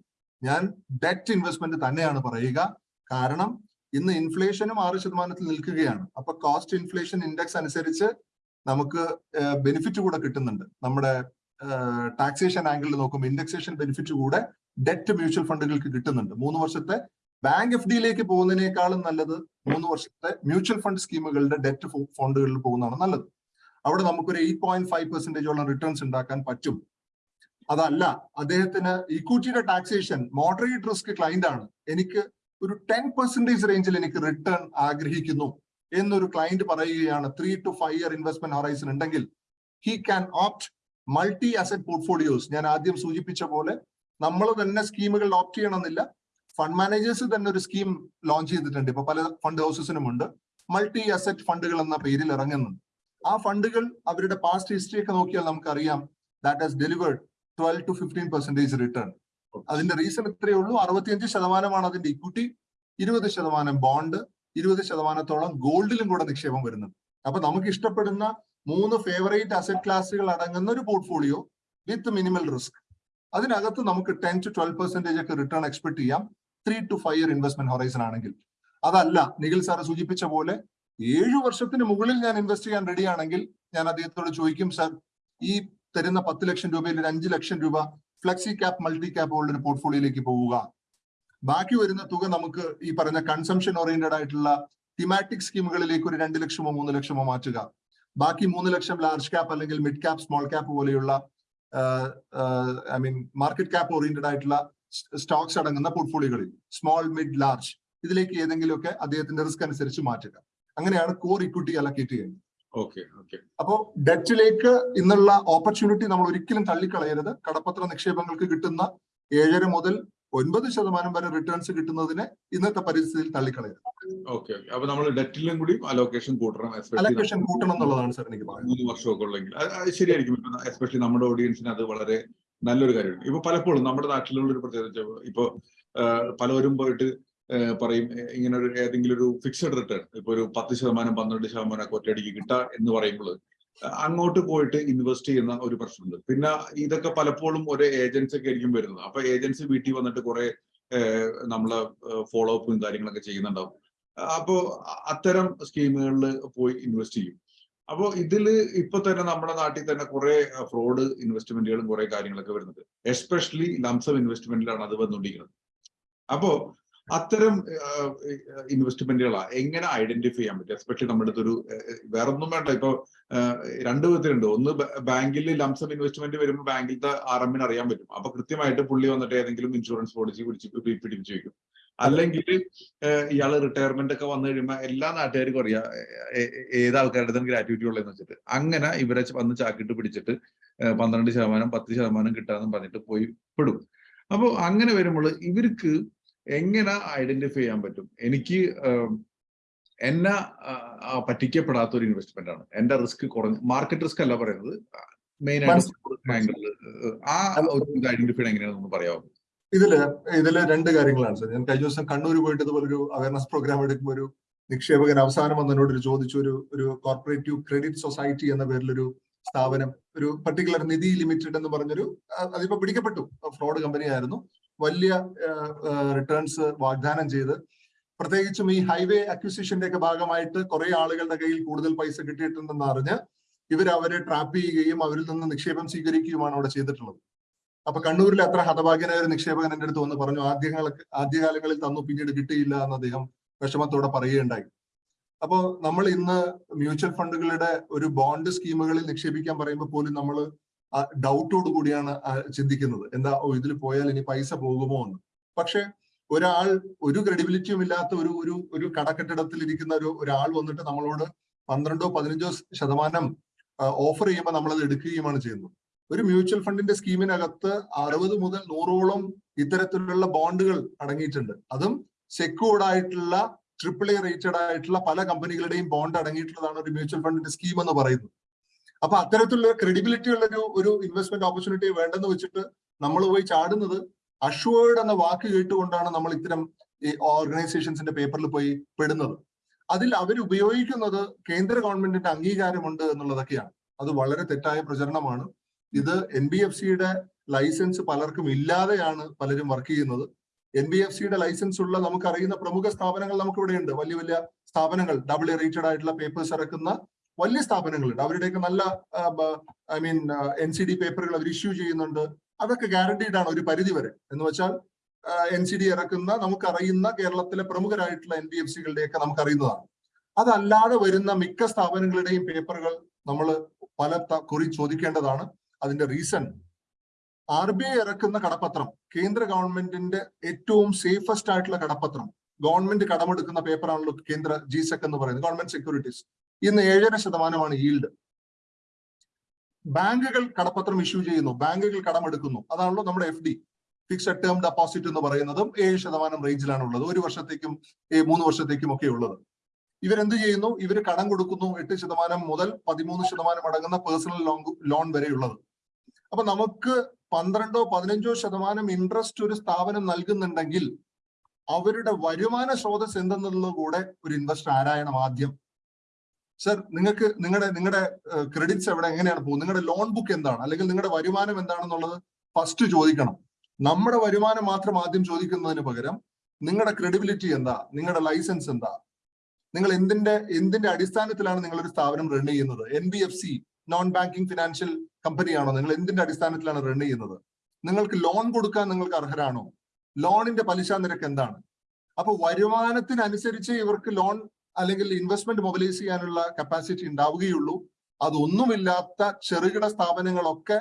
ഞാൻ ഡെറ്റ് ഇൻവെസ്റ്റ്മെന്റ് തന്നെയാണ് പറയുക. കാരണം ഇന്ന് ഇൻഫ്ലേഷനും ആറ് ശതമാനത്തിൽ നിൽക്കുകയാണ്. അപ്പൊ കോസ്റ്റ് ഇൻഫ്ലേഷൻ ഇൻഡെക്സ് അനുസരിച്ച് നമുക്ക് ബെനിഫിറ്റ് കൂടെ കിട്ടുന്നുണ്ട്. നമ്മുടെ ടാക്സേഷൻ ആംഗിളിൽ നോക്കുമ്പോൾ ഇൻഡെക്സേഷൻ ബെനിഫിറ്റ് കൂടെ ഡെറ്റ് മ്യൂച്വൽ ഫണ്ടുകൾക്ക് കിട്ടുന്നുണ്ട്. മൂന്ന് വർഷത്തെ ബാങ്ക് എഫ് ഡിയിലേക്ക് പോകുന്നതിനേക്കാളും നല്ലത് മൂന്ന് വർഷത്തെ മ്യൂച്വൽ ഫണ്ട് സ്കീമുകളുടെ ഡെറ്റ് ഫണ്ടുകളിൽ പോകുന്നതാണ് നല്ലത്. അവിടെ നമുക്കൊരു എയ്റ്റ് പോയിന്റ് ഫൈവ് പെർസെന്റേജോളം റിട്ടേൺസ് ഉണ്ടാക്കാൻ പറ്റും. അതല്ല അദ്ദേഹത്തിന് ഇക്വിറ്റിയുടെ ടാക്സേഷൻ മോഡറേറ്റ് റിസ്ക് ക്ലൈന്റ് ആണ്. എനിക്ക് ഒരു ടെൻ പെർസെന്റേജ് റേഞ്ചിൽ എനിക്ക് റിട്ടേൺ ആഗ്രഹിക്കുന്നു എന്നൊരു ക്ലയന്റ് പറയുകയാണ് three to five year investment horizon ഉണ്ടെങ്കിൽ he can opt multi asset portfolios ഞാൻ ആദ്യം സൂചിപ്പിച്ച പോലെ നമ്മൾ തന്നെ സ്കീമുകൾ ഓപ്റ്റ് ചെയ്യണമെന്നില്ല. ഫണ്ട് മാനേജേഴ്സ് തന്നെ ഒരു സ്കീം ലോഞ്ച് ചെയ്തിട്ടുണ്ട്. ഇപ്പൊ പല ഫണ്ട് ഹൗസസിനും ഉണ്ട്. മൾട്ടി അസറ്റ് ഫണ്ടുകൾ എന്ന പേരിൽ ഇറങ്ങുന്നുണ്ട്. ആ ഫണ്ടുകൾ അവരുടെ പാസ്റ്റ് ഹിസ്റ്ററി ഒക്കെ നോക്കിയാൽ നമുക്കറിയാം. That has delivered twelve to fifteen percentage return അതിന്റെ റീസൺ ഇത്രയേ ഉള്ളൂ. അറുപത്തിയഞ്ച് ശതമാനമാണ് അതിന്റെ ഇക്വിറ്റി ഇരുപത് ശതമാനം ബോണ്ട് ഇരുപത് ശതമാനത്തോളം ഗോൾഡിലും കൂടെ നിക്ഷേപം വരുന്നുണ്ട്. അപ്പൊ നമുക്ക് ഇഷ്ടപ്പെടുന്ന മൂന്ന് ഫേവറേറ്റ് അസറ്റ് ക്ലാസുകൾ അടങ്ങുന്ന ഒരു പോർട്ട്ഫോളിയോ വിത്ത് മിനിമൽ റിസ്ക് അതിനകത്ത് നമുക്ക് ടെൻ ടു ട്വൽവ് പെർസെന്റേജ് ഒക്കെ റിട്ടേൺ എക്സ്പെക്ട് ചെയ്യാം. Three to five year investment horizon ആണെങ്കിൽ. അതല്ല നിഖിൽ സാറ് സൂചിപ്പിച്ച പോലെ ഏഴു വർഷത്തിന് മുകളിൽ ഞാൻ ഇൻവെസ്റ്റ് ചെയ്യാൻ റെഡി ആണെങ്കിൽ ഞാൻ അദ്ദേഹത്തോട് ചോദിക്കും സാർ ഈ തരുന്ന പത്ത് ലക്ഷം രൂപയിൽ ഒരു അഞ്ച് ലക്ഷം രൂപ ഫ്ലെക്സി ക്യാപ് മൾട്ടി ക്യാപ് ഉള്ള ഒരു പോർട്ട്ഫോളിയോയിലേക്ക് പോവുക. ബാക്കി വരുന്ന തുക നമുക്ക് ഈ പറഞ്ഞ കൺസംഷൻ ഓറിയന്റഡ് ആയിട്ടുള്ള തിമാറ്റിക് സ്കീമുകളിലേക്ക് ഒരു രണ്ട് ലക്ഷമോ മൂന്ന് ലക്ഷമോ മാറ്റുക. ബാക്കി മൂന്ന് ലക്ഷം ലാർജ് ക്യാപ്പ് അല്ലെങ്കിൽ മിഡ് ക്യാപ് സ്മോൾ ക്യാപ്പ് പോലെയുള്ള I mean market cap oriented ആയിട്ടുള്ള സ്റ്റോക്സ് അടങ്ങുന്ന പോർട്ട്ഫോളിയോകളിൽ സ്മോൾ മിഡ് ലാർജ് ഇതിലേക്ക് ഏതെങ്കിലുമൊക്കെ അദ്ദേഹത്തിന്റെ റിസ്ക് അനുസരിച്ച് മാറ്റുക. അങ്ങനെയാണ് കോർ ഇക്വിറ്റി അലക്കേറ്റ് ചെയ്യുന്നത്. Okay okay. അപ്പോ ഡെറ്റിലേക്ക് ഇന്നുള്ള ഓപ്പർച്യൂണിറ്റി നമ്മൾ ഒരിക്കലും തള്ളിക്കളയരുത്. കടപ്പത്ര നിക്ഷേപങ്ങൾക്ക് കിട്ടുന്ന ഏഴര മുതൽ ഒൻപത് ശതമാനം വരെ റിട്ടേൺസ് കിട്ടുന്നതിനെ ഇന്നത്തെ പരിസ്ഥിതിയിൽ തള്ളിക്കളയരുത്. ഓക്കെ അപ്പൊ നമ്മൾ ഡെറ്റിലും കൂടി അലോക്കേഷൻ കൂട്ടണം അലോക്കേഷൻ കൂട്ടണം എന്നുള്ളതാണ് സാർ എനിക്ക് മൂന്ന് വർഷമൊക്കെ ഉള്ളെങ്കിൽ. ശരിയായിരിക്കും. എസ്പെഷ്യലി നമ്മുടെ ഓഡിയൻസിന് അത് വളരെ നല്ലൊരു കാര്യമാണ്. ഇപ്പൊ പലപ്പോഴും നമ്മുടെ നാട്ടിലുള്ള ഒരു പ്രത്യേകത ഇപ്പൊ പലവരും പോയിട്ട് പറയും ഇങ്ങനെ ഒരു ഏതെങ്കിലും ഒരു ഫിക്സഡ് റിട്ടേൺ ഇപ്പൊ ഒരു പത്ത് ശതമാനം പന്ത്രണ്ട് ശതമാനം ഒക്കെ ഒറ്റയടിക്ക് കിട്ടുക എന്ന് പറയുമ്പോൾ അങ്ങോട്ട് പോയിട്ട് ഇൻവെസ്റ്റ് ചെയ്യുന്ന ഒരു പ്രശ്നമുണ്ട്. പിന്നെ ഇതൊക്കെ പലപ്പോഴും ഒരു ഏജൻസി ഒക്കെ ആയിരിക്കും വരുന്നത്. അപ്പൊ ഏജൻസി വീട്ടിൽ വന്നിട്ട് കുറെ നമ്മളെ ഫോളോ അപ്പും കാര്യങ്ങളൊക്കെ ചെയ്യുന്നുണ്ടാവും. അപ്പോ അത്തരം സ്കീമുകളിൽ പോയി ഇൻവെസ്റ്റ് ചെയ്യും. അപ്പോ ഇതിൽ ഇപ്പൊ തന്നെ നമ്മുടെ നാട്ടിൽ തന്നെ കുറെ ഫ്രോഡ് ഇൻവെസ്റ്റ്മെന്റുകളും കുറെ കാര്യങ്ങളൊക്കെ വരുന്നത് എസ്പെഷ്യലി ലംസം ഇൻവെസ്റ്റ്മെന്റിലാണ് അത് വന്നുകൊണ്ടിരിക്കുന്നത് അപ്പോ അത്തരം ഇൻവെസ്റ്റ്മെന്റുകളാ എങ്ങനെ ഐഡന്റിഫൈ ചെയ്യാൻ പറ്റും? എസ്പെഷ്യലി നമ്മുടെ അടുത്തൊരു വേറെ ഒന്നും വേണ്ട. ഇപ്പൊ രണ്ട് വിധത്തിലുണ്ട്. ഒന്ന് ബാങ്കിൽ ലംസം ഇൻവെസ്റ്റ്മെന്റ് വരുമ്പോൾ ബാങ്കിലത്തെ ആർ എമ്മിന് അറിയാൻ പറ്റും. അപ്പൊ കൃത്യമായിട്ട് പുള്ളി വന്നിട്ട് ഏതെങ്കിലും ഇൻഷുറൻസ് പോളിസി പിടിച്ച് പിടിപ്പിച്ച് വെക്കും. അല്ലെങ്കിൽ ഇയാൾ റിട്ടയർമെന്റ് ഒക്കെ വന്നു കഴിയുമ്പോൾ എല്ലാ നാട്ടുകാർക്കും അറിയാം ഏത് ആൾക്കാരുടെ അടുത്തും ഗ്രാറ്റുവിറ്റി ഉള്ളതെന്ന് വെച്ചിട്ട്. അങ്ങനെ ഇവരെ വന്ന് ചാക്കിട്ട് പിടിച്ചിട്ട് പന്ത്രണ്ട് ശതമാനം പത്ത് ശതമാനം കിട്ടാന്ന് പറഞ്ഞിട്ട് പോയി പെടും. അപ്പോൾ അങ്ങനെ വരുമ്പോൾ ഇവർക്ക് എങ്ങനെ ഐഡന്റിഫൈ ചെയ്യാൻ പറ്റും? എനിക്ക് എന്നെ പറ്റിക്കപ്പെടാത്ത ഒരു ഇൻവെസ്റ്റ്മെന്റ് ആണ്. എന്റെ റിസ്ക് കുറഞ്ഞ മാർക്കറ്റ് റിസ്ക് അല്ല പറയുന്നത്. മെയിൻ ആയിട്ട് ആംഗിളിൽ ആ ഒരു ഐഡന്റിഫൈഡ് ഐഡന്റിഫൈ എങ്ങനെയാണെന്ന് പറയാമോ ഇതിൽ ഇതിൽ രണ്ട് കാര്യങ്ങളാണ് സർ. ഞാൻ കഴിഞ്ഞ ദിവസം കണ്ണൂർ പോയിട്ട് ഇതുപോലെ ഒരു അവയർനെസ് പ്രോഗ്രാം എടുക്കുമ്പോൾ ഒരു നിക്ഷേപകൻ അവസാനം വന്നതിനോട് ഒരു ചോദിച്ചു ഒരു ഒരു കോർപ്പറേറ്റീവ് ക്രെഡിറ്റ് സൊസൈറ്റി എന്ന പേരിലൊരു സ്ഥാപനം ഒരു പർട്ടിക്കുലർ നിധി ലിമിറ്റഡ് എന്ന് പറഞ്ഞൊരു അതിപ്പോ പിടിക്കപ്പെട്ടു. ഫ്രോഡ് കമ്പനി ആയിരുന്നു. വലിയ റിട്ടേൺസ് വാഗ്ദാനം ചെയ്ത്. പ്രത്യേകിച്ചും ഈ ഹൈവേ അക്വിസിഷന്റെ ഒക്കെ ഭാഗമായിട്ട് കുറെ ആളുകളുടെ കയ്യിൽ കൂടുതൽ പൈസ കിട്ടിയിട്ടുണ്ടെന്ന് അറിഞ്ഞ് ഇവർ അവരെ ട്രാപ്പ് ചെയ്യുകയും അവരിൽ നിന്ന് നിക്ഷേപം സ്വീകരിക്കുകയുമാണ് അവിടെ ചെയ്തിട്ടുള്ളത്. അപ്പൊ കണ്ണൂരിലെ അത്ര ഹതഭാഗ്യനായ ഒരു നിക്ഷേപകൻ എന്റെ അടുത്ത് വന്ന് പറഞ്ഞു ആദ്യകാല ആദ്യകാലങ്ങളിൽ തന്നു പിന്നീട് കിട്ടിയില്ല എന്ന് അദ്ദേഹം വിഷമത്തോടെ പറയുകയുണ്ടായി. അപ്പോൾ നമ്മൾ ഇന്ന് മ്യൂച്വൽ ഫണ്ടുകളുടെ ഒരു ബോണ്ട് സ്കീമുകളിൽ നിക്ഷേപിക്കാൻ പറയുമ്പോൾ പോലും നമ്മൾ ഡൗട്ടോട് കൂടിയാണ് ചിന്തിക്കുന്നത്. എന്താ ഓ ഇതിൽ പോയാൽ ഇനി പൈസ പോകുമോ എന്ന്. പക്ഷെ ഒരാൾ ഒരു ക്രെഡിബിലിറ്റിയും ഇല്ലാത്ത ഒരു ഒരു ഒരു കടക്കെട്ടിടത്തിൽ ഇരിക്കുന്ന ഒരു ഒരാൾ വന്നിട്ട് നമ്മളോട് പന്ത്രണ്ടോ പതിനഞ്ചോ ശതമാനം ഓഫർ ചെയ്യുമ്പോൾ നമ്മളത് എടുക്കുകയുമാണ് ചെയ്യുന്നത്. ഒരു മ്യൂച്വൽ ഫണ്ടിന്റെ സ്കീമിനകത്ത് അറുപത് മുതൽ നൂറോളം ഇത്തരത്തിലുള്ള ബോണ്ടുകൾ അടങ്ങിയിട്ടുണ്ട്. അതും സെക്യൂർഡ് ആയിട്ടുള്ള ട്രിപ്പിൾ എ റേറ്റഡ് ആയിട്ടുള്ള പല കമ്പനികളുടെയും ബോണ്ട് അടങ്ങിയിട്ടുള്ളതാണ് ഒരു മ്യൂച്വൽ ഫണ്ടിന്റെ സ്കീം എന്ന് പറയുന്നത്. അപ്പൊ അത്തരത്തിലുള്ള ക്രെഡിബിലിറ്റി ഉള്ള ഒരു ഇൻവെസ്റ്റ്മെന്റ് ഓപ്പർച്യൂണിറ്റി വേണ്ടെന്ന് വെച്ചിട്ട് നമ്മൾ പോയി ചാടുന്നത് അഷ്വേർഡ് എന്ന വാക്ക് കേട്ടുകൊണ്ടാണ് നമ്മൾ ഇത്തരം ഈ ഓർഗനൈസേഷൻസിന്റെ പേപ്പറിൽ പോയി പെടുന്നത്. അതിൽ അവർ ഉപയോഗിക്കുന്നത് കേന്ദ്ര ഗവൺമെന്റിന്റെ അംഗീകാരമുണ്ട് എന്നുള്ളതൊക്കെയാണ്. അത് വളരെ തെറ്റായ പ്രചരണമാണ്. ഇത് എൻ ബി എഫ് സിയുടെ ലൈസൻസ് പലർക്കും ഇല്ലാതെയാണ് പലരും വർക്ക് ചെയ്യുന്നത്. എൻ ബി എഫ് സിയുടെ ലൈസൻസ് ഉള്ള നമുക്ക് അറിയുന്ന പ്രമുഖ സ്ഥാപനങ്ങൾ നമുക്ക് ഇവിടെയുണ്ട് വലിയ വലിയ സ്ഥാപനങ്ങൾ ഡബിൾ റേറ്റഡ് ആയിട്ടുള്ള പേപ്പേഴ്സ് ഇറക്കുന്ന വലിയ സ്ഥാപനങ്ങളുണ്ട്. അവരുടെയൊക്കെ നല്ല I mean N C D പേപ്പറുകൾ അവർ ഇഷ്യൂ ചെയ്യുന്നുണ്ട്. അതൊക്കെ ഗ്യാരണ്ടീഡ് ആണ് ഒരു പരിധി വരെ എന്ന് വെച്ചാൽ എൻ സി ഡി ഇറക്കുന്ന നമുക്കറിയുന്ന കേരളത്തിലെ പ്രമുഖരായിട്ടുള്ള എൻ ബി എഫ് സികളുടെയൊക്കെ നമുക്കറിയുന്നതാണ്. അതല്ലാതെ വരുന്ന മിക്ക സ്ഥാപനങ്ങളുടെയും പേപ്പറുകൾ നമ്മൾ പല കുറി ചോദിക്കേണ്ടതാണ്. അതിന്റെ റീസൺ ആർ ബി ഐ ഇറക്കുന്ന കടപ്പത്രം കേന്ദ്ര ഗവൺമെന്റിന്റെ ഏറ്റവും സേഫസ്റ്റ് ആയിട്ടുള്ള കടപ്പത്രം. ഗവൺമെന്റ് കടമെടുക്കുന്ന പേപ്പറാണല്ലോ കേന്ദ്ര ജി സെക് എന്ന് പറയുന്നത് ഗവൺമെന്റ് സെക്യൂരിറ്റീസ് ഇന്ന് ഏഴര ശതമാനമാണ് ഈൽഡ് ബാങ്കുകൾ കടപ്പത്രം ഇഷ്യൂ ചെയ്യുന്നു ബാങ്കുകൾ കടമെടുക്കുന്നു. അതാണല്ലോ നമ്മുടെ F D fixed term deposit എന്ന് പറയുന്നതും ഏഴ് ശതമാനം റേഞ്ചിലാണ് ഉള്ളത് ഒരു വർഷത്തേക്കും മൂന്ന് വർഷത്തേക്കും ഒക്കെ ഉള്ളത്. ഇവരെന്ത് ചെയ്യുന്നു? ഇവർ കടം കൊടുക്കുന്നു എട്ട് ശതമാനം മുതൽ പതിമൂന്ന് ശതമാനം അടങ്ങുന്ന പേഴ്സണൽ ലോൺ ലോൺ വരെയുള്ളത്. അപ്പൊ നമുക്ക് പന്ത്രണ്ടോ പതിനഞ്ചോ ശതമാനം ഇൻട്രസ്റ്റ് ഒരു സ്ഥാപനം നൽകുന്നുണ്ടെങ്കിൽ അവരുടെ വരുമാന സ്രോതസ് എന്തെന്നുള്ളത് കൂടെ ഒരു ഇൻവെസ്റ്റർ ആരായണം ആദ്യം? സർ നിങ്ങൾക്ക് നിങ്ങളുടെ നിങ്ങളുടെ ക്രെഡിറ്റ്സ് എവിടെ എങ്ങനെയാണ് പോകുന്നത്? നിങ്ങളുടെ ലോൺ ബുക്ക് എന്താണ്? അല്ലെങ്കിൽ നിങ്ങളുടെ വരുമാനം എന്താണെന്നുള്ളത് ഫസ്റ്റ് ചോദിക്കണം. നമ്മുടെ വരുമാനം മാത്രം ആദ്യം ചോദിക്കുന്നതിന് പകരം നിങ്ങളുടെ ക്രെഡിബിലിറ്റി എന്താ? നിങ്ങളുടെ ലൈസൻസ് എന്താ? നിങ്ങൾ എന്തിന്റെ എന്തിന്റെ അടിസ്ഥാനത്തിലാണ് നിങ്ങൾ ഒരു സ്ഥാപനം റൺ ചെയ്യുന്നത്? N B F C non banking financial കമ്പനിയാണോ നിങ്ങൾ എന്തിന്റെ അടിസ്ഥാനത്തിലാണ് റൺ ചെയ്യുന്നത്? നിങ്ങൾക്ക് ലോൺ കൊടുക്കാൻ നിങ്ങൾക്ക് അർഹരാണോ? ലോണിന്റെ പലിശ നിരക്ക് എന്താണ്? അപ്പൊ വരുമാനത്തിനനുസരിച്ച് ഇവർക്ക് ലോൺ അല്ലെങ്കിൽ ഇൻവെസ്റ്റ്മെന്റ് മൊബിലൈസ് ചെയ്യാനുള്ള കപ്പാസിറ്റി ഉണ്ടാവുകയുള്ളൂ. അതൊന്നുമില്ലാത്ത ചെറുകിട സ്ഥാപനങ്ങളൊക്കെ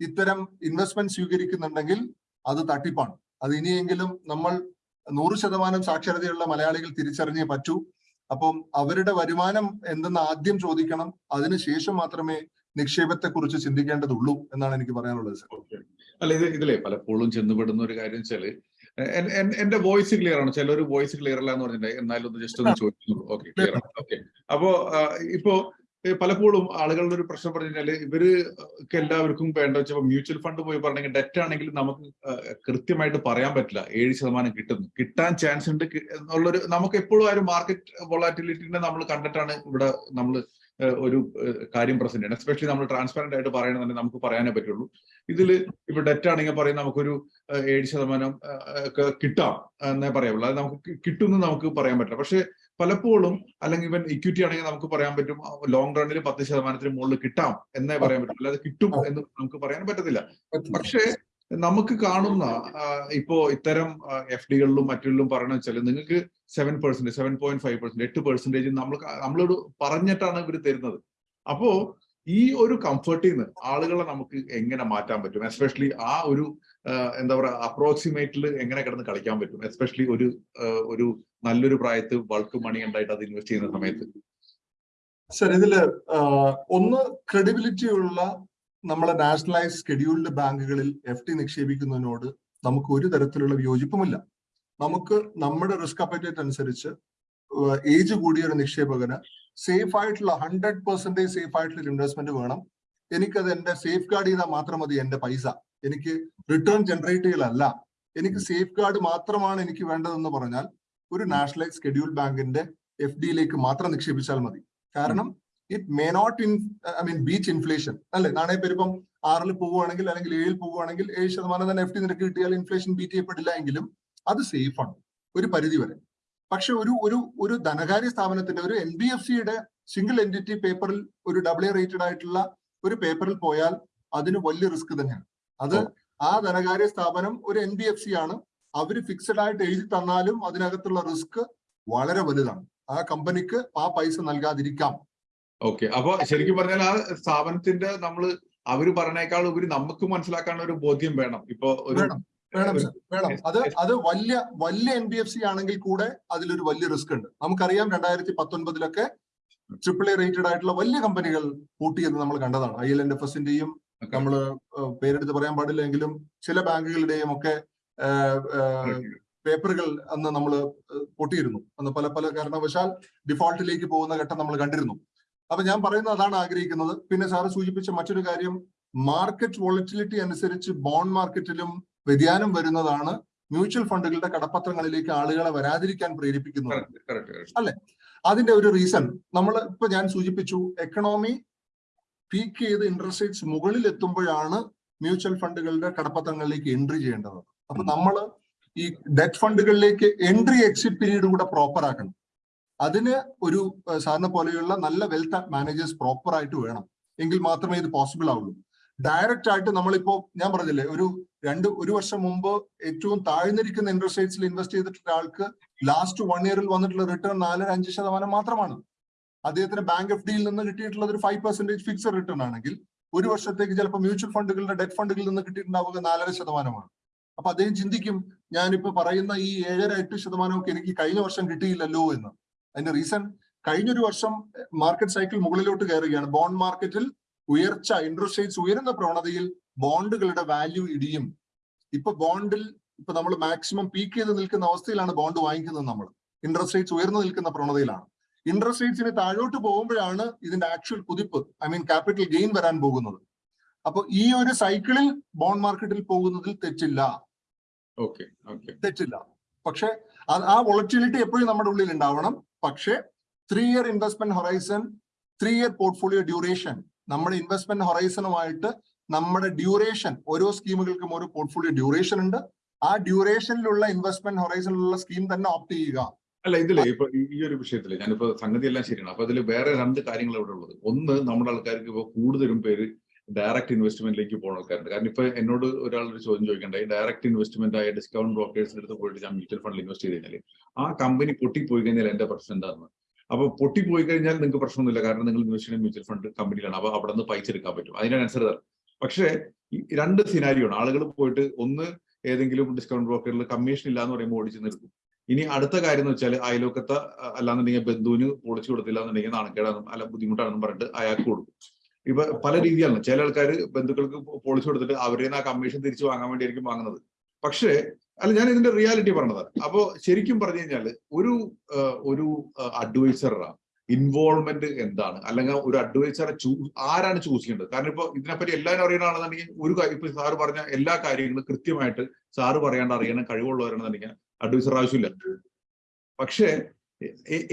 ഇത്തരം ഇൻവെസ്റ്റ്മെന്റ് സ്വീകരിക്കുന്നുണ്ടെങ്കിൽ അത് തട്ടിപ്പാണ്. അത് ഇനിയെങ്കിലും നമ്മൾ നൂറ് ശതമാനം സാക്ഷരതയുള്ള മലയാളികൾ തിരിച്ചറിഞ്ഞേ പറ്റൂ. അപ്പം അവരുടെ വരുമാനം എന്തെന്ന് ആദ്യം ചോദിക്കണം. അതിനുശേഷം മാത്രമേ നിക്ഷേപത്തെ കുറിച്ച് ചിന്തിക്കേണ്ടതുള്ളൂ എന്നാണ് എനിക്ക് പറയാനുള്ളത് സർ. അല്ല ഇത് ഇതിലെ പലപ്പോഴും ചെന്നുപെടുന്ന ഒരു കാര്യം വെച്ചാൽ എന്റെ വോയിസ് ക്ലിയർ ആണ്? ചിലർ വോയിസ് ക്ലിയർ അല്ല എന്ന് പറഞ്ഞിട്ടുണ്ടെങ്കിൽ എന്നാലും ഒന്ന് ജസ്റ്റ് ഒന്ന് ചോദിച്ചു ഓക്കെ ക്ലിയർ ആണ്. ഓക്കെ. അപ്പോ ഇപ്പോ പലപ്പോഴും ആളുകളുടെ ഒരു പ്രശ്നം പറഞ്ഞു കഴിഞ്ഞാൽ ഇവർ എല്ലാവർക്കും വേണ്ട വെച്ചപ്പോ മ്യൂച്വൽ ഫണ്ട് പോയി പറഞ്ഞെങ്കിൽ ഡെറ്റ് ആണെങ്കിൽ നമുക്ക് കൃത്യമായിട്ട് പറയാൻ പറ്റില്ല. ഏഴ് ശതമാനം കിട്ടുന്നു കിട്ടാൻ ചാൻസ് ഉണ്ട്. എന്നുള്ളൊരു നമുക്ക് എപ്പോഴും ആ ഒരു മാർക്കറ്റ് വൊളാറ്റിലിറ്റിനെ നമ്മൾ കണ്ടിട്ടാണ് ഇവിടെ നമ്മൾ ഒരു കാര്യം പ്രസന്റ് ചെയ്യണം. എസ്പെഷ്യലി നമ്മൾ ട്രാൻസ്പെറന്റ് ആയിട്ട് പറയണമെന്നുണ്ടെങ്കിൽ നമുക്ക് പറയാനേ പറ്റുള്ളൂ. ഇതിൽ ഇപ്പൊ ഡെറ്റ് ആണെങ്കിൽ പറയും നമുക്കൊരു ഏഴ് ശതമാനം കിട്ടാം എന്നേ പറയാവുള്ളൂ. അത് നമുക്ക് കിട്ടുമെന്ന് നമുക്ക് പറയാൻ പറ്റില്ല. പക്ഷെ പലപ്പോഴും അല്ലെങ്കിൽ ഇവൻ ഇക്വിറ്റി ആണെങ്കിൽ നമുക്ക് പറയാൻ പറ്റും ലോങ് റണ്ണിൽ പത്ത് ശതമാനത്തിന് മുകളിൽ കിട്ടാം എന്നേ പറയാൻ പറ്റും അല്ലാതെ കിട്ടും എന്ന് നമുക്ക് പറയാൻ പറ്റത്തില്ല. പക്ഷേ നമുക്ക് കാണുന്ന ഇപ്പോ ഇത്തരം എഫ് ഡികളിലും മറ്റുള്ളിലും പറയണ വെച്ചാൽ നിങ്ങൾക്ക് seven percentage seven point five percent എട്ട് പെർസെന്റേജ് നമ്മൾ നമ്മളോട് പറഞ്ഞിട്ടാണ് ഇവർ തരുന്നത്. അപ്പോ ഈ ഒരു കംഫർട്ടിൽ നിന്ന് ആളുകളെ നമുക്ക് എങ്ങനെ മാറ്റാൻ പറ്റും? എസ്പെഷ്യലി ആ ഒരു എന്താ പറയുക അപ്രോക്സിമേറ്റിൽ എങ്ങനെ കിടന്ന് കളിക്കാൻ പറ്റും? എസ്പെഷ്യലി ഒരു ഒരു നല്ലൊരു പ്രായത്ത് ബൾക്ക് മണി ഉണ്ടായിട്ട് അത് ഇൻവെസ്റ്റ് ചെയ്യുന്ന സമയത്ത്. സർ ഇതിൽ ഒന്ന് ക്രെഡിബിലിറ്റി ഉള്ള നമ്മളെ നാഷണലൈസ് ഷെഡ്യൂൾഡ് ബാങ്കുകളിൽ എഫ് ടി നിക്ഷേപിക്കുന്നതിനോട് നമുക്ക് ഒരു തരത്തിലുള്ള വിയോജിപ്പുമില്ല. നമുക്ക് നമ്മുടെ റിസ്ക് അപ്പറ്റേറ്റ് അനുസരിച്ച് ഏജ് കൂടിയ ഒരു നിക്ഷേപകന് സേഫ് ആയിട്ടുള്ള ഹൺഡ്രഡ് പെർസെന്റേജ് സേഫ് ആയിട്ടുള്ള ഇൻവെസ്റ്റ്മെന്റ് വേണം. എനിക്കത് എന്റെ സേഫ് ഗാർഡ് ചെയ്താൽ മാത്രം മതി എന്റെ പൈസ. എനിക്ക് റിട്ടേൺ ജനറേറ്റ് ചെയ്യലല്ല. എനിക്ക് സേഫ് ഗാർഡ് മാത്രമാണ് എനിക്ക് വേണ്ടതെന്ന് പറഞ്ഞാൽ ഒരു നാഷണലൈസ് ഷെഡ്യൂൾ ബാങ്കിന്റെ എഫ് ഡിയിലേക്ക് മാത്രം നിക്ഷേപിച്ചാൽ മതി. കാരണം it may not in I mean beat inflation അല്ലെ? നാണയപ്പെരുപ്പം ആറിൽ പോവുകയാണെങ്കിൽ അല്ലെങ്കിൽ ഏഴിൽ പോവുകയാണെങ്കിൽ ഏഴ് ശതമാനം തന്നെ എഫ് ടി നിരക്ക് കിട്ടിയാൽ ഇൻഫ്ലേഷൻ ബീറ്റ് ചെയ്യപ്പെടില്ല എങ്കിലും അത് സേഫ് ആണ്. ഒരു പരിധി വരെ. പക്ഷെ ഒരു ഒരു ഒരു ധനകാര്യ സ്ഥാപനത്തിന്റെ ഒരു എൻ ബി എഫ് സിയുടെ സിംഗിൾ എന്റിറ്റി പേപ്പറിൽ ഒരു ഡബിൾ എ റേറ്റഡ് ആയിട്ടുള്ള ഒരു പേപ്പറിൽ പോയാൽ അതിന് വലിയ റിസ്ക് തന്നെയാണ്. അത് ആ ധനകാര്യ സ്ഥാപനം ഒരു എൻ ബി എഫ് സി ആണ്. അവർ ഫിക്സഡ് ആയിട്ട് എഴുതി തന്നാലും അതിനകത്തുള്ള റിസ്ക് വളരെ വലുതാണ്. ആ കമ്പനിക്ക് ആ പൈസ നൽകാതിരിക്കാം. ഓക്കെ അപ്പൊ ശരിക്കും പറഞ്ഞാൽ ആ സ്ഥാപനത്തിന്റെ നമ്മൾ അവർ പറഞ്ഞേക്കാൾ ഉപരി നമുക്ക് മനസ്സിലാക്കാനുള്ള ഒരു ബോധ്യം വേണം. ഇപ്പൊ ഒരു വേണം. വേണം അത് അത് വലിയ വലിയ എൻ ബി എഫ് സി ആണെങ്കിൽ കൂടെ അതിലൊരു വലിയ റിസ്ക് ഉണ്ട്. നമുക്കറിയാം രണ്ടായിരത്തി പത്തൊൻപതിലൊക്കെ ട്രിപ്പിൾ എ റേറ്റഡ് ആയിട്ടുള്ള വലിയ കമ്പനികൾ പൂട്ടിയെന്ന് നമ്മൾ കണ്ടതാണ്. ഐ എൽ എൻ എഫ് എസിന്റെയും നമ്മൾ പേരെടുത്ത് പറയാൻ പാടില്ലെങ്കിലും ചില ബാങ്കുകളുടെയും ഒക്കെ പേപ്പറുകൾ അന്ന് നമ്മൾ പൊട്ടിയിരുന്നു. അന്ന് പല പല കാരണവശാൽ ഡിഫോൾട്ടിലേക്ക് പോകുന്ന ഘട്ടം നമ്മൾ കണ്ടിരുന്നു. അപ്പൊ ഞാൻ പറയുന്നത് അതാണ് ആഗ്രഹിക്കുന്നത്. പിന്നെ സാറ് സൂചിപ്പിച്ച മറ്റൊരു കാര്യം മാർക്കറ്റ് വോളറ്റിലിറ്റി അനുസരിച്ച് ബോണ്ട് മാർക്കറ്റിലും വ്യതിയാനം വരുന്നതാണ് മ്യൂച്വൽ ഫണ്ടുകളുടെ കടപ്പത്രങ്ങളിലേക്ക് ആളുകളെ വരാതിരിക്കാൻ പ്രേരിപ്പിക്കുന്നത്. അല്ലെ. അതിന്റെ ഒരു റീസൺ നമ്മൾ ഇപ്പൊ ഞാൻ സൂചിപ്പിച്ചു എക്കണോമി പീക്ക് ചെയ്ത് ഇൻട്രസ്റ്റ് റേറ്റ്സ് മുകളിൽ എത്തുമ്പോഴാണ് മ്യൂച്വൽ ഫണ്ടുകളുടെ കടപ്പത്രങ്ങളിലേക്ക് എൻട്രി ചെയ്യേണ്ടത്. അപ്പൊ നമ്മൾ ഈ ഡെറ്റ് ഫണ്ടുകളിലേക്ക് എൻട്രി എക്സിറ്റ് പീരീഡ് കൂടെ പ്രോപ്പർ ആക്കണം. അതിന് ഒരു സാറിനെ പോലെയുള്ള നല്ല വെൽത്ത് മാനേജേഴ്സ് പ്രോപ്പർ ആയിട്ട് വേണം. എങ്കിൽ മാത്രമേ ഇത് പോസിബിൾ ആവുള്ളൂ. ഡയറക്റ്റ് ആയിട്ട് നമ്മളിപ്പോ ഞാൻ പറഞ്ഞില്ലേ ഒരു രണ്ട് ഒരു വർഷം മുമ്പ് ഏറ്റവും താഴ്ന്നിരിക്കുന്ന ഇൻട്രസ്റ്റ് ഇൻവെസ്റ്റ് ചെയ്തിട്ടുള്ള ആൾക്ക് ലാസ്റ്റ് വൺ ഇയറിൽ വന്നിട്ടുള്ള റിട്ടേൺ നാലര അഞ്ച് ശതമാനം മാത്രമാണ്. അദ്ദേഹത്തിന് ബാങ്ക് എഫ് ഡിയിൽ നിന്ന് കിട്ടിയിട്ടുള്ളത് ഒരു ഫൈവ് പെർസെന്റേജ് ഫിക്സഡ് റിട്ടേൺ ആണെങ്കിൽ ഒരു വർഷത്തേക്ക് ചിലപ്പോൾ മ്യൂച്വൽ ഫണ്ടുകളുടെ ഡെറ്റ് ഫണ്ടുകളിൽ നിന്ന് കിട്ടിയിട്ടുണ്ടാവുക നാലര ശതമാനമാണ്. അപ്പൊ അദ്ദേഹം ചിന്തിക്കും ഞാനിപ്പോ പറയുന്ന ഈ ഏഴര എട്ട് ശതമാനമൊക്കെ എനിക്ക് കഴിഞ്ഞ വർഷം കിട്ടിയില്ലല്ലോ എന്ന്. അതിന്റെ റീസൺ കഴിഞ്ഞൊരു വർഷം മാർക്കറ്റ് സൈക്കിൾ മുകളിലോട്ട് കയറുകയാണ്. ബോണ്ട് മാർക്കറ്റിൽ ഉയർച്ച ഇൻട്രസ്റ്റ് റേറ്റ്സ് ഉയരുന്ന പ്രവണതയിൽ ബോണ്ടുകളുടെ വാല്യൂ ഇടിയും. ഇപ്പൊ ബോണ്ടിൽ ഇപ്പൊ നമ്മൾ മാക്സിമം പീക്ക് ചെയ്ത് നിൽക്കുന്ന അവസ്ഥയിലാണ് ബോണ്ട് വാങ്ങിക്കുന്നത് നമ്മൾ. ഇൻട്രസ്റ്റ് റേറ്റ്സ് ഉയർന്നു നിൽക്കുന്ന പ്രവണതയിലാണ്. ഇൻട്രസ്റ്റ് റേറ്റ്സിന് താഴോട്ട് പോകുമ്പോഴാണ് ഇതിന്റെ ആക്ച്വൽ കുതിപ്പ് ഐ മീൻ ക്യാപിറ്റൽ ഗെയിൻ വരാൻ പോകുന്നത്. അപ്പൊ ഈ ഒരു സൈക്കിളിൽ ബോണ്ട് മാർക്കറ്റിൽ പോകുന്നതിൽ തെറ്റില്ല. തെറ്റില്ല. പക്ഷെ ആ വോളറ്റിലിറ്റി എപ്പോഴും നമ്മുടെ ഉള്ളിൽ ഉണ്ടാവണം. പക്ഷേ three year investment horizon three year portfolio duration നമ്മുടെ ഇൻവെസ്റ്റ്മെന്റ് ഹൊറൈസണുമായിട്ട് നമ്മുടെ ഡ്യൂറേഷൻ ഓരോ സ്കീമുകൾക്കും ഓരോ പോർട്ട്ഫോളിയോ ഡ്യൂറേഷൻ ഉണ്ട്. ആ ഡ്യൂറേഷനിലുള്ള ഇൻവെസ്റ്റ്മെന്റ് ഹൊറൈസണിലുള്ള സ്കീം തന്നെ ഓപ്റ്റ് ചെയ്യുക. അല്ല ഇതിലെ ഇപ്പൊ ഈ- ഈ ഒരു വിഷയത്തിൽ ഞാനിപ്പോ സംഗതി എല്ലാം ശരിയാണ്. അപ്പൊ അതിൽ വേറെ രണ്ട് കാര്യങ്ങൾ ഇവിടെ ഉള്ളത്. ഒന്ന് നമ്മുടെ ആൾക്കാർക്ക് ഇപ്പൊ കൂടുതലും പേര് ഡയറക്റ്റ് ഇൻവെസ്റ്റ്മെന്റിലേക്ക് പോകുന്ന ആൾക്കാരുണ്ട്. കാരണം ഇപ്പൊ എന്നോട് ഒരാൾ ഒരു ചോദ്യം ചോദിക്കണ്ടായി ഡയറക്റ്റ് ഇൻവെസ്റ്റ്മെന്റ് ആയ ഡിസ്കൗണ്ട് ബ്രോക്കേഴ്സിന്റെ അടുത്ത് പോയിട്ട് ഞാൻ മ്യൂച്വൽ ഫണ്ടിൽ ഇൻവെസ്റ്റ് ചെയ്ത് കഴിഞ്ഞാൽ ആ കമ്പനി പൊട്ടിപ്പോയി കഴിഞ്ഞാൽ എന്റെ പ്രശ്നം എന്താണെന്ന് അപ്പൊ പൊട്ടിപ്പോയി കഴിഞ്ഞാൽ നിങ്ങൾക്ക് പ്രശ്നമൊന്നുമില്ല. കാരണം നിങ്ങൾ ഇൻവെസ്റ്റ് ചെയ്യുന്ന മ്യൂച്വൽ ഫണ്ട് കമ്പനിയിലാണ് അപ്പൊ അവിടെ നിന്ന് പൈസ എടുക്കാൻ പറ്റും. അതിനാണ് ആൻസർ തരാം പക്ഷേ രണ്ട് സിനാരിയോ ആണ്. ആളുകൾ പോയിട്ട് ഒന്ന് ഏതെങ്കിലും ഡിസ്കൗണ്ട് ബ്രോക്കറിൽ കമ്മീഷൻ ഇല്ല എന്ന് പറയുമ്പോൾ ഓടിച്ചു നിർത്തും. ഇനി അടുത്ത കാര്യം എന്ന് വെച്ചാൽ അയലോക്കത്തെ അല്ലാന്നുണ്ടെങ്കിൽ ബന്ധുവിന് പൊളിച്ചു കൊടുത്തില്ല എന്നുണ്ടെങ്കിൽ നാണക്കേടാണെന്നും അല്ല ബുദ്ധിമുട്ടാണെന്നും പറഞ്ഞിട്ട് അയാൾക്ക് കൊടുക്കും. ഇപ്പൊ പല രീതിയാണ്. ചില ആൾക്കാർ ബന്ധുക്കൾക്ക് പോളിസി കൊടുത്തിട്ട് അവരിൽ നിന്ന് ആ കമ്മീഷൻ തിരിച്ചു വാങ്ങാൻ വേണ്ടിയായിരിക്കും വാങ്ങുന്നത്. പക്ഷേ അല്ല ഞാൻ ഇതിന്റെ റിയാലിറ്റി പറഞ്ഞതാണ്. അപ്പോ ശരിക്കും പറഞ്ഞു കഴിഞ്ഞാൽ ഒരു ഒരു അഡ്വൈസറാ ഇൻവോൾവ്മെന്റ് എന്താണ്? അല്ലെങ്കിൽ ഒരു അഡ്വൈസറെ ചൂസ് ആരാണ് ചൂസ് ചെയ്യേണ്ടത്? കാരണം ഇപ്പൊ ഇതിനെപ്പറ്റി എല്ലാവരും അറിയണമെന്നുണ്ടെങ്കിൽ ഒരു ഇപ്പൊ സാറ് പറഞ്ഞ എല്ലാ കാര്യങ്ങളും കൃത്യമായിട്ട് സാറ് പറയാണ്ട് അറിയണം കഴിവുള്ളവരാണെന്നുണ്ടെങ്കിൽ അഡ്വൈസർ ആവശ്യമില്ല. പക്ഷേ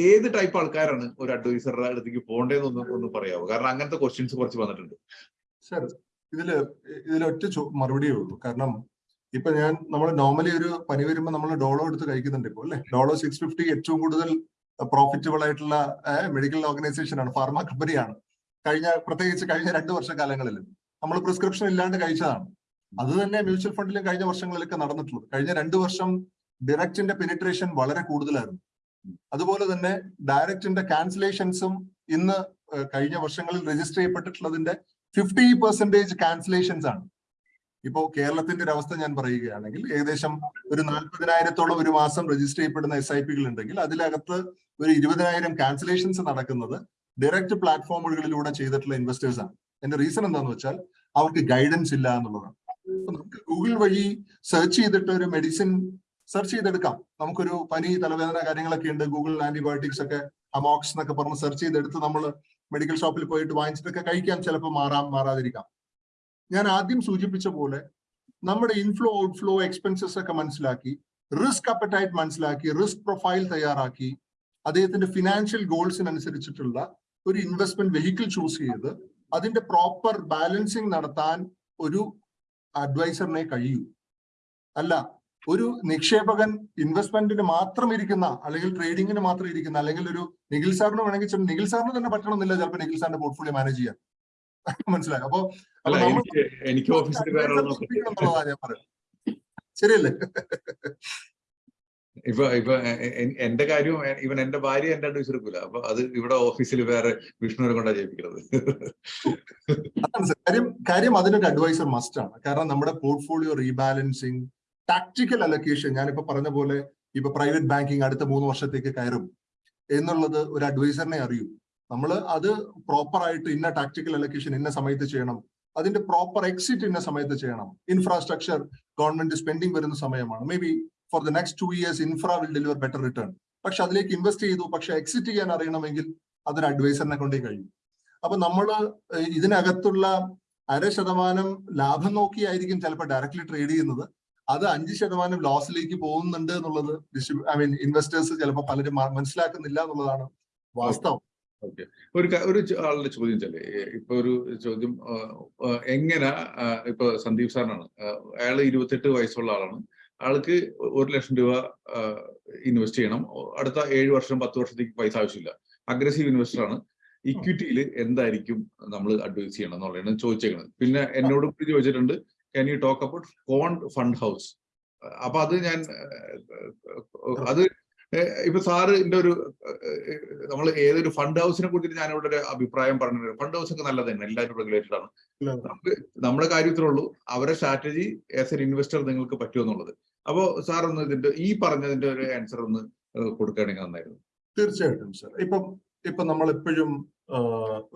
ഏത് ടൈപ്പ് ആൾക്കാരാണ് ഒരു അഡ്വൈസറുടെ അടുത്തേക്ക് പോകേണ്ടതെന്ന് ഒന്ന് പറയാമോ കാരണം അങ്ങനത്തെ ക്വസ്റ്റ്യൻസ് കുറച്ച് വന്നിട്ടുണ്ട്. സർ ഇതിൽ ഇതിലൊറ്റ മറുപടിയേ ഉള്ളൂ. കാരണം ഇപ്പൊ ഞാൻ നമ്മൾ നോർമലി ഒരു പനി വരുമ്പോൾ നമ്മൾ ഡോളോ എടുത്ത് കഴിക്കുന്നുണ്ട് ഇപ്പോൾ അല്ലെ? ഡോളോ സിക്സ് ഫിഫ്റ്റി ഏറ്റവും കൂടുതൽ പ്രോഫിറ്റബിൾ ആയിട്ടുള്ള മെഡിക്കൽ ഓർഗനൈസേഷൻ ആണ് ഫാർമ കമ്പനിയാണ് കഴിഞ്ഞ പ്രത്യേകിച്ച് കഴിഞ്ഞ രണ്ട് വർഷക്കാലങ്ങളിൽ നമ്മൾ പ്രിസ്ക്രിപ്ഷൻ ഇല്ലാണ്ട് കഴിച്ചതാണ്. അത് തന്നെ മ്യൂച്വൽ ഫണ്ടിലും കഴിഞ്ഞ വർഷങ്ങളിലൊക്കെ നടന്നിട്ടുള്ളത് കഴിഞ്ഞ രണ്ട് വർഷം ഡിറക്റ്റിന്റെ പെനിട്രേഷൻ വളരെ കൂടുതലായിരുന്നു. അതുപോലെ തന്നെ ഡയറക്റ്റിന്റെ ക്യാൻസലേഷൻസും ഇന്ന് കഴിഞ്ഞ വർഷങ്ങളിൽ രജിസ്റ്റർ ചെയ്യപ്പെട്ടിട്ടുള്ളതിന്റെ ഫിഫ്റ്റി പെർസെന്റേജ് ക്യാൻസലേഷൻസ് ആണ്. ഇപ്പോ കേരളത്തിന്റെ ഒരു അവസ്ഥ ഞാൻ പറയുകയാണെങ്കിൽ ഏകദേശം ഒരു നാൽപ്പതിനായിരത്തോളം ഒരു മാസം രജിസ്റ്റർ ചെയ്യപ്പെടുന്ന എസ് ഐ പികൾ ഉണ്ടെങ്കിൽ അതിലകത്ത് ഒരു ഇരുപതിനായിരം ക്യാൻസലേഷൻസ് നടക്കുന്നത് ഡയറക്റ്റ് പ്ലാറ്റ്ഫോമുകളിലൂടെ ചെയ്തിട്ടുള്ള ഇൻവെസ്റ്റേഴ്സ് ആണ്. എന്റെ റീസൺ എന്താണെന്ന് വെച്ചാൽ അവർക്ക് ഗൈഡൻസ് ഇല്ല എന്നുള്ളതാണ്. നമുക്ക് ഗൂഗിൾ വഴി സെർച്ച് ചെയ്തിട്ട് ഒരു മെഡിസിൻ സെർച്ച് ചെയ്തെടുക്കാം. നമുക്കൊരു പനി തലവേദന കാര്യങ്ങളൊക്കെ ഉണ്ട്. ഗൂഗിൾ ആന്റിബയോട്ടിക്സ് ഒക്കെ അമോക്സ് എന്നൊക്കെ പറഞ്ഞ് സെർച്ച് ചെയ്തെടുത്ത് നമ്മൾ മെഡിക്കൽ ഷോപ്പിൽ പോയിട്ട് വാങ്ങിച്ചിട്ടൊക്കെ കഴിക്കാം. ചിലപ്പോൾ മാറാം മാറാതിരിക്കാം. ഞാൻ ആദ്യം സൂചിപ്പിച്ച പോലെ നമ്മുടെ ഇൻഫ്ലോ ഔട്ട്ഫ്ലോ എക്സ്പെൻസസ് ഒക്കെ മനസ്സിലാക്കി റിസ്ക് അപ്പറ്റൈറ്റ് മനസ്സിലാക്കി റിസ്ക് പ്രൊഫൈൽ തയ്യാറാക്കി അദ്ദേഹത്തിന്റെ ഫിനാൻഷ്യൽ ഗോൾസിനനുസരിച്ചിട്ടുള്ള ഒരു ഇൻവെസ്റ്റ്മെന്റ് വെഹിക്കിൾ ചൂസ് ചെയ്ത് അതിന്റെ പ്രോപ്പർ ബാലൻസിങ് നടത്താൻ ഒരു അഡ്വൈസറിനെ കഴിയൂ. അല്ല ഒരു നിക്ഷേപകൻ ഇൻവെസ്റ്റ്മെന്റിന് മാത്രം ഇരിക്കുന്ന അല്ലെങ്കിൽ ട്രേഡിങ്ങിന് മാത്രം ഇരിക്കുന്ന അല്ലെങ്കിൽ ഒരു നിഖിൽ സാറിന് വേണമെങ്കിൽ നിഖിൽ സാറിന് തന്നെ പറ്റണമെന്നില്ല ചിലപ്പോൾ നിഖിൽ സാറിന്റെ പോർട്ട്ഫോളിയോ മാനേജ് ചെയ്യാൻ. [LAUGHS] മനസ്സിലായി? അപ്പൊ എനിക്ക് ശരിയല്ലേ? [LAUGHS] ഇപ്പൊ ഇപ്പൊ എന്റെ കാര്യവും ഇവൻ എന്റെ ഭാര്യ എന്റെ അഡ്വൈസ് എടുക്കൂല. അപ്പൊ അത് ഇവിടെ ഓഫീസിൽ വേറെ വിഷ്ണുവിനെ കൊണ്ടാ സർ. കാര്യം കാര്യം അതിനൊരു അഡ്വൈസർ മസ്റ്റ് ആണ്. കാരണം നമ്മുടെ പോർട്ട്ഫോളിയോ റീബാലൻസിങ് ടാക്ടിക്കൽ അലൊക്കേഷൻ ഞാനിപ്പോ പറഞ്ഞ പോലെ ഇപ്പൊ പ്രൈവറ്റ് ബാങ്കിങ് അടുത്ത മൂന്ന് വർഷത്തേക്ക് കയറും എന്നുള്ളത് ഒരു അഡ്വൈസറിനെ അറിയൂ. നമ്മൾ അത് പ്രോപ്പർ ആയിട്ട് ഇന്ന ടാക്ടിക്കൽ അലൊക്കേഷൻ ഇന്ന സമയത്ത് ചെയ്യണം. അതിന്റെ പ്രോപ്പർ എക്സിറ്റ് ഇന്ന സമയത്ത് ചെയ്യണം. ഇൻഫ്രാസ്ട്രക്ചർ ഗവൺമെന്റ് സ്പെൻഡിങ് വരുന്ന സമയമാണ്. May be for the next two years infra will deliver better return പക്ഷെ അതിലേക്ക് ഇൻവെസ്റ്റ് ചെയ്തു പക്ഷെ എക്സിറ്റ് ചെയ്യാൻ അറിയണമെങ്കിൽ അതൊരു അഡ്വൈസറിനെ കൊണ്ടേ കഴിയും. അപ്പൊ നമ്മൾ ഇതിനകത്തുള്ള അര ശതമാനം ലാഭം നോക്കിയായിരിക്കും ചിലപ്പോൾ ഡയറക്റ്റ്ലി ട്രേഡ് ചെയ്യുന്നത്. അത് അഞ്ച് ശതമാനം ലോസിലേക്ക് പോകുന്നുണ്ട് എന്നുള്ളത് ഐ മീൻ ഇൻവെസ്റ്റേഴ്സ് ചിലപ്പോൾ പലരും മനസ്സിലാക്കുന്നില്ല എന്നുള്ളതാണ് വാസ്തവം. ഒരു ഒരു ആളുടെ ചോദ്യം വെച്ചാൽ ഏ, ഇപ്പൊ ഒരു ചോദ്യം എങ്ങനെ ഇപ്പൊ സന്ദീപ് സാറിനാണ് അയാൾ ഇരുപത്തെട്ട് വയസ്സുള്ള ആളാണ്. ആൾക്ക് ഒരു ലക്ഷം രൂപ ഇൻവെസ്റ്റ് ചെയ്യണം. അടുത്ത ഏഴ് വർഷം പത്ത് വർഷത്തേക്ക് പൈസ ആവശ്യമില്ല. അഗ്രസീവ് ഇൻവെസ്റ്റർ ആണ്. ഇക്വിറ്റിയിൽ എന്തായിരിക്കും നമ്മൾ അഡ്വൈസ് ചെയ്യണം എന്നുള്ളതാണ് ചോദിച്ചേക്കുന്നത് പിന്നെ എന്നോട് കൂടി ചോദിച്ചിട്ടുണ്ട് can you talk about quant fund house അപ്പൊ അത് ഞാൻ അത് ഇപ്പൊ ഇപ്പൊ സാറിന്റെ ഒരു നമ്മൾ ഏതൊരു ഫണ്ട് ഹൗസിനെ കുറിച്ചിട്ട് ഞാൻ ഇവിടെ ഒരു അഭിപ്രായം പറഞ്ഞു ഫണ്ട് ഹൗസ് ഒക്കെ നല്ലത് തന്നെ എല്ലാവരും റെഗുലേറ്റഡ് ആണ്. നമുക്ക് നമ്മുടെ കാര്യത്തിലുള്ളൂ അവരുടെ സ്ട്രാറ്റജി ആസ് എൻ ഇൻവെസ്റ്റർ നിങ്ങൾക്ക് പറ്റുമെന്നുള്ളത് അപ്പോ സാർ ഒന്ന് ഇതിന്റെ ഈ പറഞ്ഞതിന്റെ ഒരു ആൻസർ ഒന്ന് കൊടുക്കുകയാണെങ്കിൽ നന്നായിരുന്നു. തീർച്ചയായിട്ടും സാർ ഇപ്പം ഇപ്പൊ നമ്മൾ എപ്പോഴും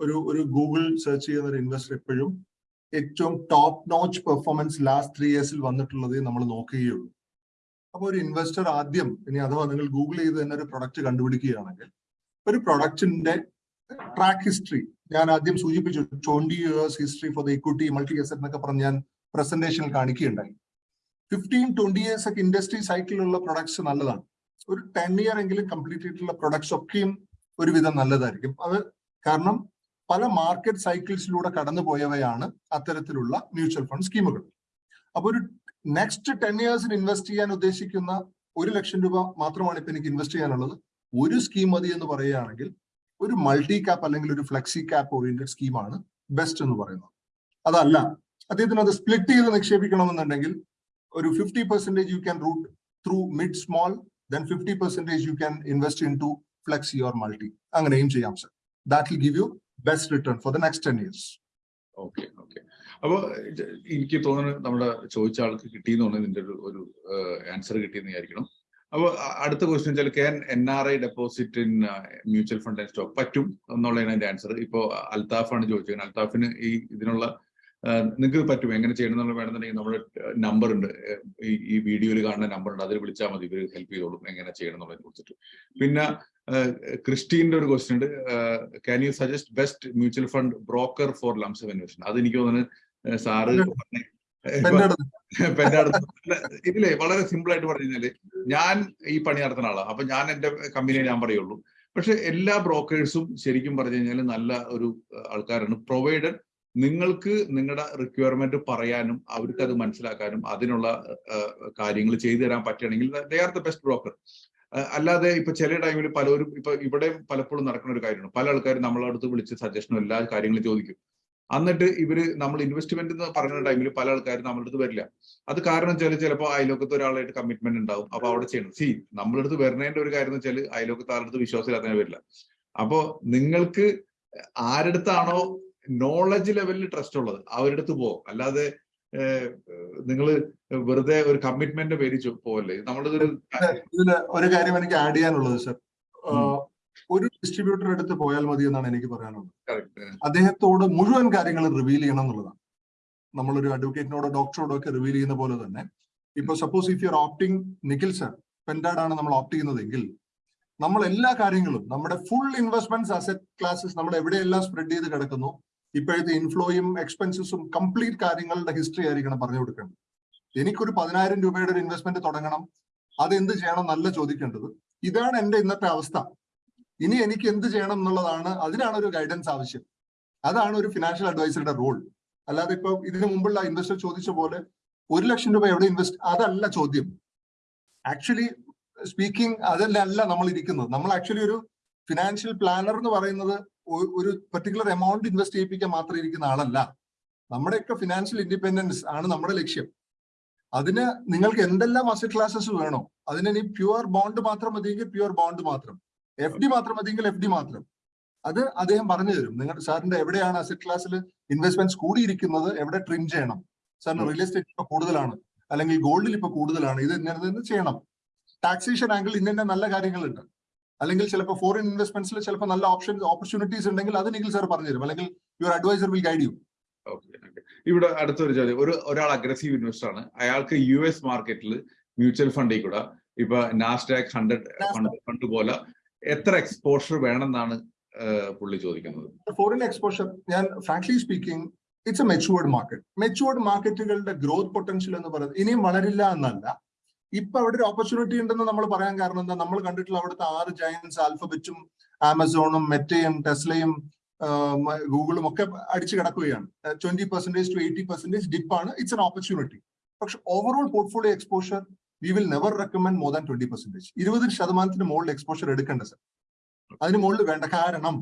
ഒരു ഒരു ഗൂഗിൾ സെർച്ച് ചെയ്യുന്ന ഒരു ഇൻവെസ്റ്റർ എപ്പോഴും ഏറ്റവും top notch performance last three ഇയേഴ്സിൽ വന്നിട്ടുള്ളത് നമ്മൾ നോക്കുകയുള്ളൂ. അപ്പൊ ഒരു ഇൻവെസ്റ്റർ ആദ്യം ഇനി അഥവാ നിങ്ങൾ ഗൂഗിൾ ചെയ്ത് തന്നെ ഒരു പ്രൊഡക്റ്റ് കണ്ടുപിടിക്കുകയാണെങ്കിൽ ഒരു പ്രൊഡക്റ്റിന്റെ ട്രാക്ക് ഹിസ്റ്ററി ഞാൻ ആദ്യം സൂചിപ്പിച്ചു twenty years history for the equity multi asset എന്നൊക്കെ പറഞ്ഞ് ഞാൻ പ്രസന്റേഷനിൽ കാണിക്കുകയുണ്ടായി. ഫിഫ്റ്റീൻ ട്വന്റി ഇയേഴ്സ് ഒക്കെ ഇൻഡസ്ട്രി സൈക്കിളിലുള്ള പ്രൊഡക്ട്സ് നല്ലതാണ്. ഒരു ടെൻ ഇയർ എങ്കിലും കംപ്ലീറ്റ് ചെയ്തിട്ടുള്ള പ്രൊഡക്ട്സ് ഒക്കെയും ഒരുവിധം നല്ലതായിരിക്കും. അത് കാരണം പല മാർക്കറ്റ് സൈക്കിൾസിലൂടെ കടന്നു പോയവയാണ് അത്തരത്തിലുള്ള മ്യൂച്വൽ ഫണ്ട് സ്കീമുകൾ അപ്പോൾ ഒരു നെക്സ്റ്റ് ടെൻ ഇയേഴ്സിന് ഇൻവെസ്റ്റ് ചെയ്യാൻ ഉദ്ദേശിക്കുന്ന ഒരു ലക്ഷം രൂപ മാത്രമാണ് ഇപ്പൊ എനിക്ക് ഇൻവെസ്റ്റ് ചെയ്യാനുള്ളത്. ഒരു സ്കീം മതി എന്ന് പറയുകയാണെങ്കിൽ ഒരു മൾട്ടി ക്യാപ്പ് അല്ലെങ്കിൽ ഒരു ഫ്ലെക്സി ക്യാപ്പ് ഓറിയന്റഡ് സ്കീമാണ് ബെസ്റ്റ് എന്ന് പറയുന്നത്. അതല്ല അദ്ദേഹത്തിന് അത് സ്പ്ലിറ്റ് ചെയ്ത് നിക്ഷേപിക്കണമെന്നുണ്ടെങ്കിൽ ഒരു fifty percentage you can route through mid small then fifty percentage you can invest into flexi or multi അങ്ങനെയും ചെയ്യാം sir that will give you best return for the next ten years okay okay അപ്പൊ ഇത് എനിക്ക് തോന്നുന്നു നമ്മുടെ ചോദിച്ച ആൾക്ക് കിട്ടിയെന്ന് തോന്നുന്നു ഇതിന്റെ ഒരു ഒരു ആൻസർ കിട്ടിയെന്ന് വിചാരിക്കണം. അപ്പൊ അ- അടുത്ത ക്വസ്റ്റ്യൻ വെച്ചാൽ can N R I deposit in mutual fund and stock പറ്റും എന്നുള്ളതാണ് അതിന്റെ ആൻസർ ഇപ്പോൾ അൽത്താഫാണ് ചോദിച്ചത്. അൽത്താഫിന് ഈ ഇതിനുള്ള നിങ്ങൾക്ക് പറ്റും എങ്ങനെ ചെയ്യണം എന്നുള്ള വേണമെന്നുണ്ടെങ്കിൽ നമ്മുടെ നമ്പർ ഉണ്ട് ഈ വീഡിയോയിൽ കാണുന്ന നമ്പർ ഉണ്ട് അതിൽ വിളിച്ചാൽ മതി. ഇവർ ഹെൽപ്പ് ചെയ്തോളും എങ്ങനെ ചെയ്യണം എന്നുള്ളതിനെ കുറിച്ചിട്ട്. പിന്നെ ക്രിസ്റ്റീന്റെ ഒരു ക്വസ്റ്റ്യൻ ഉണ്ട്. Can you suggest best mutual fund broker for lump sum investment അത് എനിക്ക് തോന്നുന്നു സാറ് [LAUGHS] ഇതിലേ വളരെ സിമ്പിൾ ആയിട്ട് പറഞ്ഞാൽ ഞാൻ ഈ പണി നടത്തുന്ന ആളാണ് അപ്പൊ ഞാൻ എന്റെ കമ്പനിയെ ഞാൻ പറയുള്ളൂ. പക്ഷെ എല്ലാ ബ്രോക്കേഴ്സും ശരിക്കും പറഞ്ഞു കഴിഞ്ഞാൽ നല്ല ഒരു ആൾക്കാരാണ്. പ്രൊവൈഡഡ് നിങ്ങൾക്ക് നിങ്ങളുടെ റിക്വയർമെന്റ് പറയാനും അവർക്ക് അത് മനസ്സിലാക്കാനും അതിനുള്ള കാര്യങ്ങൾ ചെയ്തു തരാൻ പറ്റുകയാണെങ്കിൽ they are the best broker അല്ലാതെ ഇപ്പൊ ചില ടൈമിൽ പലരും ഇപ്പൊ ഇവിടെ പലപ്പോഴും നടക്കുന്ന ഒരു കാര്യമാണ്. പല ആൾക്കാരും നമ്മളെ അടുത്ത് വിളിച്ച് സജഷനും എല്ലാ കാര്യങ്ങളും ചോദിക്കും. എന്നിട്ട് ഇവർ നമ്മൾ ഇൻവെസ്റ്റ്മെന്റ് എന്ന് പറയുന്ന ടൈമിൽ പല ആൾക്കാരും നമ്മളുടെ അടുത്ത് വരില്ല. അത് കാരണം വെച്ചാൽ ചിലപ്പോൾ അയലോക്കത്ത് ഒരാളായിട്ട് കമ്മിറ്റ്മെന്റ് ഉണ്ടാവും. അപ്പൊ അവിടെ ചെയ്യണം. സി നമ്മളുടെ അടുത്ത് വരുന്നതിന്റെ ഒരു കാര്യം എന്ന് വെച്ചാൽ അയലോക്കത്ത് ആരുടെ അടുത്ത് വിശ്വാസമില്ലാത്തതിനെ വരില്ല. അപ്പോ നിങ്ങൾക്ക് ആരടുത്താണോ നോളജ് ലെവലിൽ ട്രസ്റ്റ് ഉള്ളത്. അവരുടെ അടുത്ത് പോകും. അല്ലാതെ നിങ്ങൾ വെറുതെ ഒരു കമ്മിറ്റ്മെന്റ് പേര് ചോ- പോവല്ലേ? നമ്മളുടെ ഒരു ഇതിൽ ഒരു കാര്യം എനിക്ക് ആഡ് ചെയ്യാനുള്ളത് സർ ഒരു ഡിസ്ട്രിബ്യൂട്ടർ അടുത്ത് പോയാൽ മതി എന്നാണ് എനിക്ക് പറയാനുള്ളത്. അദ്ദേഹത്തോട് മുഴുവൻ കാര്യങ്ങൾ റിവീൽ ചെയ്യണം എന്നുള്ളതാണ്. നമ്മളൊരു അഡ്വക്കേറ്റിനോടോ ഡോക്ടറോടോ ഒക്കെ റിവീൽ ചെയ്യുന്ന പോലെ തന്നെ ഇപ്പൊ suppose if you are opting Nikhil sir പെൻഡാഡാണ് നമ്മൾ ഓപ്റ്റ് ചെയ്യുന്നതെങ്കിൽ നമ്മൾ എല്ലാ കാര്യങ്ങളും നമ്മുടെ ഫുൾ ഇൻവെസ്റ്റ്മെന്റ്സ് അസറ്റ് ക്ലാസസ് നമ്മൾ എവിടെയെല്ലാം സ്പ്രെഡ് ചെയ്ത് കിടക്കുന്നു ഇപ്പോഴത്തെ ഇൻഫ്ലോയും എക്സ്പെൻസസും കംപ്ലീറ്റ് കാര്യങ്ങളുടെ ഹിസ്റ്ററി ആയിരിക്കണം പറഞ്ഞു കൊടുക്കേണ്ടത്. എനിക്കൊരു പതിനായിരം രൂപയുടെ ഒരു ഇൻവെസ്റ്റ്മെന്റ് തുടങ്ങണം. അത് എന്ത് ചെയ്യണം നല്ല ചോദിക്കേണ്ടത്. ഇതാണ് എന്റെ ഇന്നത്തെ അവസ്ഥ. ഇനി എനിക്ക് എന്ത് ചെയ്യണം എന്നുള്ളതാണ് അതിനാണ് ഒരു ഗൈഡൻസ് ആവശ്യം. അതാണ് ഒരു ഫിനാൻഷ്യൽ അഡ്വൈസറുടെ റോൾ അല്ലാതെ ഇപ്പൊ ഇതിനു മുമ്പുള്ള ഇൻവെസ്റ്റർ ചോദിച്ച പോലെ ഒരു ലക്ഷം രൂപ എവിടെ ഇൻവെസ്റ്റ് അതല്ല ചോദ്യം. ആക്ച്വലി സ്പീക്കിംഗ് അതല്ല അല്ല നമ്മൾ ഇരിക്കുന്നത്. നമ്മൾ ആക്ച്വലി ഒരു ഫിനാൻഷ്യൽ പ്ലാനർ എന്ന് പറയുന്നത് ഒരു പെർട്ടിക്കുലർ എമൗണ്ട് ഇൻവെസ്റ്റ് ചെയ്യിപ്പിക്കാൻ മാത്രം ഇരിക്കുന്ന ആളല്ല. നമ്മുടെയൊക്കെ ഫിനാൻഷ്യൽ ഇൻഡിപെൻഡൻസ് ആണ് നമ്മുടെ ലക്ഷ്യം. അതിന് നിങ്ങൾക്ക് എന്തെല്ലാം അസറ്റ് ക്ലാസസ് വേണോ അതിന് ഇനി പ്യുവർ ബോണ്ട് മാത്രം മതിയെങ്കിൽ പ്യുവർ ബോണ്ട് മാത്രം. എഫ് ഡി മാത്രം മതിയെങ്കിൽ എഫ് ഡി മാത്രം. അത് അദ്ദേഹം പറഞ്ഞു തരും. നിങ്ങൾ സാറിന്റെ എവിടെയാണ് അസറ്റ് ക്ലാസ്സിൽ ഇൻവെസ്റ്റ്മെന്റ്സ് കൂടിയിരിക്കുന്നത് എവിടെ ട്രിം ചെയ്യണം? സാറിന് റിയൽ എസ്റ്റേറ്റ് ഇപ്പൊ കൂടുതലാണ്. അല്ലെങ്കിൽ ഗോൾഡിൽ ഇപ്പൊ കൂടുതലാണ്. ഇത് ഇന്നത് ചെയ്യണം. ടാക്സേഷൻ ആംഗിൾ ഇന്ന നല്ല കാര്യങ്ങളുണ്ട്. അല്ലെങ്കിൽ ചിലപ്പോൾ ഫോറിൻ ഇൻവെസ്റ്റ്മെന്റ്സിൽ ചിലപ്പോൾ നല്ല ഓപ്ഷൻസ് ഓപ്പർച്യൂണിറ്റീസ് ഉണ്ടെങ്കിൽ അത് നിഖിൽ സാർ പറഞ്ഞു തരും അല്ലെങ്കിൽ your advisor will guide you. ഇവിടെ അടുത്തൊരു ചോദ്യം. ഒരു ഒരാൾ അഗ്രസീവ് ഇൻവെസ്റ്റർ ആണ്. അയാൾക്ക് യു എസ് മാർക്കറ്റിൽ മ്യൂച്വൽ ഫണ്ടിൽ കൂടെ ഇപ്പൊ നാസ്ഡാക് ഹൺഡ്രഡ് ഫണ്ട് ഫണ്ട് പോലെ എത്ര എക്സ്പോഷർ വേണമെന്നാണ് പുള്ളി ചോദിക്കുന്നത്. ഫോറിൻ എക്സ്പോഷർ ഞാൻ frankly speaking it's a matured market matured മാർക്കറ്റുകളുടെ growth potential എന്ന് പറയുന്നത് ഇനിയും വളരില്ല എന്നല്ല. ഇപ്പൊ അവിടെ ഒരു ഓപ്പർച്യൂണിറ്റി ഉണ്ടെന്ന് നമ്മൾ പറയാൻ കാരണം എന്താ? നമ്മൾ കണ്ടിട്ടുള്ള അവിടുത്തെ ആറ് ജയൻസ് ആൽഫബറ്റും ആമസോണും മെറ്റയും ടെസ്ലയും ഗൂഗിളും ഒക്കെ അടിച്ചു കിടക്കുകയാണ്. Twenty percentage to eighty percentage ഡിപ്പാണ് it's an opportunity പക്ഷെ overall portfolio exposure we will never recommend more than twenty percentage ഇരുപത് ശതമാനത്തിന് മുകളിൽ എക്സ്പോഷർ എടുക്കേണ്ട സർ അതിന് മുകളിൽ വേണ്ട. കാരണം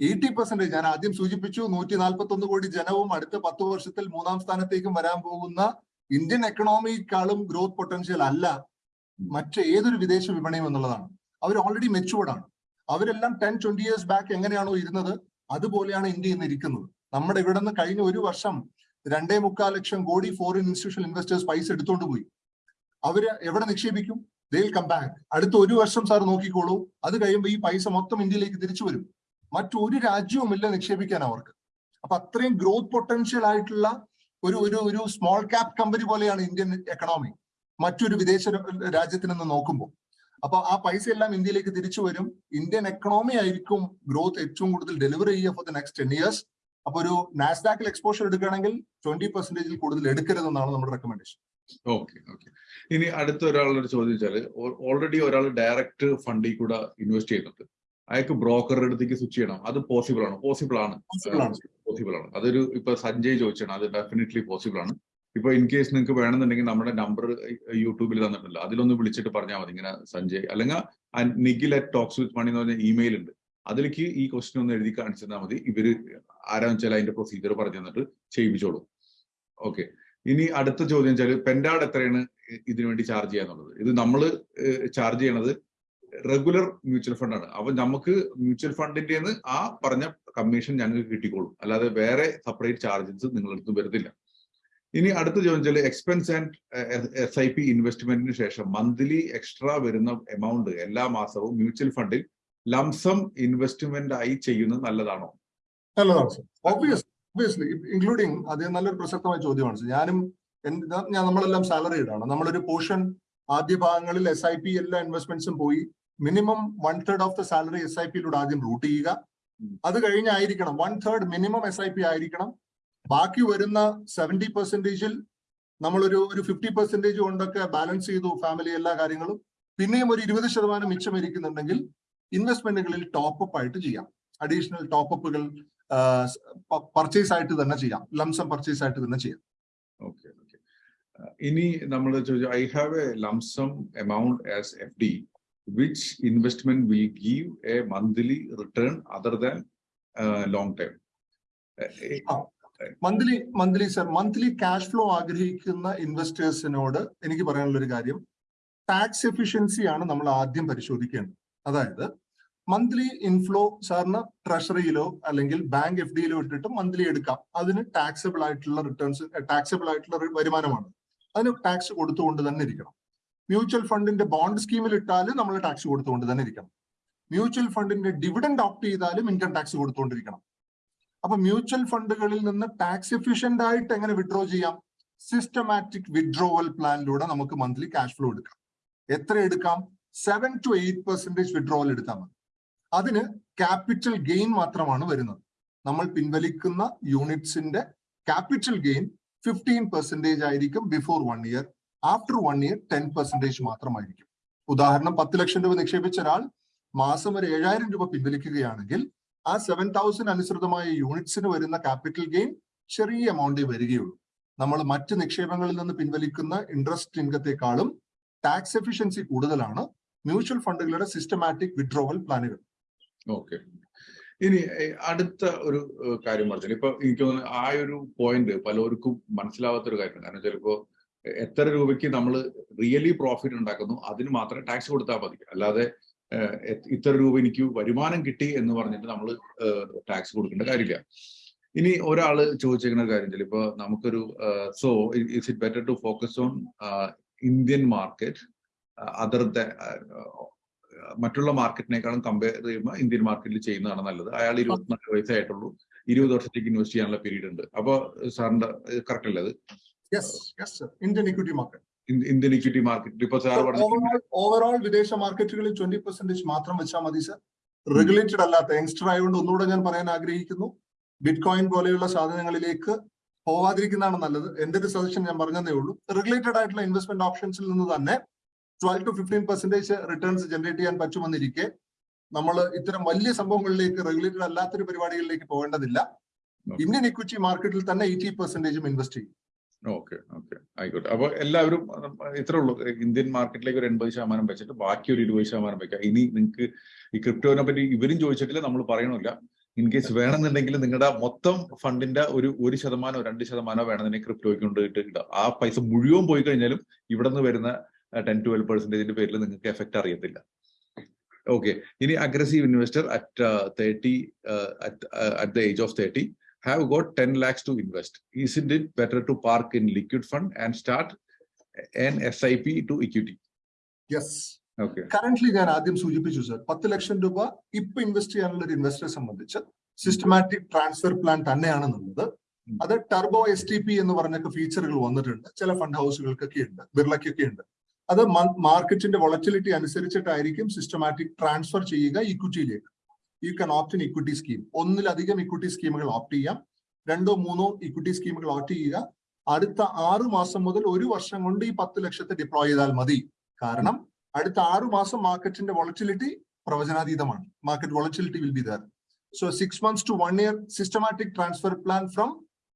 എയ്റ്റി പെർസെന്റേജ് ഞാൻ ആദ്യം സൂചിപ്പിച്ചു നൂറ്റി നാൽപ്പത്തി ഒന്ന് കോടി ജനവും അടുത്ത പത്ത് വർഷത്തിൽ മൂന്നാം സ്ഥാനത്തേക്കും വരാൻ പോകുന്ന ഇന്ത്യൻ എക്കണോമിക്കാളും ഗ്രോത്ത് പൊട്ടൻഷ്യൽ അല്ല. മറ്റേതൊരു വിദേശ വിപണിയും എന്നുള്ളതാണ്. അവർ ഓൾറെഡി മെച്ചുവേർഡ് ആണ്. അവരെല്ലാം ടെൻ ട്വന്റി ഇയേഴ്സ് ബാക്ക് എങ്ങനെയാണോ ഇരുന്നത്? അതുപോലെയാണ് ഇന്ത്യ ഇന്ന് ഇരിക്കുന്നത്. നമ്മുടെ ഇവിടെ നിന്ന് കഴിഞ്ഞ ഒരു വർഷം രണ്ടേ മുക്കാൽ lakh crore foreign institutional investors പൈസ എടുത്തുകൊണ്ട് പോയി. അവർ എവിടെ നിക്ഷേപിക്കും? ദേ കം ബാക്ക് അടുത്ത ഒരു വർഷം സാർ നോക്കിക്കോളൂ. അത് കഴിയുമ്പോൾ ഈ പൈസ മൊത്തം ഇന്ത്യയിലേക്ക് തിരിച്ചു വരും. മറ്റൊരു രാജ്യവും ഇല്ല നിക്ഷേപിക്കാൻ അവർക്ക്. അപ്പൊ അത്രയും ഗ്രോത്ത് പൊട്ടൻഷ്യൽ ആയിട്ടുള്ള ഒരു ഒരു ഒരു സ്മോൾ ക്യാപ് കമ്പനി പോലെയാണ് ഇന്ത്യൻ എക്കണോമി മറ്റൊരു വിദേശ രാജ്യത്തിൽ നിന്ന് നോക്കുമ്പോൾ അപ്പൊ ആ പൈസ എല്ലാം ഇന്ത്യയിലേക്ക് തിരിച്ചു വരും. ഇന്ത്യൻ എക്കണോമി ആയിരിക്കും ഗ്രോത്ത് ഏറ്റവും കൂടുതൽ ഡെലിവർ ചെയ്യുക for the next ten years അപ്പൊ ഒരു നാസ്ഡാക്കിൽ എക്സ്പോഷർ എടുക്കുകയാണെങ്കിൽ ട്വന്റി പെർസെന്റേജിൽ കൂടുതൽ എടുക്കരുതെന്നാണ് നമ്മുടെ റെക്കമെൻഡേഷൻ ഓക്കെ ഓക്കെ ഇനി അടുത്ത ഒരാളോട് ചോദിച്ചാൽ ഓൾറെഡി ഒരാൾ ഡയറക്റ്റ് ഫണ്ടിൽ കൂടെ ഇൻവെസ്റ്റ് ചെയ്യുന്നുണ്ട്. അയാൾക്ക് ബ്രോക്കറുടെ അടുത്തേക്ക് സ്വിച്ച് ചെയ്യണം. അത് പോസിബിൾ ആണ്. പോസിബിൾ ആണ്. പോസിബിൾ ആണ്. അതൊരു ഇപ്പൊ സഞ്ജയ് ചോദിച്ചാണ്. അത് ഡെഫിനറ്റ്ലി പോസിബിൾ ആണ്. ഇപ്പൊ ഇൻ കേസ് നിങ്ങൾക്ക് വേണമെന്നുണ്ടെങ്കിൽ നമ്മുടെ നമ്പർ യൂട്യൂബിൽ തന്നിട്ടുണ്ട്. അതിലൊന്ന് വിളിച്ചിട്ട് പറഞ്ഞാൽ മതി ഇങ്ങനെ സഞ്ജയ്. അല്ലെങ്കിൽ Nikhil at talks with money എന്ന് പറഞ്ഞ ഇമെയിൽ ഉണ്ട്. അതിലേക്ക് ഈ ക്വസ്റ്റ്യൻ ഒന്ന് എഴുതി കാണിച്ചു തന്നാൽ മതി. ഇവർ ആരാന്ന് വെച്ചാൽ അതിന്റെ പ്രൊസീജിയർ പറഞ്ഞു തന്നിട്ട് ചെയ്യിപ്പിച്ചോളൂ. ഓക്കെ ഇനി അടുത്ത ചോദ്യം വെച്ചാൽ പെൻഡാഡ് എത്രയാണ് ഇതിനുവേണ്ടി ചാർജ് ചെയ്യാന്നുള്ളത്? ഇത് നമ്മൾ ചാർജ് ചെയ്യണത് റെഗുലർ മ്യൂച്വൽ ഫണ്ടാണ് അപ്പൊ നമുക്ക് മ്യൂച്വൽ ഫണ്ടിന്റെ ആ പറഞ്ഞ കമ്മീഷൻ ഞങ്ങൾക്ക് കിട്ടിക്കോളും. അല്ലാതെ വേറെ സെപ്പറേറ്റ് ചാർജസ് നിങ്ങളെടുത്ത് വരുന്നില്ല ഇനി അടുത്ത ചോദ്യം വെച്ചാൽ expense and S I P ഇൻവെസ്റ്റ്മെന്റിന് ശേഷം മന്ത്ലി എക്സ്ട്രാ വരുന്ന എമൗണ്ട് എല്ലാ മാസവും മ്യൂച്വൽ ഫണ്ടിൽ ലംസം ഇൻവെസ്റ്റ്മെന്റ് ആയി ചെയ്യുന്നത് നല്ലതാണോ? ഒബിയസ്ലി ഇൻക്ലൂഡിങ് അത് നല്ലൊരു പ്രസക്തമായ ചോദ്യമാണ് ഞാനും ഞാൻ നമ്മളെല്ലാം സാലറി ആണ്. നമ്മളൊരു പോർഷൻ ആദ്യ ഭാഗങ്ങളിൽ എസ് ഐ പി എല്ലാ ഇൻവെസ്റ്റ്മെന്റ്സും പോയി minimum one third of the salary S I പിയിലൂടെ ആദ്യം റൂട്ട് ചെയ്യുക. അത് കഴിഞ്ഞായിരിക്കണം. One third minimum S I P ആയിരിക്കണം. ബാക്കി വരുന്ന സെവന്റി പെർസെന്റേജിൽ നമ്മളൊരു ഒരു ഫിഫ്റ്റി പെർസെന്റേജ് കൊണ്ടൊക്കെ ബാലൻസ് ചെയ്തു ഫാമിലി എല്ലാ കാര്യങ്ങളും. പിന്നെയും ഒരു ഇരുപത് ശതമാനം മിച്ചം ഇരിക്കുന്നുണ്ടെങ്കിൽ ഇൻവെസ്റ്റ്മെന്റുകളിൽ ടോപ്പ് അപ്പ് ആയിട്ട് ചെയ്യാം. അഡീഷണൽ ടോപ്പ് അപ്പുകൾ പർച്ചേസ് ആയിട്ട് തന്നെ ചെയ്യാം. ലംസം പർച്ചേസ് ആയിട്ട് തന്നെ ചെയ്യാം. ഓക്കെ ഓക്കെ ഇനി നമ്മൾ ചോദിച്ചു I have a lump sum amount as F D which investment will give a monthly return other than long time monthly monthly sir monthly cash flow ആഗ്രഹിക്കുന്ന ഇൻവെസ്റ്റേഴ്സിനോട് എനിക്ക് പറയാനുള്ള ഒരു കാര്യം. ടാക്സ് എഫിഷ്യൻസി ആണ് നമ്മൾ ആദ്യം പരിശോധിക്കേണ്ടത്. അതായത് മന്ത്ലി ഇൻഫ്ലോ സാറിന് ട്രഷറിയിലോ അല്ലെങ്കിൽ ബാങ്ക് എഫ് ഡിയിലോ ഇട്ടിട്ട് മന്ത്ലി എടുക്കാം. അതിന് ടാക്സബിൾ ആയിട്ടുള്ള റിട്ടേൺസ് ടാക്സബിൾ ആയിട്ടുള്ള വരുമാനമാണ്. അതിന് ടാക്സ് കൊടുത്തുകൊണ്ട് തന്നെ ഇരിക്കണം. മ്യൂച്വൽ ഫണ്ടിന്റെ ബോണ്ട് സ്കീമിൽ ഇട്ടാലും നമ്മൾ ടാക്സ് കൊടുത്തുകൊണ്ട് തന്നെ ഇരിക്കണം. മ്യൂച്വൽ ഫണ്ടിന്റെ ഡിവിഡൻഡ് ഓപ്റ്റ് ചെയ്താലും ഇൻകം ടാക്സ് കൊടുത്തുകൊണ്ടിരിക്കണം. അപ്പൊ മ്യൂച്വൽ ഫണ്ടുകളിൽ നിന്ന് ടാക്സ് എഫിഷ്യന്റ് ആയിട്ട് എങ്ങനെ വിഡ്രോ ചെയ്യാം? സിസ്റ്റമാറ്റിക് വിഡ്രോവൽ പ്ലാനിലൂടെ നമുക്ക് മന്ത്ലി ക്യാഷ് ഫ്ലോ എടുക്കാം. എത്ര എടുക്കാം? Seven to eight percentage withdrawal എടുത്താൽ മതി. അതിന് ക്യാപിറ്റൽ ഗെയിൻ മാത്രമാണ് വരുന്നത്. നമ്മൾ പിൻവലിക്കുന്ന യൂണിറ്റ്സിന്റെ ക്യാപിറ്റൽ ഗെയിൻ ഫിഫ്റ്റീൻ പെർസെന്റേജ് ആയിരിക്കും before one year after one year ten percentage മാത്രമായിരിക്കും. ഉദാഹരണം പത്ത് ലക്ഷം രൂപ നിക്ഷേപിച്ച ഒരാൾ മാസം ഒരു ഏഴായിരം രൂപ പിൻവലിക്കുകയാണെങ്കിൽ ആ സെവൻ തൗസൻഡ് അനുസൃതമായ യൂണിറ്റ്സിന് വരുന്ന ക്യാപിറ്റൽ ഗെയിൻ ചെറിയ എമൗണ്ടേ വരികയുള്ളൂ. നമ്മൾ മറ്റ് നിക്ഷേപങ്ങളിൽ നിന്ന് പിൻവലിക്കുന്ന ഇൻട്രസ്റ്റ് ഇൻകത്തെക്കാളും ടാക്സ് എഫിഷ്യൻസി കൂടുതലാണ്. മ്യൂച്വൽ ഫണ്ടുകളുടെ സിസ്റ്റമാറ്റിക് വിഡ്രോവൽ പ്ലാനുകൾ ഓക്കെ. ഇനി അടുത്ത ഒരു കാര്യം പറഞ്ഞു ഇപ്പൊ എനിക്ക് തോന്നുന്നു ആ ഒരു പോയിന്റ് പലർക്കും മനസ്സിലാവാത്ത ഒരു കാര്യം കാരണം ചിലപ്പോ എത്ര രൂപയ്ക്ക് നമ്മൾ റിയലി പ്രോഫിറ്റ് ഉണ്ടാക്കുന്നു അതിന് മാത്രമേ ടാക്സ് കൊടുത്താൽ മതി. അല്ലാതെ ഇത്ര രൂപ എനിക്ക് വരുമാനം കിട്ടി എന്ന് പറഞ്ഞിട്ട് നമ്മൾ ടാക്സ് കൊടുക്കേണ്ട കാര്യമില്ല. ഇനി ഒരാൾ ചോദിച്ചേക്കുന്ന കാര്യം ഇപ്പൊ നമുക്കൊരു so is it better to focus on Indian market other മറ്റുള്ള മാർക്കറ്റിനേക്കാളും കമ്പയർ ചെയ്യുമ്പോൾ ഇന്ത്യൻ മാർക്കറ്റിൽ ചെയ്യുന്നതാണ് നല്ലത്. അയാൾ ഇരുപത്തിനാല് വയസ്സായിട്ടുള്ളൂ ഇരുപത് വർഷത്തേക്ക് ഇൻവെസ്റ്റ് ചെയ്യാനുള്ള പീരീഡ് ഉണ്ട്. അപ്പോൾ സാറിന്റെ കറക്റ്റ് അല്ലേ അത്? സർ ഇന്ത്യൻ ഇക്വിറ്റി മാർക്കറ്റ് ഇൻ- ഇന്ത്യൻ ഇക്വിറ്റി മാർക്കറ്റ് ഇപ്പൊ സാർ പറഞ്ഞു ഓവറോൾ ഓവറോൾ വിദേശ മാർക്കറ്റുകളിൽ ട്വന്റി പെർസെന്റേജ് മാത്രം വെച്ചാൽ മതി സർ റെഗുലേറ്റഡ് അല്ലാത്ത യങ്സ്റ്റർ ആയതുകൊണ്ട് ഒന്നുകൂടെ ഞാൻ പറയാൻ ആഗ്രഹിക്കുന്നു. ബിറ്റ്കോയിൻ പോലെയുള്ള സാധനങ്ങളിലേക്ക് പോവാതിരിക്കുന്നതാണ് നല്ലത്. എന്റെ ഒരു സജഷൻ ഞാൻ പറഞ്ഞതേ ഉള്ളൂ. റെഗുലേറ്റഡ് ആയിട്ടുള്ള ഇൻവെസ്റ്റ്മെന്റ് ഓപ്ഷൻസിൽ നിന്ന് തന്നെ twelve to fifteen percentage returns generate ചെയ്യാൻ പറ്റുമെന്നിരിക്കെ നമ്മൾ ഇത്തരം വലിയ സംഭവങ്ങളിലേക്ക് റെഗുലേറ്റഡ് അല്ലാത്തൊരു പരിപാടികളിലേക്ക് പോകേണ്ടതില്ല. ഇന്ത്യൻ ഇക്വിറ്റി മാർക്കറ്റിൽ തന്നെ എയ്റ്റി പെർസെന്റേജും ഇൻവെസ്റ്റ് ചെയ്യും. Okay okay. ആയിക്കോട്ടെ. അപ്പൊ എല്ലാവരും ഇത്രേ ഉള്ളൂ. ഇന്ത്യൻ മാർക്കറ്റിലേക്ക് ഒരു എൺപത് ശതമാനം വെച്ചിട്ട് ബാക്കി ഒരു ഇരുപത് ശതമാനം വെക്കാം ഇനി നിങ്ങൾക്ക് ഈ ക്രിപ്റ്റോനെ പറ്റി ഇവരും ചോദിച്ചിട്ടില്ല നമ്മൾ പറയണില്ല ഇൻ കേസ് വേണമെന്നുണ്ടെങ്കിൽ നിങ്ങളുടെ മൊത്തം ഫണ്ടിന്റെ ഒരു ഒരു ശതമാനോ രണ്ട് ശതമാനോ വേണമെന്നുണ്ടെങ്കിൽ ക്രിപ്റ്റോയ്ക്ക് കൊണ്ട് ഇട്ട് ഇടാം ആ പൈസ മുഴുവൻ പോയി കഴിഞ്ഞാലും ഇവിടെ നിന്ന് വരുന്ന ടെൻ ട്വൽവ് പെർസെന്റേജിന്റെ പേരിൽ നിങ്ങൾക്ക് എഫക്ട് അറിയത്തില്ല. ഓക്കെ. ഇനി aggressive investor at thirty at the age of thirty have got 10 lakhs to invest. Isn't it better to park in liquid fund and start an SIP to equity? Yes Okay. Currently ഞാൻ ആദ്യം സൂചിപ്പിച്ചു സർ പത്ത് ലക്ഷം രൂപ ഇപ്പൊ ഇൻവെസ്റ്റ് ചെയ്യാനുള്ള ഒരു ഇൻവെസ്റ്ററെ സംബന്ധിച്ച് സിസ്റ്റമാറ്റിക് ട്രാൻസ്ഫർ പ്ലാൻ തന്നെയാണ് നല്ലത് അത് ടർബോ എസ് ടി പി എന്ന് പറഞ്ഞൊക്കെ ഫീച്ചറുകൾ വന്നിട്ടുണ്ട്. ചില ഫണ്ട് ഹൗസുകൾക്കൊക്കെ ഉണ്ട് ബിർളയ്ക്കൊക്കെ ഉണ്ട്. അത് മാർക്കറ്റിന്റെ വൊളറ്റിലിറ്റി അനുസരിച്ചിട്ടായിരിക്കും സിസ്റ്റമാറ്റിക് ട്രാൻസ്ഫർ ചെയ്യുക ഇക്വിറ്റിയിലേക്ക് you can opt in equity scheme ഒന്നിലധികം ഇക്വിറ്റി സ്കീമുകൾ ഓപ്റ്റ് ചെയ്യാം. രണ്ടോ മൂന്നോ ഇക്വിറ്റി സ്കീമുകൾ ഓപ്റ്റ് ചെയ്യുക. അടുത്ത ആറു മാസം മുതൽ ഒരു വർഷം കൊണ്ട് ഈ പത്ത് ലക്ഷത്തെ ഡിപ്ലോയ് ചെയ്താൽ മതി. കാരണം അടുത്ത ആറു മാസം മാർക്കറ്റിന്റെ volatility പ്രവചനാതീതമാണ്. Market volatility will be there so six months to one year systematic transfer plan from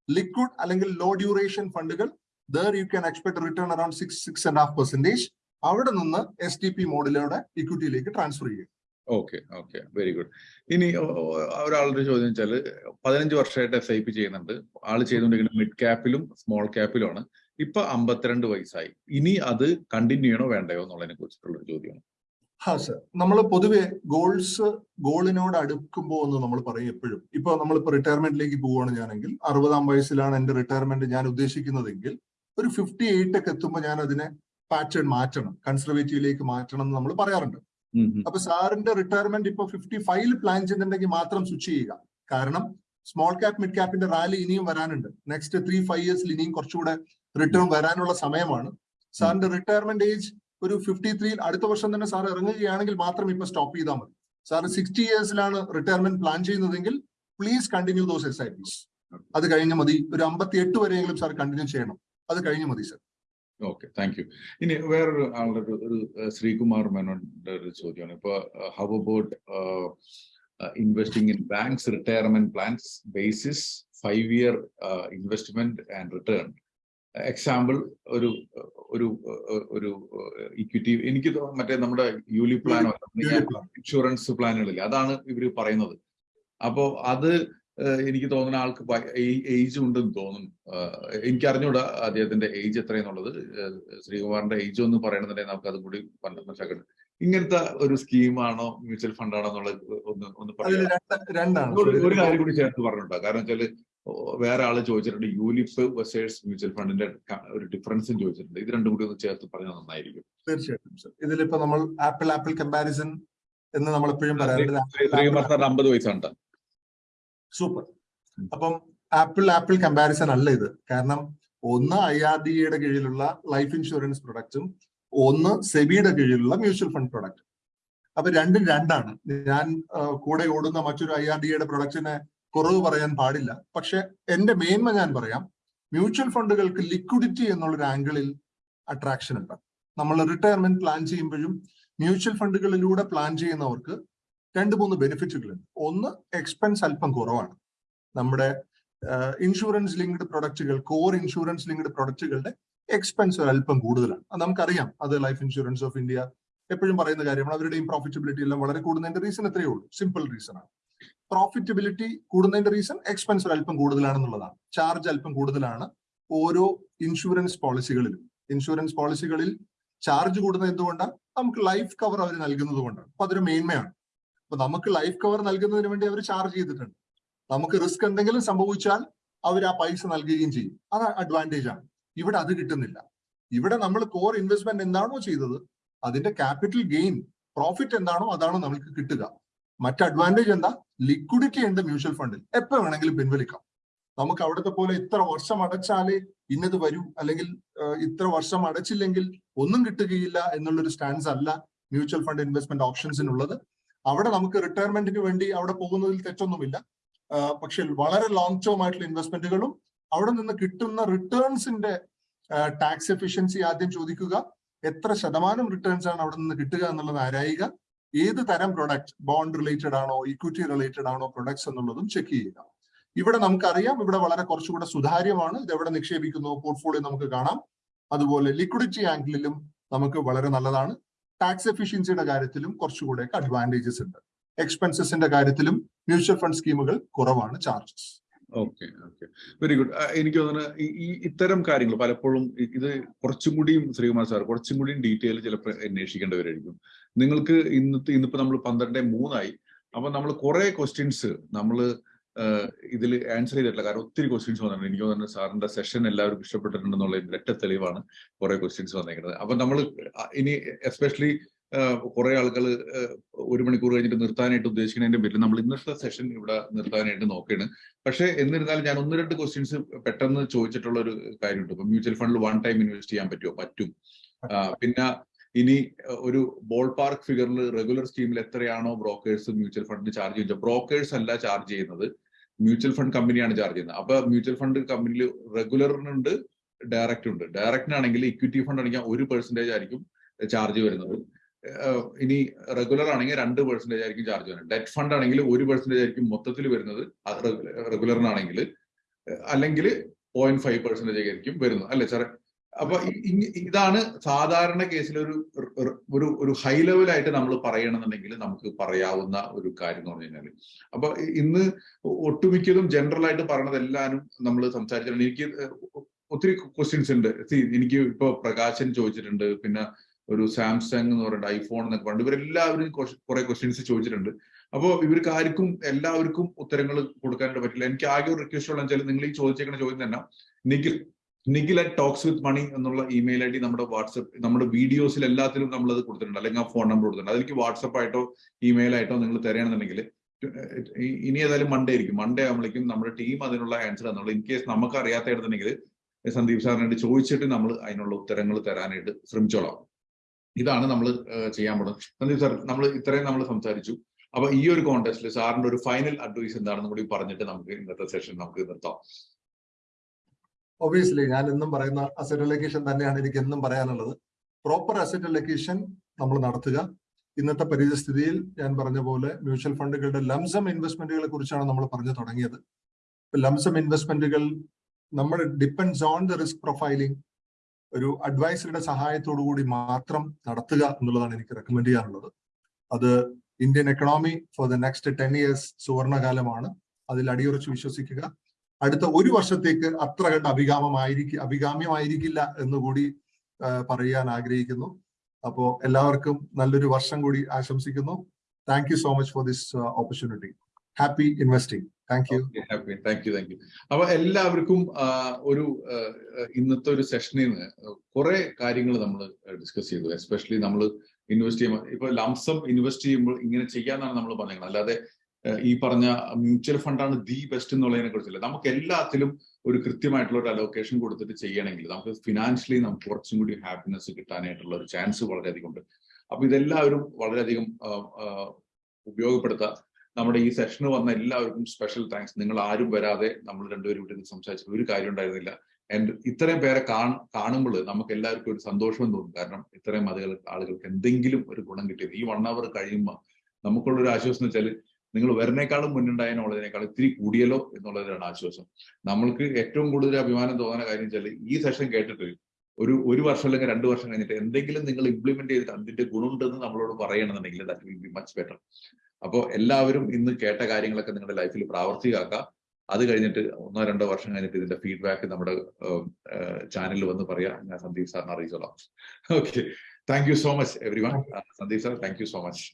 liquid അല്ലെങ്കിൽ ലോ ഡ്യൂറേഷൻ ഫണ്ടുകൾ there you can expect return around six six and half percentage അവിടെ നിന്ന് എസ് ടി പി മോഡിലൂടെ ഇക്വിറ്റിയിലേക്ക് ട്രാൻസ്ഫർ ചെയ്യും ഓക്കെ ഓക്കെ. Very good. ഇനി ഒരാളുടെ ചോദ്യം വെച്ചാൽ പതിനഞ്ച് വർഷമായിട്ട് എസ് ഐ പി ചെയ്യുന്നുണ്ട്. ആൾ ചെയ്തുകൊണ്ടിരിക്കുന്നത് മിഡ് ക്യാപ്പിലും സ്മോൾ ക്യാപ്പിലുമാണ് ഇപ്പൊ അമ്പത്തിരണ്ട് വയസ്സായി. ഇനി അത് കണ്ടിന്യൂ ചെയ്യണോ വേണ്ടയോ എന്നുള്ളതിനെ കുറിച്ചിട്ടുള്ള ഒരു ചോദ്യമാണ്. ഹാ സർ. നമ്മൾ പൊതുവെ ഗോൾസ് ഗോളിനോട് അടുക്കുമ്പോൾ എന്ന് നമ്മൾ പറയും എപ്പോഴും. ഇപ്പൊ നമ്മളിപ്പോ റിട്ടയർമെന്റിലേക്ക് പോവുകയാണ് ഞാനെങ്കിൽ അറുപതാം വയസ്സിലാണ് എന്റെ റിട്ടയർമെന്റ് ഞാൻ ഉദ്ദേശിക്കുന്നതെങ്കിൽ ഒരു ഫിഫ്റ്റി എയ്റ്റ് ഒക്കെ എത്തുമ്പോൾ ഞാൻ അതിനെ പാറ്റേൺ മാറ്റണം. കൺസർവേറ്റീവിലേക്ക് മാറ്റണം എന്ന് നമ്മൾ പറയാറുണ്ട്. അപ്പൊ സാറിന്റെ റിട്ടയർമെന്റ് ഇപ്പൊ ഫിഫ്റ്റി ഫൈവിൽ പ്ലാൻ ചെയ്യുന്നുണ്ടെങ്കിൽ മാത്രം സ്വിച്ച് ചെയ്യുക. കാരണം സ്മോൾ ക്യാപ് മിഡ് ക്യാപ്പിന്റെ റാലി ഇനിയും വരാനുണ്ട്. നെക്സ്റ്റ് ത്രീ ഫൈവ് ഇയേഴ്സിൽ ഇനിയും കുറച്ചുകൂടെ റിട്ടേൺ വരാനുള്ള സമയമാണ്. സാറിന്റെ റിട്ടയർമെന്റ് ഏജ് ഒരു ഫിഫ്റ്റി ത്രീയിൽ അടുത്ത വർഷം തന്നെ സാർ ഇറങ്ങുകയാണെങ്കിൽ മാത്രം ഇപ്പൊ സ്റ്റോപ്പ് ചെയ്താൽ മതി. സാർ സിക്സ്റ്റി ഇയേഴ്സിലാണ് റിട്ടയർമെന്റ് പ്ലാൻ ചെയ്യുന്നതെങ്കിൽ please continue those S I P അത് കഴിഞ്ഞ മതി. ഒരു അമ്പത്തി എട്ട് വരെയെങ്കിലും സാർ കണ്ടിന്യൂ ചെയ്യണം. അത് കഴിഞ്ഞു മതി സാർ. ഓക്കെ താങ്ക് യു ഇനി വേറൊരു ആളുടെ ഒരു ശ്രീകുമാർ മേനോന്റെ ഒരു ചോദ്യമാണ്. ഇപ്പൊ how about investing in banks retirement plans basis five year investment and return example ഒരു ഒരു ഒരു ഇക്വിറ്റി എനിക്ക് മറ്റേ നമ്മുടെ യൂലി പ്ലാനോ ഇൻഷുറൻസ് പ്ലാനുകളില്ല അതാണ് ഇവർ പറയുന്നത്. അപ്പോ അത് എനിക്ക് തോന്നുന്ന ആൾക്ക് ഏജ് ഉണ്ടെന്ന് തോന്നുന്നു. എനിക്ക് അറിഞ്ഞൂടാ അദ്ദേഹത്തിന്റെ ഏജ് എത്രയെന്നുള്ളത്. ശ്രീകുമാറിന്റെ ഏജ് ഒന്നും പറയണമെന്നുണ്ടെങ്കിൽ നമുക്ക് അതും കൂടി മനസ്സിലാക്കണം ഇങ്ങനത്തെ ഒരു സ്കീമാണോ മ്യൂച്വൽ ഫണ്ടാണോ എന്നുള്ളത് ഒന്ന് ഒന്ന് പറയാം. ഒരു കാര്യം കൂടി ചേർത്ത് പറഞ്ഞുണ്ടോ കാരണം വെച്ചാൽ വേറെ ആൾ ചോദിച്ചിട്ടുണ്ട് യൂലിഫ് വെസേഴ്സ് മ്യൂച്വൽ ഫണ്ടിന്റെ ഒരു ഡിഫറൻസും ചോദിച്ചിട്ടുണ്ട്. ഇത് രണ്ടും കൂടി ഒന്ന് ചേർത്ത് പറഞ്ഞാൽ നന്നായിരിക്കും. തീർച്ചയായിട്ടും ഇതിലിപ്പോ നമ്മൾ ആപ്പിൾ ആപ്പിൾ കമ്പാരിസൺ എന്ന് നമ്മൾ എപ്പോഴും പറയാറുണ്ട്. അമ്പത് വയസ്സാണ് സൂപ്പർ അപ്പം ആപ്പിൾ ആപ്പിൾ കമ്പാരിസൺ അല്ല ഇത്. കാരണം ഒന്ന് ഐ ആർ ഡി എയുടെ കീഴിലുള്ള ലൈഫ് ഇൻഷുറൻസ് പ്രൊഡക്റ്റും ഒന്ന് സെബിയുടെ കീഴിലുള്ള മ്യൂച്വൽ ഫണ്ട് പ്രൊഡക്റ്റ് അപ്പൊ രണ്ടും രണ്ടാണ്. ഞാൻ കൂടെ ഓടുന്ന മറ്റൊരു ഐ ആർ ഡി എയുടെ പ്രൊഡക്റ്റിനെ കുറവ് പറയാൻ പാടില്ല. പക്ഷെ എന്റെ മേന്മ ഞാൻ പറയാം. മ്യൂച്വൽ ഫണ്ടുകൾക്ക് ലിക്വിഡിറ്റി എന്നുള്ളൊരു ആംഗിളിൽ അട്രാക്ഷൻ ഉണ്ട്. നമ്മൾ റിട്ടയർമെന്റ് പ്ലാൻ ചെയ്യുമ്പോഴും മ്യൂച്വൽ ഫണ്ടുകളിലൂടെ പ്ലാൻ ചെയ്യുന്നവർക്ക് രണ്ട് മൂന്ന് ബെനിഫിറ്റുകളുണ്ട് ഒന്ന് എക്സ്പെൻസ് അല്പം കുറവാണ്. നമ്മുടെ ഇൻഷുറൻസ് ലിങ്ക്ഡ് പ്രൊഡക്റ്റുകൾ കോർ ഇൻഷുറൻസ് ലിങ്ക്ഡ് പ്രൊഡക്റ്റുകളുടെ എക്സ്പെൻസ് അല്പം കൂടുതലാണ്. അത് നമുക്കറിയാം. അത് ലൈഫ് ഇൻഷുറൻസ് ഓഫ് ഇന്ത്യ എപ്പോഴും പറയുന്ന കാര്യമാണ്. അവരുടെയും പ്രോഫിറ്റബിലിറ്റി എല്ലാം വളരെ കൂടുന്നതിന്റെ റീസൺ എത്രയേ ഉള്ളൂ. സിമ്പിൾ റീസൺ ആണ്. പ്രോഫിറ്റബിലിറ്റി കൂടുന്നതിന്റെ റീസൺ എക്സ്പെൻസ് അല്പം കൂടുതലാണെന്നുള്ളതാണ്. ചാർജ് അല്പം കൂടുതലാണ് ഓരോ ഇൻഷുറൻസ് പോളിസികളിലും ഇൻഷുറൻസ് പോളിസികളിൽ ചാർജ് കൂടുന്നത് എന്തുകൊണ്ടാണ്? നമുക്ക് ലൈഫ് കവർ അവർ നൽകുന്നത് കൊണ്ടാണ്. അപ്പൊ അതൊരു മേന്മയാണ്. അപ്പൊ നമുക്ക് ലൈഫ് കവർ നൽകുന്നതിന് വേണ്ടി അവർ ചാർജ് ചെയ്തിട്ടുണ്ട്. നമുക്ക് റിസ്ക് എന്തെങ്കിലും സംഭവിച്ചാൽ അവർ ആ പൈസ നൽകുകയും ചെയ്യും. അത് അഡ്വാന്റേജ് ആണ്. ഇവിടെ അത് കിട്ടുന്നില്ല. ഇവിടെ നമ്മൾ കോർ ഇൻവെസ്റ്റ്മെന്റ് എന്താണോ ചെയ്തത് അതിന്റെ ക്യാപിറ്റൽ ഗെയിൻ പ്രോഫിറ്റ് എന്താണോ അതാണോ നമുക്ക് കിട്ടുക. മറ്റ് അഡ്വാന്റേജ് എന്താ? ലിക്വിഡിറ്റി ഉണ്ട് മ്യൂച്വൽ ഫണ്ടിൽ എപ്പോ വേണമെങ്കിലും പിൻവലിക്കാം. നമുക്ക് അവിടുത്തെ പോലെ ഇത്ര വർഷം അടച്ചാലേ ഇന്നത് വരൂ. അല്ലെങ്കിൽ ഇത്ര വർഷം അടച്ചില്ലെങ്കിൽ ഒന്നും കിട്ടുകയില്ല എന്നുള്ളൊരു സ്റ്റാൻസ് അല്ല മ്യൂച്വൽ ഫണ്ട് ഇൻവെസ്റ്റ്മെന്റ് ഓപ്ഷൻസിനുള്ളത് അവിടെ നമുക്ക് റിട്ടയർമെന്റിന് വേണ്ടി അവിടെ പോകുന്നതിൽ തെറ്റൊന്നുമില്ല. പക്ഷെ വളരെ ലോങ് ടേം ആയിട്ടുള്ള ഇൻവെസ്റ്റ്മെന്റുകളും അവിടെ നിന്ന് കിട്ടുന്ന റിട്ടേൺസിന്റെ ടാക്സ് എഫിഷ്യൻസി ആദ്യം ചോദിക്കുക. എത്ര ശതമാനം റിട്ടേൺസ് ആണ് അവിടെ നിന്ന് കിട്ടുക എന്നുള്ളത് ആരായുക? ഏത് തരം പ്രൊഡക്റ്റ് ബോണ്ട് റിലേറ്റഡ് ആണോ ഇക്വിറ്റി റിലേറ്റഡ് ആണോ പ്രൊഡക്ട്സ് എന്നുള്ളതും ചെക്ക് ചെയ്യുക. ഇവിടെ നമുക്കറിയാം ഇവിടെ വളരെ കുറച്ചുകൂടെ സുതാര്യമാണ്. ഇത് എവിടെ നിക്ഷേപിക്കുന്നു? പോർട്ട്ഫോളിയോ നമുക്ക് കാണാം. അതുപോലെ ലിക്വിഡിറ്റി ആംഗിളിലും നമുക്ക് വളരെ നല്ലതാണ്. ടാക്സ് എഫിഷ്യൻസിയുടെ കാര്യത്തിലും കുറച്ചുകൂടെ അഡ്വാന്റേജസ് ഉണ്ട്. എക്സ്പെൻസസിന്റെ കാര്യത്തിലും മ്യൂച്വൽ ഫണ്ട് സ്കീമുകൾ കുറവാണ് charges okay okay very good എനിക്ക് തോന്നുന്നു ഈ ഇത്തരം കാര്യങ്ങൾ പലപ്പോഴും ഇത് കുറച്ചും കൂടിയും ശ്രീകുമാർ സാർ കുറച്ചും കൂടിയും ഡീറ്റെയിൽ ചിലപ്പോൾ അന്വേഷിക്കേണ്ടവരായിരിക്കും. നിങ്ങൾക്ക് ഇന്നത്തെ ഇന്നിപ്പോ നമ്മൾ പന്ത്രണ്ട് മൂന്നായി. അപ്പൊ നമ്മൾ കുറെ ക്വസ്റ്റ്യൻസ് നമ്മൾ ഇതിൽ ആൻസർ ചെയ്തിട്ടില്ല. കാരണം ഒത്തിരി ക്വസ്റ്റ്യൻസ് വന്നിട്ടുണ്ട്. എനിക്ക് തോന്നുന്നു സാറിന്റെ സെഷൻ എല്ലാവർക്കും ഇഷ്ടപ്പെട്ടിട്ടുണ്ടെന്നുള്ള ഇരട്ട തെളിവാണ് കുറെ ക്വസ്റ്റ്യൻസ് വന്നേക്കുന്നത്. അപ്പൊ നമ്മൾ ഇനി എസ്പെഷ്യലി കുറെ ആളുകൾ ഒരു മണിക്കൂർ കഴിഞ്ഞിട്ട് നിർത്താനായിട്ട് ഉദ്ദേശിക്കുന്നതിന്റെ പേരിൽ നമ്മൾ ഇന്നത്തെ സെഷൻ ഇവിടെ നിർത്താനായിട്ട് നോക്കുകയാണ്. പക്ഷേ എന്നിരുന്നാലും ഞാൻ ഒന്ന് രണ്ട് ക്വസ്റ്റ്യൻസ് പെട്ടെന്ന് ചോദിച്ചിട്ടുള്ള ഒരു കാര്യമുണ്ട്. ഇപ്പൊ മ്യൂച്വൽ ഫണ്ടിൽ വൺ ടൈം ഇൻവെസ്റ്റ് ചെയ്യാൻ പറ്റുമോ? പറ്റും. പിന്നെ ഇനി ഒരു ബോൾ പാർക്ക് ഫിഗറിൽ റെഗുലർ സ്കീമിൽ എത്രയാണോ ബ്രോക്കേഴ്സ് മ്യൂച്വൽ ഫണ്ടിന് ചാർജ് ചെയ്യുന്നത്? ബ്രോക്കേഴ്സ് അല്ല ചാർജ് ചെയ്യുന്നത്. മ്യൂച്വൽ ഫണ്ട് കമ്പനിയാണ് ചാർജ് ചെയ്യുന്നത്. അപ്പൊ മ്യൂച്വൽ ഫണ്ട് കമ്പനിയിൽ റെഗുലറിനുണ്ട് ഡയറക്റ്റ് ഉണ്ട് ഡയറക്റ്റിനാണെങ്കിൽ ഇക്വിറ്റി ഫണ്ട് ആണെങ്കിൽ ഒരു പെർസെന്റേജ് ആയിരിക്കും ചാർജ് വരുന്നത്. ഇനി റെഗുലർ ആണെങ്കിൽ രണ്ട് പെർസെന്റേജ് ആയിരിക്കും ചാർജ് വരുന്നത്. ഡെറ്റ് ഫണ്ട് ആണെങ്കിൽ ഒരു പെർസെന്റേജ് ആയിരിക്കും മൊത്തത്തിൽ വരുന്നത് റെഗുലറിനാണെങ്കിൽ അല്ലെങ്കിൽ പോയിന്റ് ഫൈവ് പെർസെന്റേജ് ആയിരിക്കും വരുന്നത്. അല്ലെ സാറേ അപ്പൊ ഇതാണ് സാധാരണ കേസിൽ ഒരു ഒരു ഹൈ ലെവലായിട്ട് നമ്മൾ പറയണമെന്നുണ്ടെങ്കിൽ നമുക്ക് പറയാവുന്ന ഒരു കാര്യം എന്ന് പറഞ്ഞു കഴിഞ്ഞാൽ അപ്പൊ ഇന്ന് ഒട്ടുമിക്കതും ജനറൽ ആയിട്ട് പറയണത് നമ്മൾ സംസാരിച്ചിട്ടുണ്ട്. എനിക്ക് ഒത്തിരി ക്വസ്റ്റ്യൻസ് ഉണ്ട്. എനിക്ക് ഇപ്പൊ പ്രകാശൻ ചോദിച്ചിട്ടുണ്ട്. പിന്നെ ഒരു സാംസങ് എന്ന് പറയുന്നത് ഐഫോൺ എന്നൊക്കെ പറഞ്ഞു ഇവരെല്ലാവരും കുറെ ക്വസ്റ്റ്യൻസ് ചോദിച്ചിട്ടുണ്ട്. അപ്പോൾ ഇവർക്ക് ആർക്കും എല്ലാവർക്കും ഉത്തരങ്ങൾ കൊടുക്കാനായിട്ട് പറ്റില്ല. എനിക്ക് ആകെ ഒരു റിക്വസ്റ്റ് ഉള്ള വെച്ചാൽ നിങ്ങൾ ഈ ചോദിച്ചേക്കുന്ന ചോദ്യം തന്നെ. Nikhil Nikhil at talks with money എന്നുള്ള ഇമെയിൽ ഐ ഡി നമ്മുടെ വാട്സപ്പ് നമ്മുടെ വീഡിയോസിൽ എല്ലാത്തിലും നമ്മൾ അത് കൊടുത്തിട്ടുണ്ട്. അല്ലെങ്കിൽ ആ ഫോൺ നമ്പർ കൊടുത്തിട്ടുണ്ട്. അതിലേക്ക് വാട്സപ്പ് ആയിട്ടോ ഇമെയിൽ ആയിട്ടോ നിങ്ങൾ തരണമെന്നുണ്ടെങ്കിൽ ഇനി ഏതായാലും മൺഡേ ആയിരിക്കും. മൺഡേ ആകുമ്പോഴേക്കും നമ്മുടെ ടീം അതിനുള്ള ആൻസർ തന്നുള്ളൂ ഇൻ കേസ് നമുക്ക് അറിയാത്തതായിരുന്നുണ്ടെങ്കിൽ സന്ദീപ് സാറിനോട് ചോദിച്ചിട്ട് നമ്മൾ അതിനുള്ള ഉത്തരങ്ങൾ തരാനായിട്ട് ശ്രമിച്ചോളാം. ഇതാണ് നമ്മൾ ചെയ്യാൻ പോകുന്നത് സന്ദീപ് സാർ നമ്മൾ ഇത്രയും നമ്മൾ സംസാരിച്ചു. അപ്പൊ ഈ ഒരു കോൺടെസ്റ്റിൽ സാറിന്റെ ഒരു ഫൈനൽ അഡ്വൈസ് എന്താണെന്ന് കൂടി പറഞ്ഞിട്ട് നമുക്ക് ഇന്നത്തെ സെഷൻ നമുക്ക് നിർത്താം. ഒബിയസ്ലി ഞാൻ എന്നും പറയുന്ന അസറ്റ് അലൊക്കേഷൻ തന്നെയാണ് എനിക്ക് എന്നും പറയാനുള്ളത്. പ്രോപ്പർ അസറ്റ് അലൊക്കേഷൻ നമ്മൾ നടത്തുക. ഇന്നത്തെ പരിതസ്ഥിതിയിൽ ഞാൻ പറഞ്ഞ പോലെ മ്യൂച്വൽ ഫണ്ടുകളുടെ ലംസം ഇൻവെസ്റ്റ്മെന്റുകളെ കുറിച്ചാണ് നമ്മൾ പറഞ്ഞു തുടങ്ങിയത്. ലംസം ഇൻവെസ്റ്റ്മെന്റുകൾ നമ്മൾ depends on the risk profiling ഒരു അഡ്വൈസറുടെ സഹായത്തോടു കൂടി മാത്രം നടത്തുക എന്നുള്ളതാണ് എനിക്ക് റെക്കമെൻഡ് ചെയ്യാനുള്ളത്. അത് Indian economy for the next ten years സുവർണകാലമാണ്. അതിൽ അടിയുറച്ച് വിശ്വസിക്കുക. അടുത്ത ഒരു വർഷത്തേക്ക് അത്ര കണ്ട് അഭികാമമായിരിക്കും അഭികാമ്യമായിരിക്കില്ല എന്ന് കൂടി പറയാൻ ആഗ്രഹിക്കുന്നു. അപ്പോ എല്ലാവർക്കും നല്ലൊരു വർഷം കൂടി ആശംസിക്കുന്നു. Thank you so much for this opportunity happy investing thank you happy thank you thank you അപ്പൊ എല്ലാവർക്കും ഒരു ഇന്നത്തെ ഒരു സെഷനിൽ നിന്ന് കുറെ കാര്യങ്ങൾ നമ്മൾ ഡിസ്കസ് ചെയ്തു. എസ്പെഷ്യലി നമ്മൾ ഇൻവെസ്റ്റ് ചെയ്യുമ്പോൾ ഇപ്പൊ ലംസം ഇൻവെസ്റ്റ് ചെയ്യുമ്പോൾ ഇങ്ങനെ ചെയ്യാന്നാണ് നമ്മൾ പറഞ്ഞത് അല്ലാതെ ഈ പറഞ്ഞ മ്യൂച്വൽ ഫണ്ടാണ് ദി ബെസ്റ്റ് എന്നുള്ളതിനെ കുറിച്ചില്ല? നമുക്ക് എല്ലാത്തിലും ഒരു കൃത്യമായിട്ടുള്ള ഒരു അലോക്കേഷൻ കൊടുത്തിട്ട് ചെയ്യണമെങ്കിൽ നമുക്ക് ഫിനാൻഷ്യലി നമുക്ക് കുറച്ചും കൂടി ഹാപ്പിനെസ് കിട്ടാനായിട്ടുള്ള ഒരു ചാൻസ് വളരെയധികം ഉണ്ട്. അപ്പൊ ഇതെല്ലാവരും വളരെയധികം ഉപയോഗപ്പെടുത്തുക നമ്മുടെ ഈ സെഷന് വന്ന എല്ലാവർക്കും സ്പെഷ്യൽ താങ്ക്സ് നിങ്ങൾ ആരും വരാതെ നമ്മൾ രണ്ടുപേരും ഇവിടെ സംസാരിച്ച ഒരു കാര്യം ഉണ്ടായിരുന്നില്ല. ആൻഡ് ഇത്രയും പേരെ കാണുമ്പോൾ നമുക്ക് എല്ലാവർക്കും ഒരു സന്തോഷം തോന്നും. കാരണം ഇത്രയും ആളുകൾ ആളുകൾക്ക് എന്തെങ്കിലും ഒരു ഗുണം കിട്ടിയത്. ഈ വൺ അവർ കഴിയുമ്പോൾ നമുക്കുള്ള ഒരു ആശ്വാസം എന്ന് വെച്ചാൽ നിങ്ങൾ വരുന്നേക്കാളും മുന്നുണ്ടായ നോളജിനേക്കാൾ ഇത്തിരി കൂടിയല്ലോ എന്നുള്ളതിലാണ് ആശ്വാസം. നമ്മൾക്ക് ഏറ്റവും കൂടുതൽ അഭിമാനം തോന്നുന്ന കാര്യം വെച്ചാൽ ഈ സെഷൻ കേട്ടിട്ട് ഒരു ഒരു വർഷം അല്ലെങ്കിൽ രണ്ട് വർഷം കഴിഞ്ഞിട്ട് എന്തെങ്കിലും നിങ്ങൾ ഇംപ്ലിമെന്റ് ചെയ്തിട്ട് അതിന്റെ ഗുണമുണ്ടെന്ന് നമ്മളോട് പറയണമെന്നുണ്ടെങ്കിൽ that will be much better അപ്പോൾ എല്ലാവരും ഇന്ന് കേട്ട കാര്യങ്ങളൊക്കെ നിങ്ങളുടെ ലൈഫിൽ പ്രാവർത്തികമാക്കുക. അത് കഴിഞ്ഞിട്ട് ഒന്നോ രണ്ടോ വർഷം കഴിഞ്ഞിട്ട് ഇതിന്റെ ഫീഡ്ബാക്ക് നമ്മുടെ ചാനലിൽ വന്ന് പറയാം. ഞാൻ സന്ദീപ് സാറിനെ അറിയിച്ചോളാം. Okay thank you so much everyone Sandeep sir thank you so much